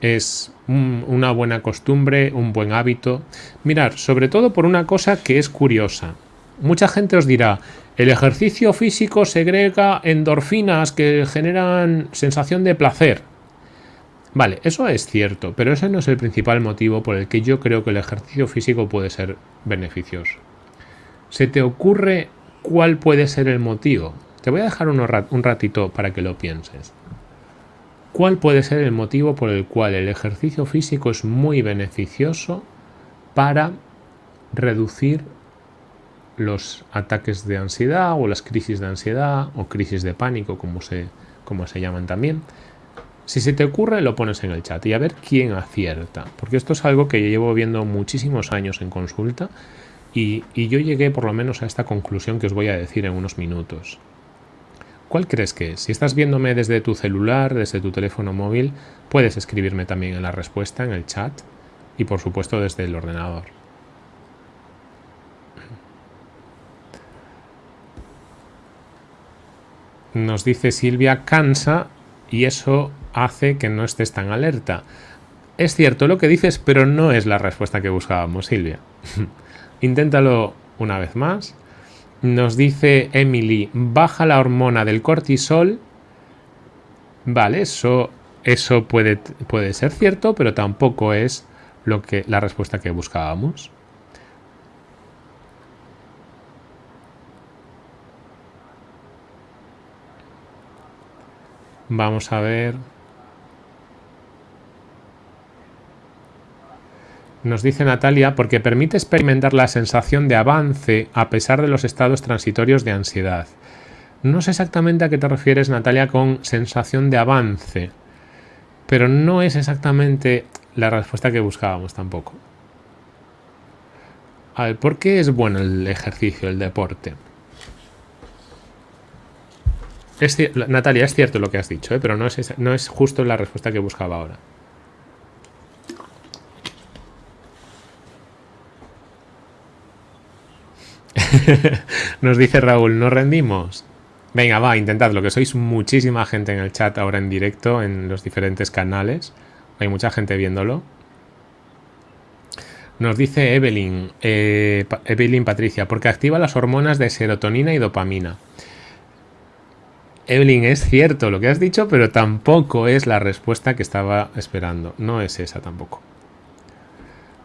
es una buena costumbre, un buen hábito. Mirar, sobre todo por una cosa que es curiosa. Mucha gente os dirá, el ejercicio físico segrega endorfinas que generan sensación de placer. Vale, eso es cierto, pero ese no es el principal motivo por el que yo creo que el ejercicio físico puede ser beneficioso. ¿Se te ocurre cuál puede ser el motivo? Te voy a dejar un ratito para que lo pienses. ¿Cuál puede ser el motivo por el cual el ejercicio físico es muy beneficioso para reducir los ataques de ansiedad o las crisis de ansiedad o crisis de pánico como se, llaman también? Si se te ocurre, lo pones en el chat y a ver quién acierta. Porque esto es algo que llevo viendo muchísimos años en consulta y yo llegué por lo menos a esta conclusión que os voy a decir en unos minutos. ¿Cuál crees que es? Si estás viéndome desde tu celular, desde tu teléfono móvil, puedes escribirme también en la respuesta, en el chat y por supuesto desde el ordenador. Nos dice Silvia, cansa y eso hace que no estés tan alerta. Es cierto lo que dices, pero no es la respuesta que buscábamos, Silvia. Inténtalo una vez más. Nos dice Emily, baja la hormona del cortisol. Vale, eso, eso puede, puede ser cierto, pero tampoco es lo que, la respuesta que buscábamos. Vamos a ver. Nos dice Natalia, porque permite experimentar la sensación de avance a pesar de los estados transitorios de ansiedad. No sé exactamente a qué te refieres, Natalia, con sensación de avance, pero no es exactamente la respuesta que buscábamos tampoco. A ver, ¿por qué es bueno el ejercicio, el deporte? Natalia, es cierto lo que has dicho, ¿eh? pero no es, no es justo la respuesta que buscaba ahora. Nos dice Raúl, ¿no rendimos? Venga, va, intentadlo, que sois muchísima gente en el chat ahora en directo, en los diferentes canales. Hay mucha gente viéndolo. Nos dice Evelyn, eh, Evelyn Patricia, porque activa las hormonas de serotonina y dopamina. Evelyn, es cierto lo que has dicho, pero tampoco es la respuesta que estaba esperando. No es esa tampoco.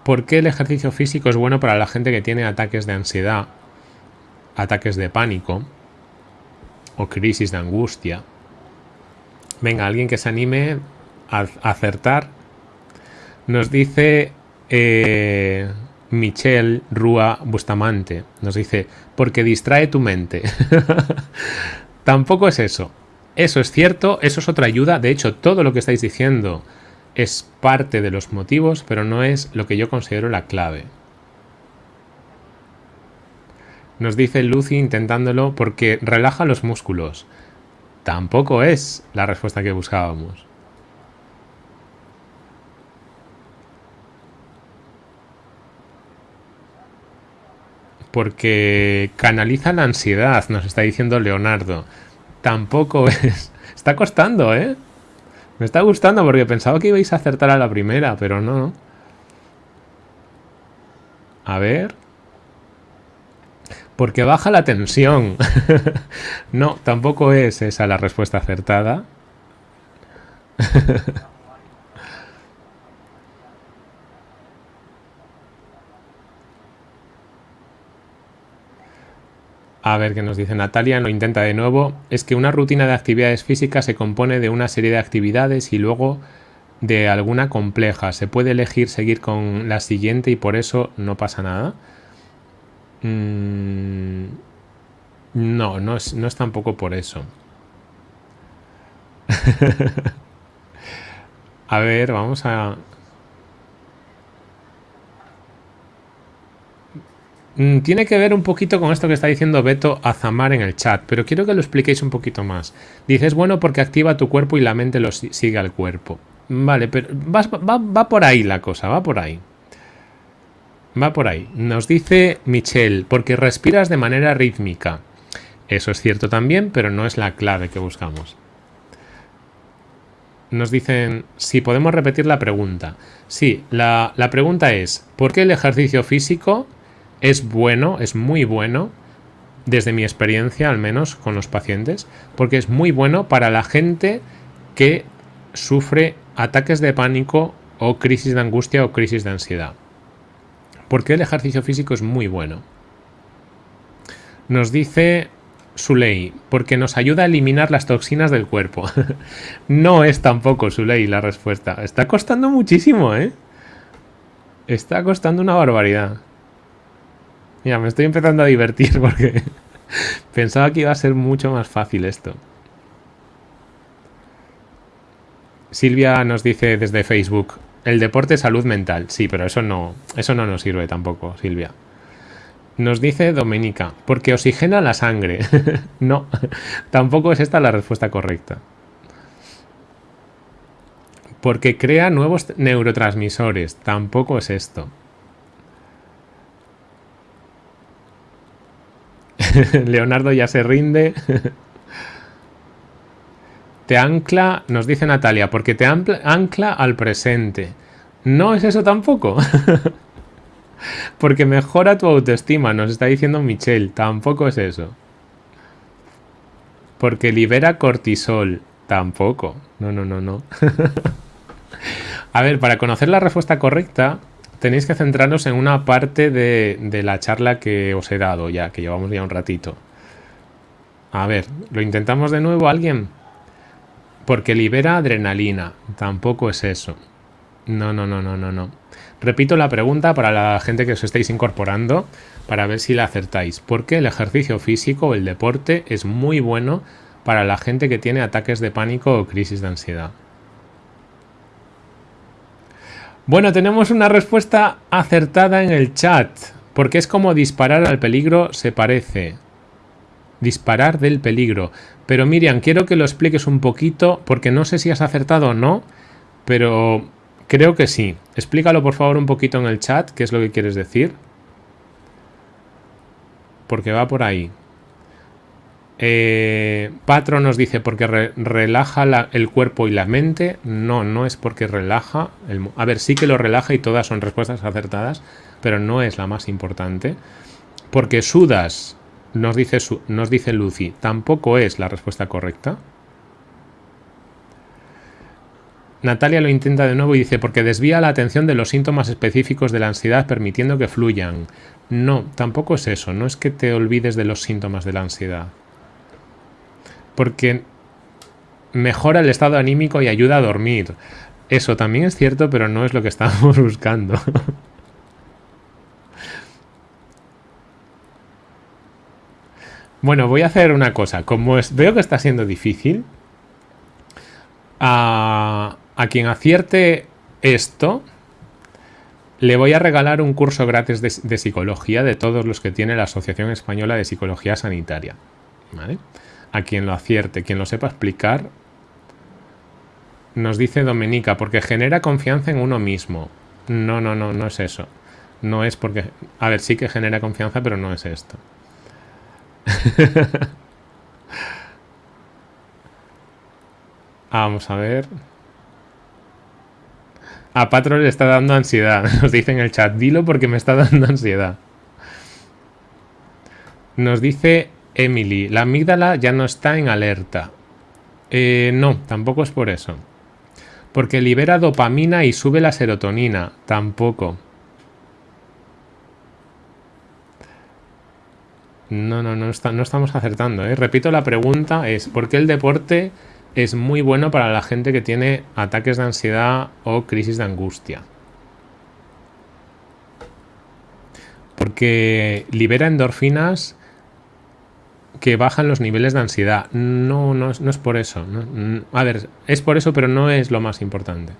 ¿Por qué el ejercicio físico es bueno para la gente que tiene ataques de ansiedad ataques de pánico o crisis de angustia. Venga, alguien que se anime a, acertar. Nos dice eh, Michelle Rúa Bustamante. Nos dice, porque distrae tu mente. Tampoco es eso. Eso es cierto, eso es otra ayuda. De hecho, todo lo que estáis diciendo es parte de los motivos, pero no es lo que yo considero la clave. Nos dice Lucy intentándolo porque relaja los músculos. Tampoco es la respuesta que buscábamos. Porque canaliza la ansiedad, nos está diciendo Leonardo. Tampoco es... Está costando, ¿eh? Me está gustando porque pensaba que ibais a acertar a la primera, pero no. A ver porque baja la tensión. no, tampoco es esa la respuesta acertada. A ver qué nos dice Natalia, lo intenta de nuevo. Es que una rutina de actividades físicas se compone de una serie de actividades y luego de alguna compleja. Se puede elegir seguir con la siguiente y por eso no pasa nada. Mm, no, no es, no es tampoco por eso. a ver, vamos a... Mm, tiene que ver un poquito con esto que está diciendo Beto Azamar en el chat, pero quiero que lo expliquéis un poquito más. Dices, bueno, porque activa tu cuerpo y la mente lo sigue al cuerpo. Vale, pero va por ahí la cosa, va por ahí. Va por ahí. Nos dice Michelle, porque respiras de manera rítmica. Eso es cierto también, pero no es la clave que buscamos. Nos dicen si podemos repetir la pregunta. Sí, la, la pregunta es, ¿por qué el ejercicio físico es bueno, es muy bueno, desde mi experiencia al menos con los pacientes? Porque es muy bueno para la gente que sufre ataques de pánico o crisis de angustia o crisis de ansiedad. Porque el ejercicio físico es muy bueno. Nos dice Suley, porque nos ayuda a eliminar las toxinas del cuerpo. no es tampoco Suley la respuesta. Está costando muchísimo, ¿eh? Está costando una barbaridad. Mira, me estoy empezando a divertir porque pensaba que iba a ser mucho más fácil esto. Silvia nos dice desde Facebook, el deporte salud mental. Sí, pero eso no, eso no nos sirve tampoco, Silvia. Nos dice Domenica, porque oxigena la sangre. no, tampoco es esta la respuesta correcta. Porque crea nuevos neurotransmisores. Tampoco es esto. Leonardo ya se rinde. te ancla, nos dice Natalia, porque te ancla al presente. No es eso tampoco. porque mejora tu autoestima, nos está diciendo Michelle. Tampoco es eso. Porque libera cortisol. Tampoco. No, no, no, no. A ver, para conocer la respuesta correcta, tenéis que centrarnos en una parte de, de, la charla que os he dado ya, que llevamos ya un ratito. A ver, ¿lo intentamos de nuevo alguien? Porque libera adrenalina. Tampoco es eso. No, no, no, no, no, no. Repito la pregunta para la gente que os estáis incorporando para ver si la acertáis. ¿Por qué el ejercicio físico o el deporte es muy bueno para la gente que tiene ataques de pánico o crisis de ansiedad? Bueno, tenemos una respuesta acertada en el chat. Porque es como disparar al peligro se parece. Disparar del peligro. Pero Miriam, quiero que lo expliques un poquito, porque no sé si has acertado o no, pero creo que sí. Explícalo por favor un poquito en el chat, qué es lo que quieres decir. Porque va por ahí. Eh, Patro nos dice porque relaja el cuerpo y la mente. No, no es porque relaja. a ver, sí que lo relaja y todas son respuestas acertadas, pero no es la más importante. Porque sudas nos dice, nos dice Lucy, tampoco es la respuesta correcta. Natalia lo intenta de nuevo y dice, porque desvía la atención de los síntomas específicos de la ansiedad permitiendo que fluyan. No, tampoco es eso, no es que te olvides de los síntomas de la ansiedad. Porque mejora el estado anímico y ayuda a dormir. Eso también es cierto, pero no es lo que estamos buscando. Bueno, voy a hacer una cosa. Como veo que está siendo difícil, a, quien acierte esto, le voy a regalar un curso gratis de, psicología de todos los que tiene la Asociación Española de Psicología Sanitaria. A quien lo acierte, quien lo sepa explicar, nos dice Domenica, porque genera confianza en uno mismo. No, no, no, no es eso. No es porque... A ver, sí que genera confianza, pero no es esto. Vamos a ver. A Patro le está dando ansiedad. Nos dice en el chat, dilo porque me está dando ansiedad. Nos dice Emily, la amígdala ya no está en alerta. Eh, no, tampoco es por eso. Porque libera dopamina y sube la serotonina. Tampoco. No, no, no, estamos acertando. ¿eh? Repito, la pregunta es, ¿por qué el deporte es muy bueno para la gente que tiene ataques de ansiedad o crisis de angustia? Porque libera endorfinas que bajan los niveles de ansiedad. No, no, no es por eso. a ver, es por eso, pero no es lo más importante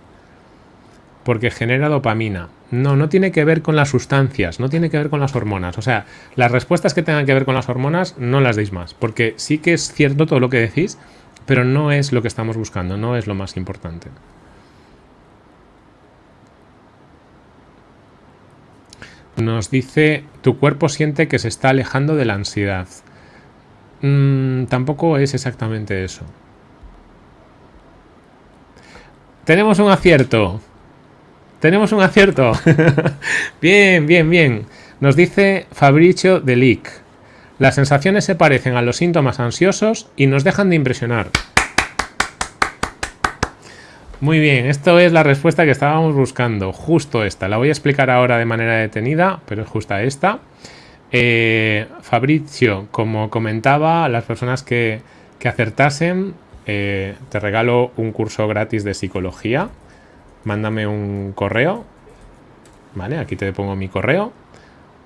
porque genera dopamina. No, no tiene que ver con las sustancias, no tiene que ver con las hormonas. O sea, las respuestas que tengan que ver con las hormonas no las deis más, porque sí que es cierto todo lo que decís, pero no es lo que estamos buscando, no es lo más importante. Nos dice, tu cuerpo siente que se está alejando de la ansiedad. Mm, tampoco es exactamente eso. Tenemos un acierto. Tenemos un acierto. bien, bien, bien. Nos dice Fabricio Delic. Las sensaciones se parecen a los síntomas ansiosos y nos dejan de impresionar. Muy bien, esto es la respuesta que estábamos buscando, justo esta. La voy a explicar ahora de manera detenida, pero es justa esta. Eh, Fabricio, como comentaba, las personas que, acertasen, eh, te regalo un curso gratis de psicología mándame un correo, ¿vale? Aquí te pongo mi correo,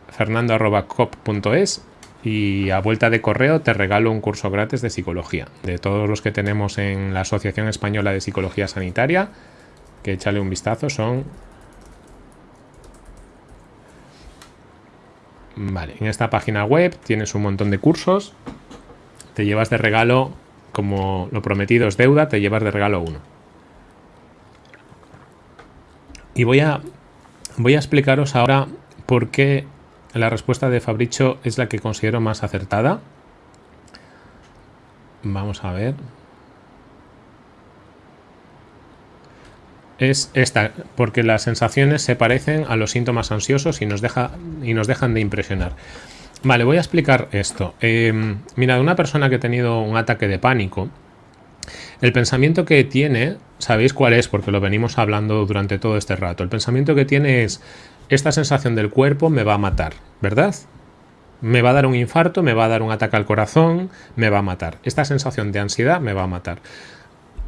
fernando.cop.es y a vuelta de correo te regalo un curso gratis de psicología. De todos los que tenemos en la Asociación Española de Psicología Sanitaria, que échale un vistazo, son... Vale, en esta página web tienes un montón de cursos. Te llevas de regalo, como lo prometido es deuda, te llevas de regalo uno. Y voy a, voy a explicaros ahora por qué la respuesta de Fabricio es la que considero más acertada. Vamos a ver. Es esta, porque las sensaciones se parecen a los síntomas ansiosos y nos, deja, y nos dejan de impresionar. Vale, voy a explicar esto. Eh, mira, una persona que ha tenido un ataque de pánico, el pensamiento que tiene, ¿sabéis cuál es? Porque lo venimos hablando durante todo este rato. El pensamiento que tiene es, esta sensación del cuerpo me va a matar, ¿verdad? Me va a dar un infarto, me va a dar un ataque al corazón, me va a matar. Esta sensación de ansiedad me va a matar.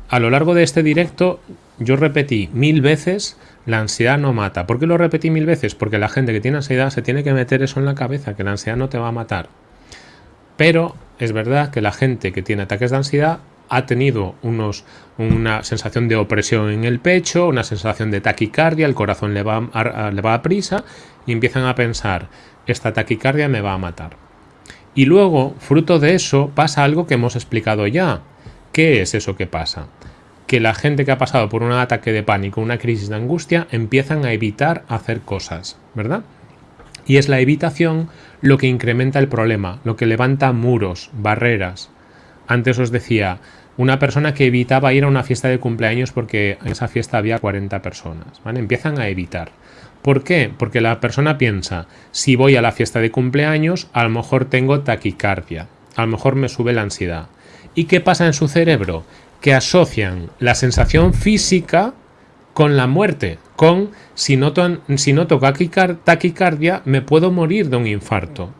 A lo largo de este directo yo repetí mil veces la ansiedad no mata. ¿Por qué lo repetí mil veces? Porque la gente que tiene ansiedad se tiene que meter eso en la cabeza, que la ansiedad no te va a matar. Pero es verdad que la gente que tiene ataques de ansiedad ha tenido unos, una sensación de opresión en el pecho, una sensación de taquicardia, el corazón le va a, le va a prisa y empiezan a pensar, esta taquicardia me va a matar. Y luego, fruto de eso, pasa algo que hemos explicado ya. ¿Qué es eso que pasa? Que la gente que ha pasado por un ataque de pánico, una crisis de angustia, empiezan a evitar hacer cosas, ¿verdad? Y es la evitación lo que incrementa el problema, lo que levanta muros, barreras. Antes os decía, una persona que evitaba ir a una fiesta de cumpleaños porque en esa fiesta había 40 personas. ¿vale? Empiezan a evitar. ¿Por qué? Porque la persona piensa, si voy a la fiesta de cumpleaños, a lo mejor tengo taquicardia, a lo mejor me sube la ansiedad. ¿Y qué pasa en su cerebro? Que asocian la sensación física con la muerte, con si noto, si taquicardia me puedo morir de un infarto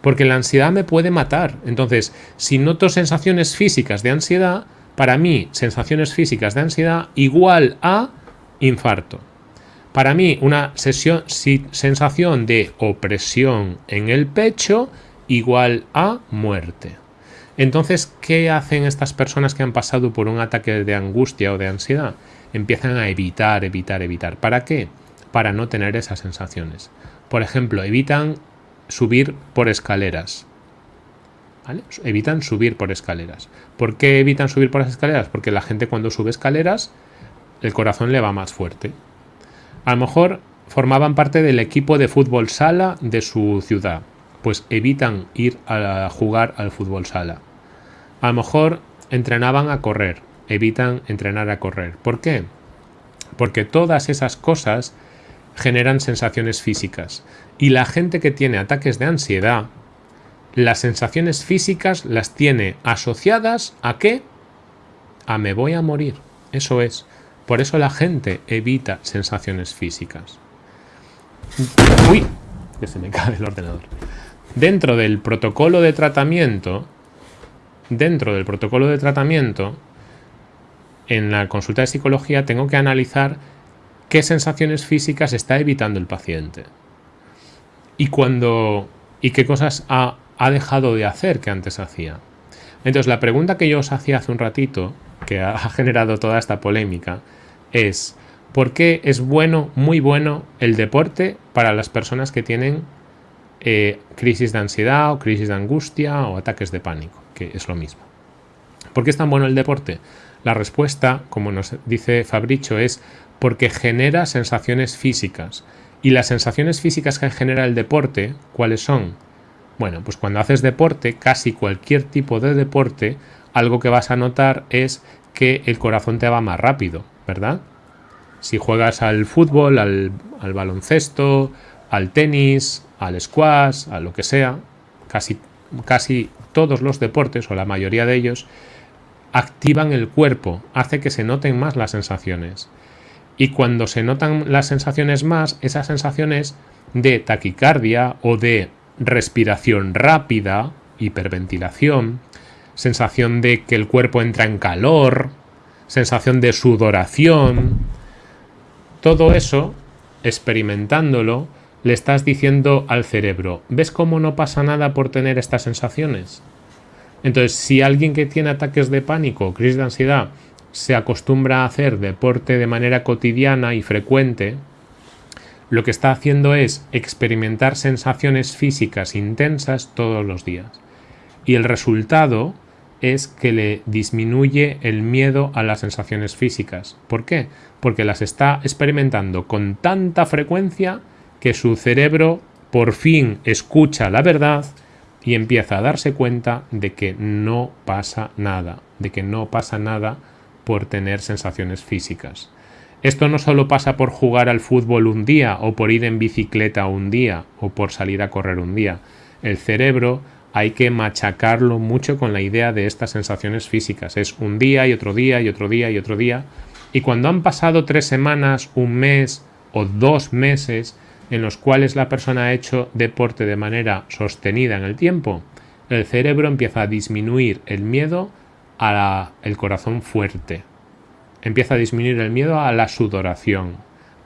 porque la ansiedad me puede matar. Entonces, si noto sensaciones físicas de ansiedad, para mí, sensaciones físicas de ansiedad igual a infarto. Para mí, una sesión, sensación de opresión en el pecho igual a muerte. Entonces, ¿qué hacen estas personas que han pasado por un ataque de angustia o de ansiedad? Empiezan a evitar, evitar, evitar. ¿Para qué? Para no tener esas sensaciones. Por ejemplo, evitan subir por escaleras. Evitan subir por escaleras. ¿Por qué evitan subir por las escaleras? Porque la gente cuando sube escaleras, el corazón le va más fuerte. A lo mejor formaban parte del equipo de fútbol sala de su ciudad. Pues evitan ir a jugar al fútbol sala. A lo mejor entrenaban a correr. Evitan entrenar a correr. ¿Por qué? Porque todas esas cosas generan sensaciones físicas. Y la gente que tiene ataques de ansiedad, las sensaciones físicas las tiene asociadas a qué? A me voy a morir. Eso es. Por eso la gente evita sensaciones físicas. Uy, que se me cae el ordenador. Dentro del protocolo de tratamiento, dentro del protocolo de tratamiento, en la consulta de psicología tengo que analizar qué sensaciones físicas está evitando el paciente. Y cuando y qué cosas ha, ha dejado de hacer que antes hacía. Entonces la pregunta que yo os hacía hace un ratito, que ha generado toda esta polémica, es ¿por qué es bueno, muy bueno, el deporte para las personas que tienen eh, crisis de ansiedad o crisis de angustia o ataques de pánico? Que es lo mismo. ¿Por qué es tan bueno el deporte? La respuesta, como nos dice Fabricio, es porque genera sensaciones físicas. Y las sensaciones físicas que genera el deporte, ¿cuáles son? Bueno, pues cuando haces deporte, casi cualquier tipo de deporte, algo que vas a notar es que el corazón te va más rápido, ¿verdad? Si juegas al fútbol, al, al baloncesto, al tenis, al squash, a lo que sea, casi, casi todos los deportes, o la mayoría de ellos, activan el cuerpo, hace que se noten más las sensaciones. Y cuando se notan las sensaciones más, esas sensaciones de taquicardia o de respiración rápida, hiperventilación, sensación de que el cuerpo entra en calor, sensación de sudoración, todo eso, experimentándolo, le estás diciendo al cerebro, ¿ves cómo no pasa nada por tener estas sensaciones? Entonces, si alguien que tiene ataques de pánico crisis de ansiedad se acostumbra a hacer deporte de manera cotidiana y frecuente, lo que está haciendo es experimentar sensaciones físicas intensas todos los días. Y el resultado es que le disminuye el miedo a las sensaciones físicas. ¿Por qué? Porque las está experimentando con tanta frecuencia que su cerebro por fin escucha la verdad y empieza a darse cuenta de que no pasa nada, de que no pasa nada por tener sensaciones físicas. Esto no solo pasa por jugar al fútbol un día o por ir en bicicleta un día o por salir a correr un día. El cerebro hay que machacarlo mucho con la idea de estas sensaciones físicas. Es un día y otro día y otro día y otro día. Y cuando han pasado tres semanas, un mes o dos meses en los cuales la persona ha hecho deporte de manera sostenida en el tiempo, el cerebro empieza a disminuir el miedo a el corazón fuerte. Empieza a disminuir el miedo a la sudoración,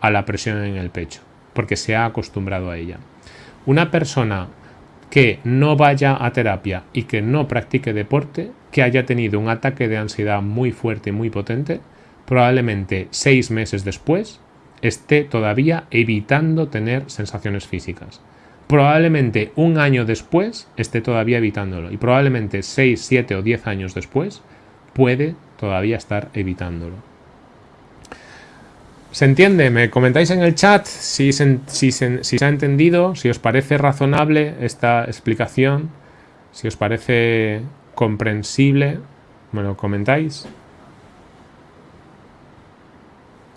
a la presión en el pecho, porque se ha acostumbrado a ella. Una persona que no vaya a terapia y que no practique deporte, que haya tenido un ataque de ansiedad muy fuerte y muy potente, probablemente seis meses después esté todavía evitando tener sensaciones físicas. Probablemente un año después esté todavía evitándolo y probablemente seis, siete o diez años después puede todavía estar evitándolo. ¿Se entiende? Me comentáis en el chat si se, ha entendido, si os parece razonable esta explicación, si os parece comprensible. Bueno, comentáis.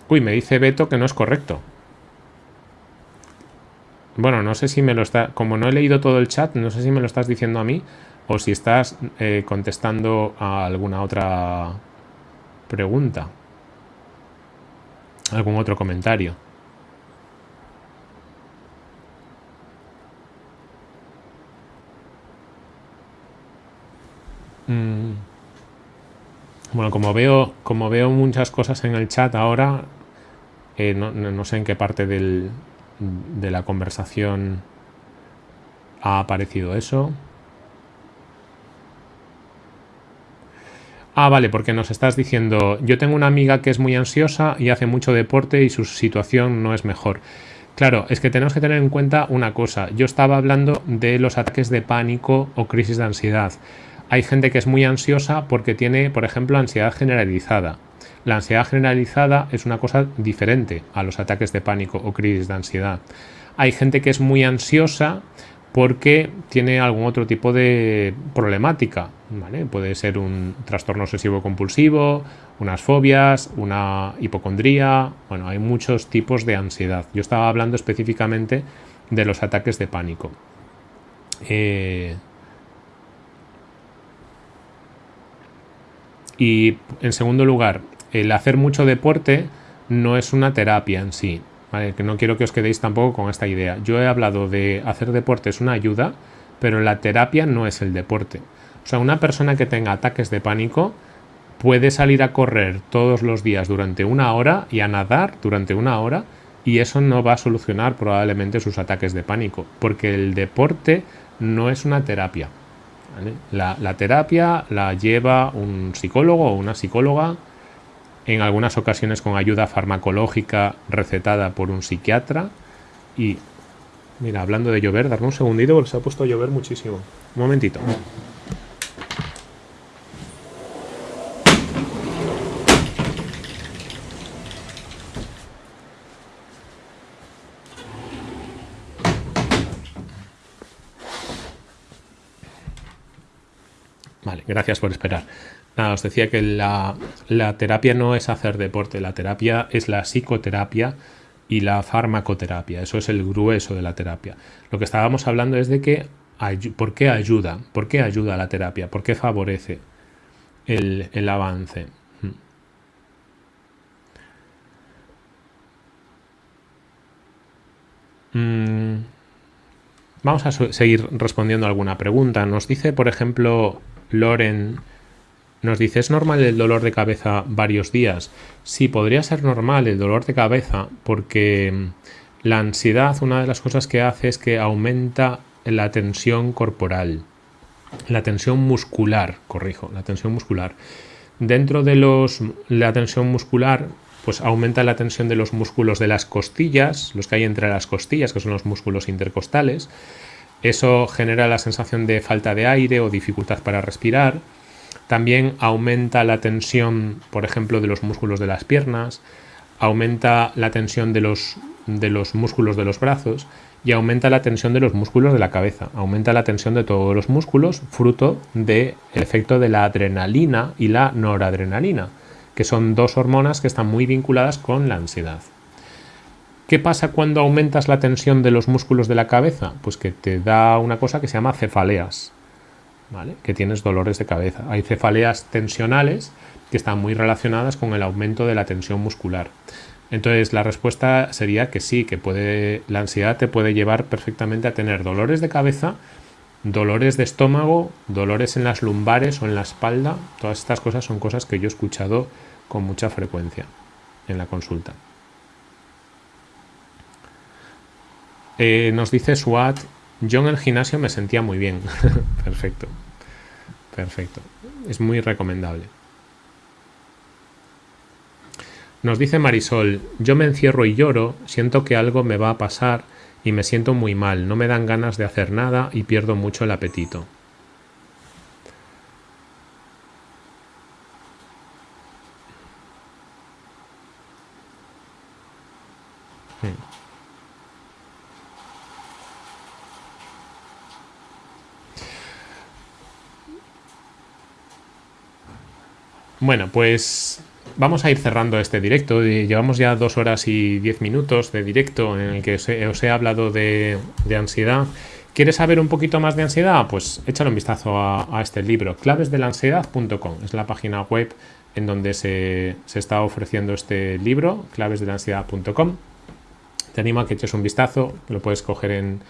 Uy, me dice Beto que no es correcto. Bueno, no sé si me lo está... Como no he leído todo el chat, no sé si me lo estás diciendo a mí o si estás eh, contestando a alguna otra pregunta algún otro comentario. Mm. Bueno, como veo, como veo muchas cosas en el chat ahora, eh, no, sé en qué parte del, de la conversación ha aparecido eso. Ah, vale, porque nos estás diciendo, yo tengo una amiga que es muy ansiosa y hace mucho deporte y su situación no es mejor. Claro, es que tenemos que tener en cuenta una cosa. Yo estaba hablando de los ataques de pánico o crisis de ansiedad. Hay gente que es muy ansiosa porque tiene, por ejemplo, ansiedad generalizada. La ansiedad generalizada es una cosa diferente a los ataques de pánico o crisis de ansiedad. Hay gente que es muy ansiosa porque tiene algún otro tipo de problemática. Puede ser un trastorno obsesivo compulsivo, unas fobias, una hipocondría. Bueno, hay muchos tipos de ansiedad. Yo estaba hablando específicamente de los ataques de pánico. Eh, y en segundo lugar, el hacer mucho deporte no es una terapia en sí. Que no quiero que os quedéis tampoco con esta idea. Yo he hablado de hacer deporte es una ayuda, pero la terapia no es el deporte. O sea, una persona que tenga ataques de pánico puede salir a correr todos los días durante una hora y a nadar durante una hora y eso no va a solucionar probablemente sus ataques de pánico, porque el deporte no es una terapia. La terapia la lleva un psicólogo o una psicóloga en algunas ocasiones con ayuda farmacológica recetada por un psiquiatra. Y mira, hablando de llover, darme un segundito porque se ha puesto a llover muchísimo. Un momentito. Vale, gracias por esperar. Nada, os decía que la, terapia no es hacer deporte, la terapia es la psicoterapia y la farmacoterapia. Eso es el grueso de la terapia. Lo que estábamos hablando es de que por qué ayuda, por qué ayuda la terapia, por qué favorece el, avance. Mm. Mm. Vamos a seguir respondiendo alguna pregunta. Nos dice, por ejemplo, Loren nos dice, ¿es normal el dolor de cabeza varios días? Sí, podría ser normal el dolor de cabeza porque la ansiedad, una de las cosas que hace es que aumenta la tensión corporal, la tensión muscular, corrijo, la tensión muscular. Dentro de los, la tensión muscular, pues aumenta la tensión de los músculos de las costillas, los que hay entre las costillas, que son los músculos intercostales. Eso genera la sensación de falta de aire o dificultad para respirar. También aumenta la tensión, por ejemplo, de los músculos de las piernas, aumenta la tensión de los, de los músculos de los brazos y aumenta la tensión de los músculos de la cabeza, aumenta la tensión de todos los músculos fruto del efecto de la adrenalina y la noradrenalina, que son dos hormonas que están muy vinculadas con la ansiedad. ¿Qué pasa cuando aumentas la tensión de los músculos de la cabeza? Pues que te da una cosa que se llama cefaleas, ¿vale? que tienes dolores de cabeza. Hay cefaleas tensionales que están muy relacionadas con el aumento de la tensión muscular. Entonces la respuesta sería que sí, que puede, la ansiedad te puede llevar perfectamente a tener dolores de cabeza, dolores de estómago, dolores en las lumbares o en la espalda. Todas estas cosas son cosas que yo he escuchado con mucha frecuencia en la consulta. Eh, nos dice SWAT, yo en el gimnasio me sentía muy bien. perfecto, perfecto. Es muy recomendable. Nos dice Marisol, yo me encierro y lloro, siento que algo me va a pasar y me siento muy mal, no me dan ganas de hacer nada y pierdo mucho el apetito. Bueno, pues vamos a ir cerrando este directo. Llevamos ya dos horas y diez minutos de directo en el que os he, hablado de, ansiedad. ¿Quieres saber un poquito más de ansiedad? Pues échale un vistazo a, este libro, clavesdelansiedad.com. Es la página web en donde se, está ofreciendo este libro, clavesdelansiedad.com. Te animo a que eches un vistazo, lo puedes coger en,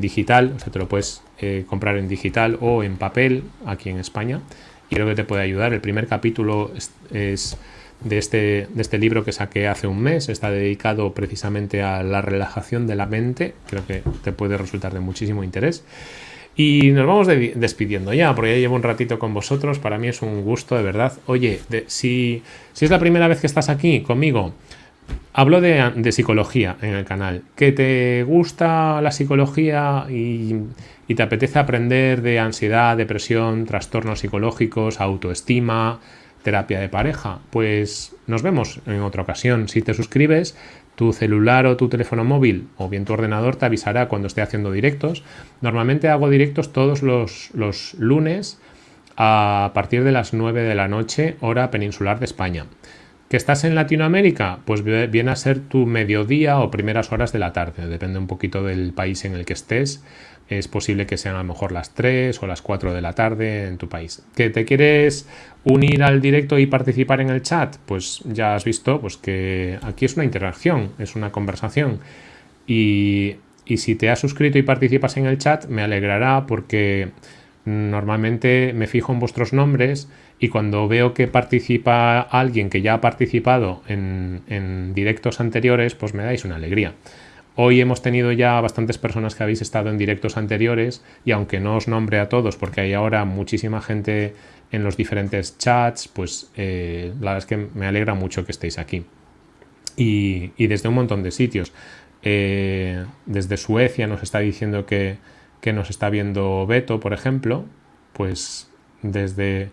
digital, o sea, te lo puedes eh, comprar en digital o en papel aquí en España creo que te puede ayudar. El primer capítulo es de este, de este libro que saqué hace un mes. Está dedicado precisamente a la relajación de la mente. Creo que te puede resultar de muchísimo interés. Y nos vamos despidiendo ya, porque ya llevo un ratito con vosotros. Para mí es un gusto, de verdad. Oye, si, si es la primera vez que estás aquí conmigo, hablo de, psicología en el canal. ¿Que te gusta la psicología y, y te apetece aprender de ansiedad, depresión, trastornos psicológicos, autoestima, terapia de pareja, pues nos vemos en otra ocasión. Si te suscribes, tu celular o tu teléfono móvil o bien tu ordenador te avisará cuando esté haciendo directos. Normalmente hago directos todos los, los lunes a partir de las 9 de la noche, hora peninsular de España. ¿Que estás en Latinoamérica? Pues viene a ser tu mediodía o primeras horas de la tarde, depende un poquito del país en el que estés es posible que sean a lo mejor las 3 o las 4 de la tarde en tu país. ¿Que te quieres unir al directo y participar en el chat? Pues ya has visto pues que aquí es una interacción, es una conversación. Y, y si te has suscrito y participas en el chat, me alegrará porque normalmente me fijo en vuestros nombres y cuando veo que participa alguien que ya ha participado en, directos anteriores, pues me dais una alegría. Hoy hemos tenido ya bastantes personas que habéis estado en directos anteriores y aunque no os nombre a todos porque hay ahora muchísima gente en los diferentes chats, pues eh, la verdad es que me alegra mucho que estéis aquí. Y, desde un montón de sitios. Eh, desde Suecia nos está diciendo que, que nos está viendo Beto, por ejemplo. Pues desde...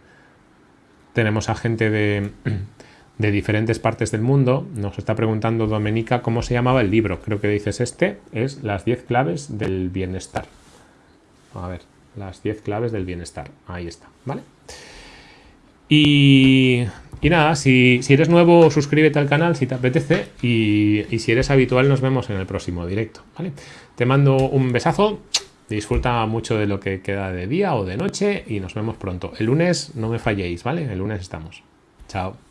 Tenemos a gente de de diferentes partes del mundo. Nos está preguntando Domenica cómo se llamaba el libro. Creo que dices este, es Las 10 claves del bienestar. A ver, las 10 claves del bienestar. Ahí está, ¿vale? Y, y nada, si, eres nuevo, suscríbete al canal si te apetece. Y, y si eres habitual, nos vemos en el próximo directo, ¿vale? Te mando un besazo. Disfruta mucho de lo que queda de día o de noche y nos vemos pronto. El lunes no me falléis, ¿vale? El lunes estamos. Chao.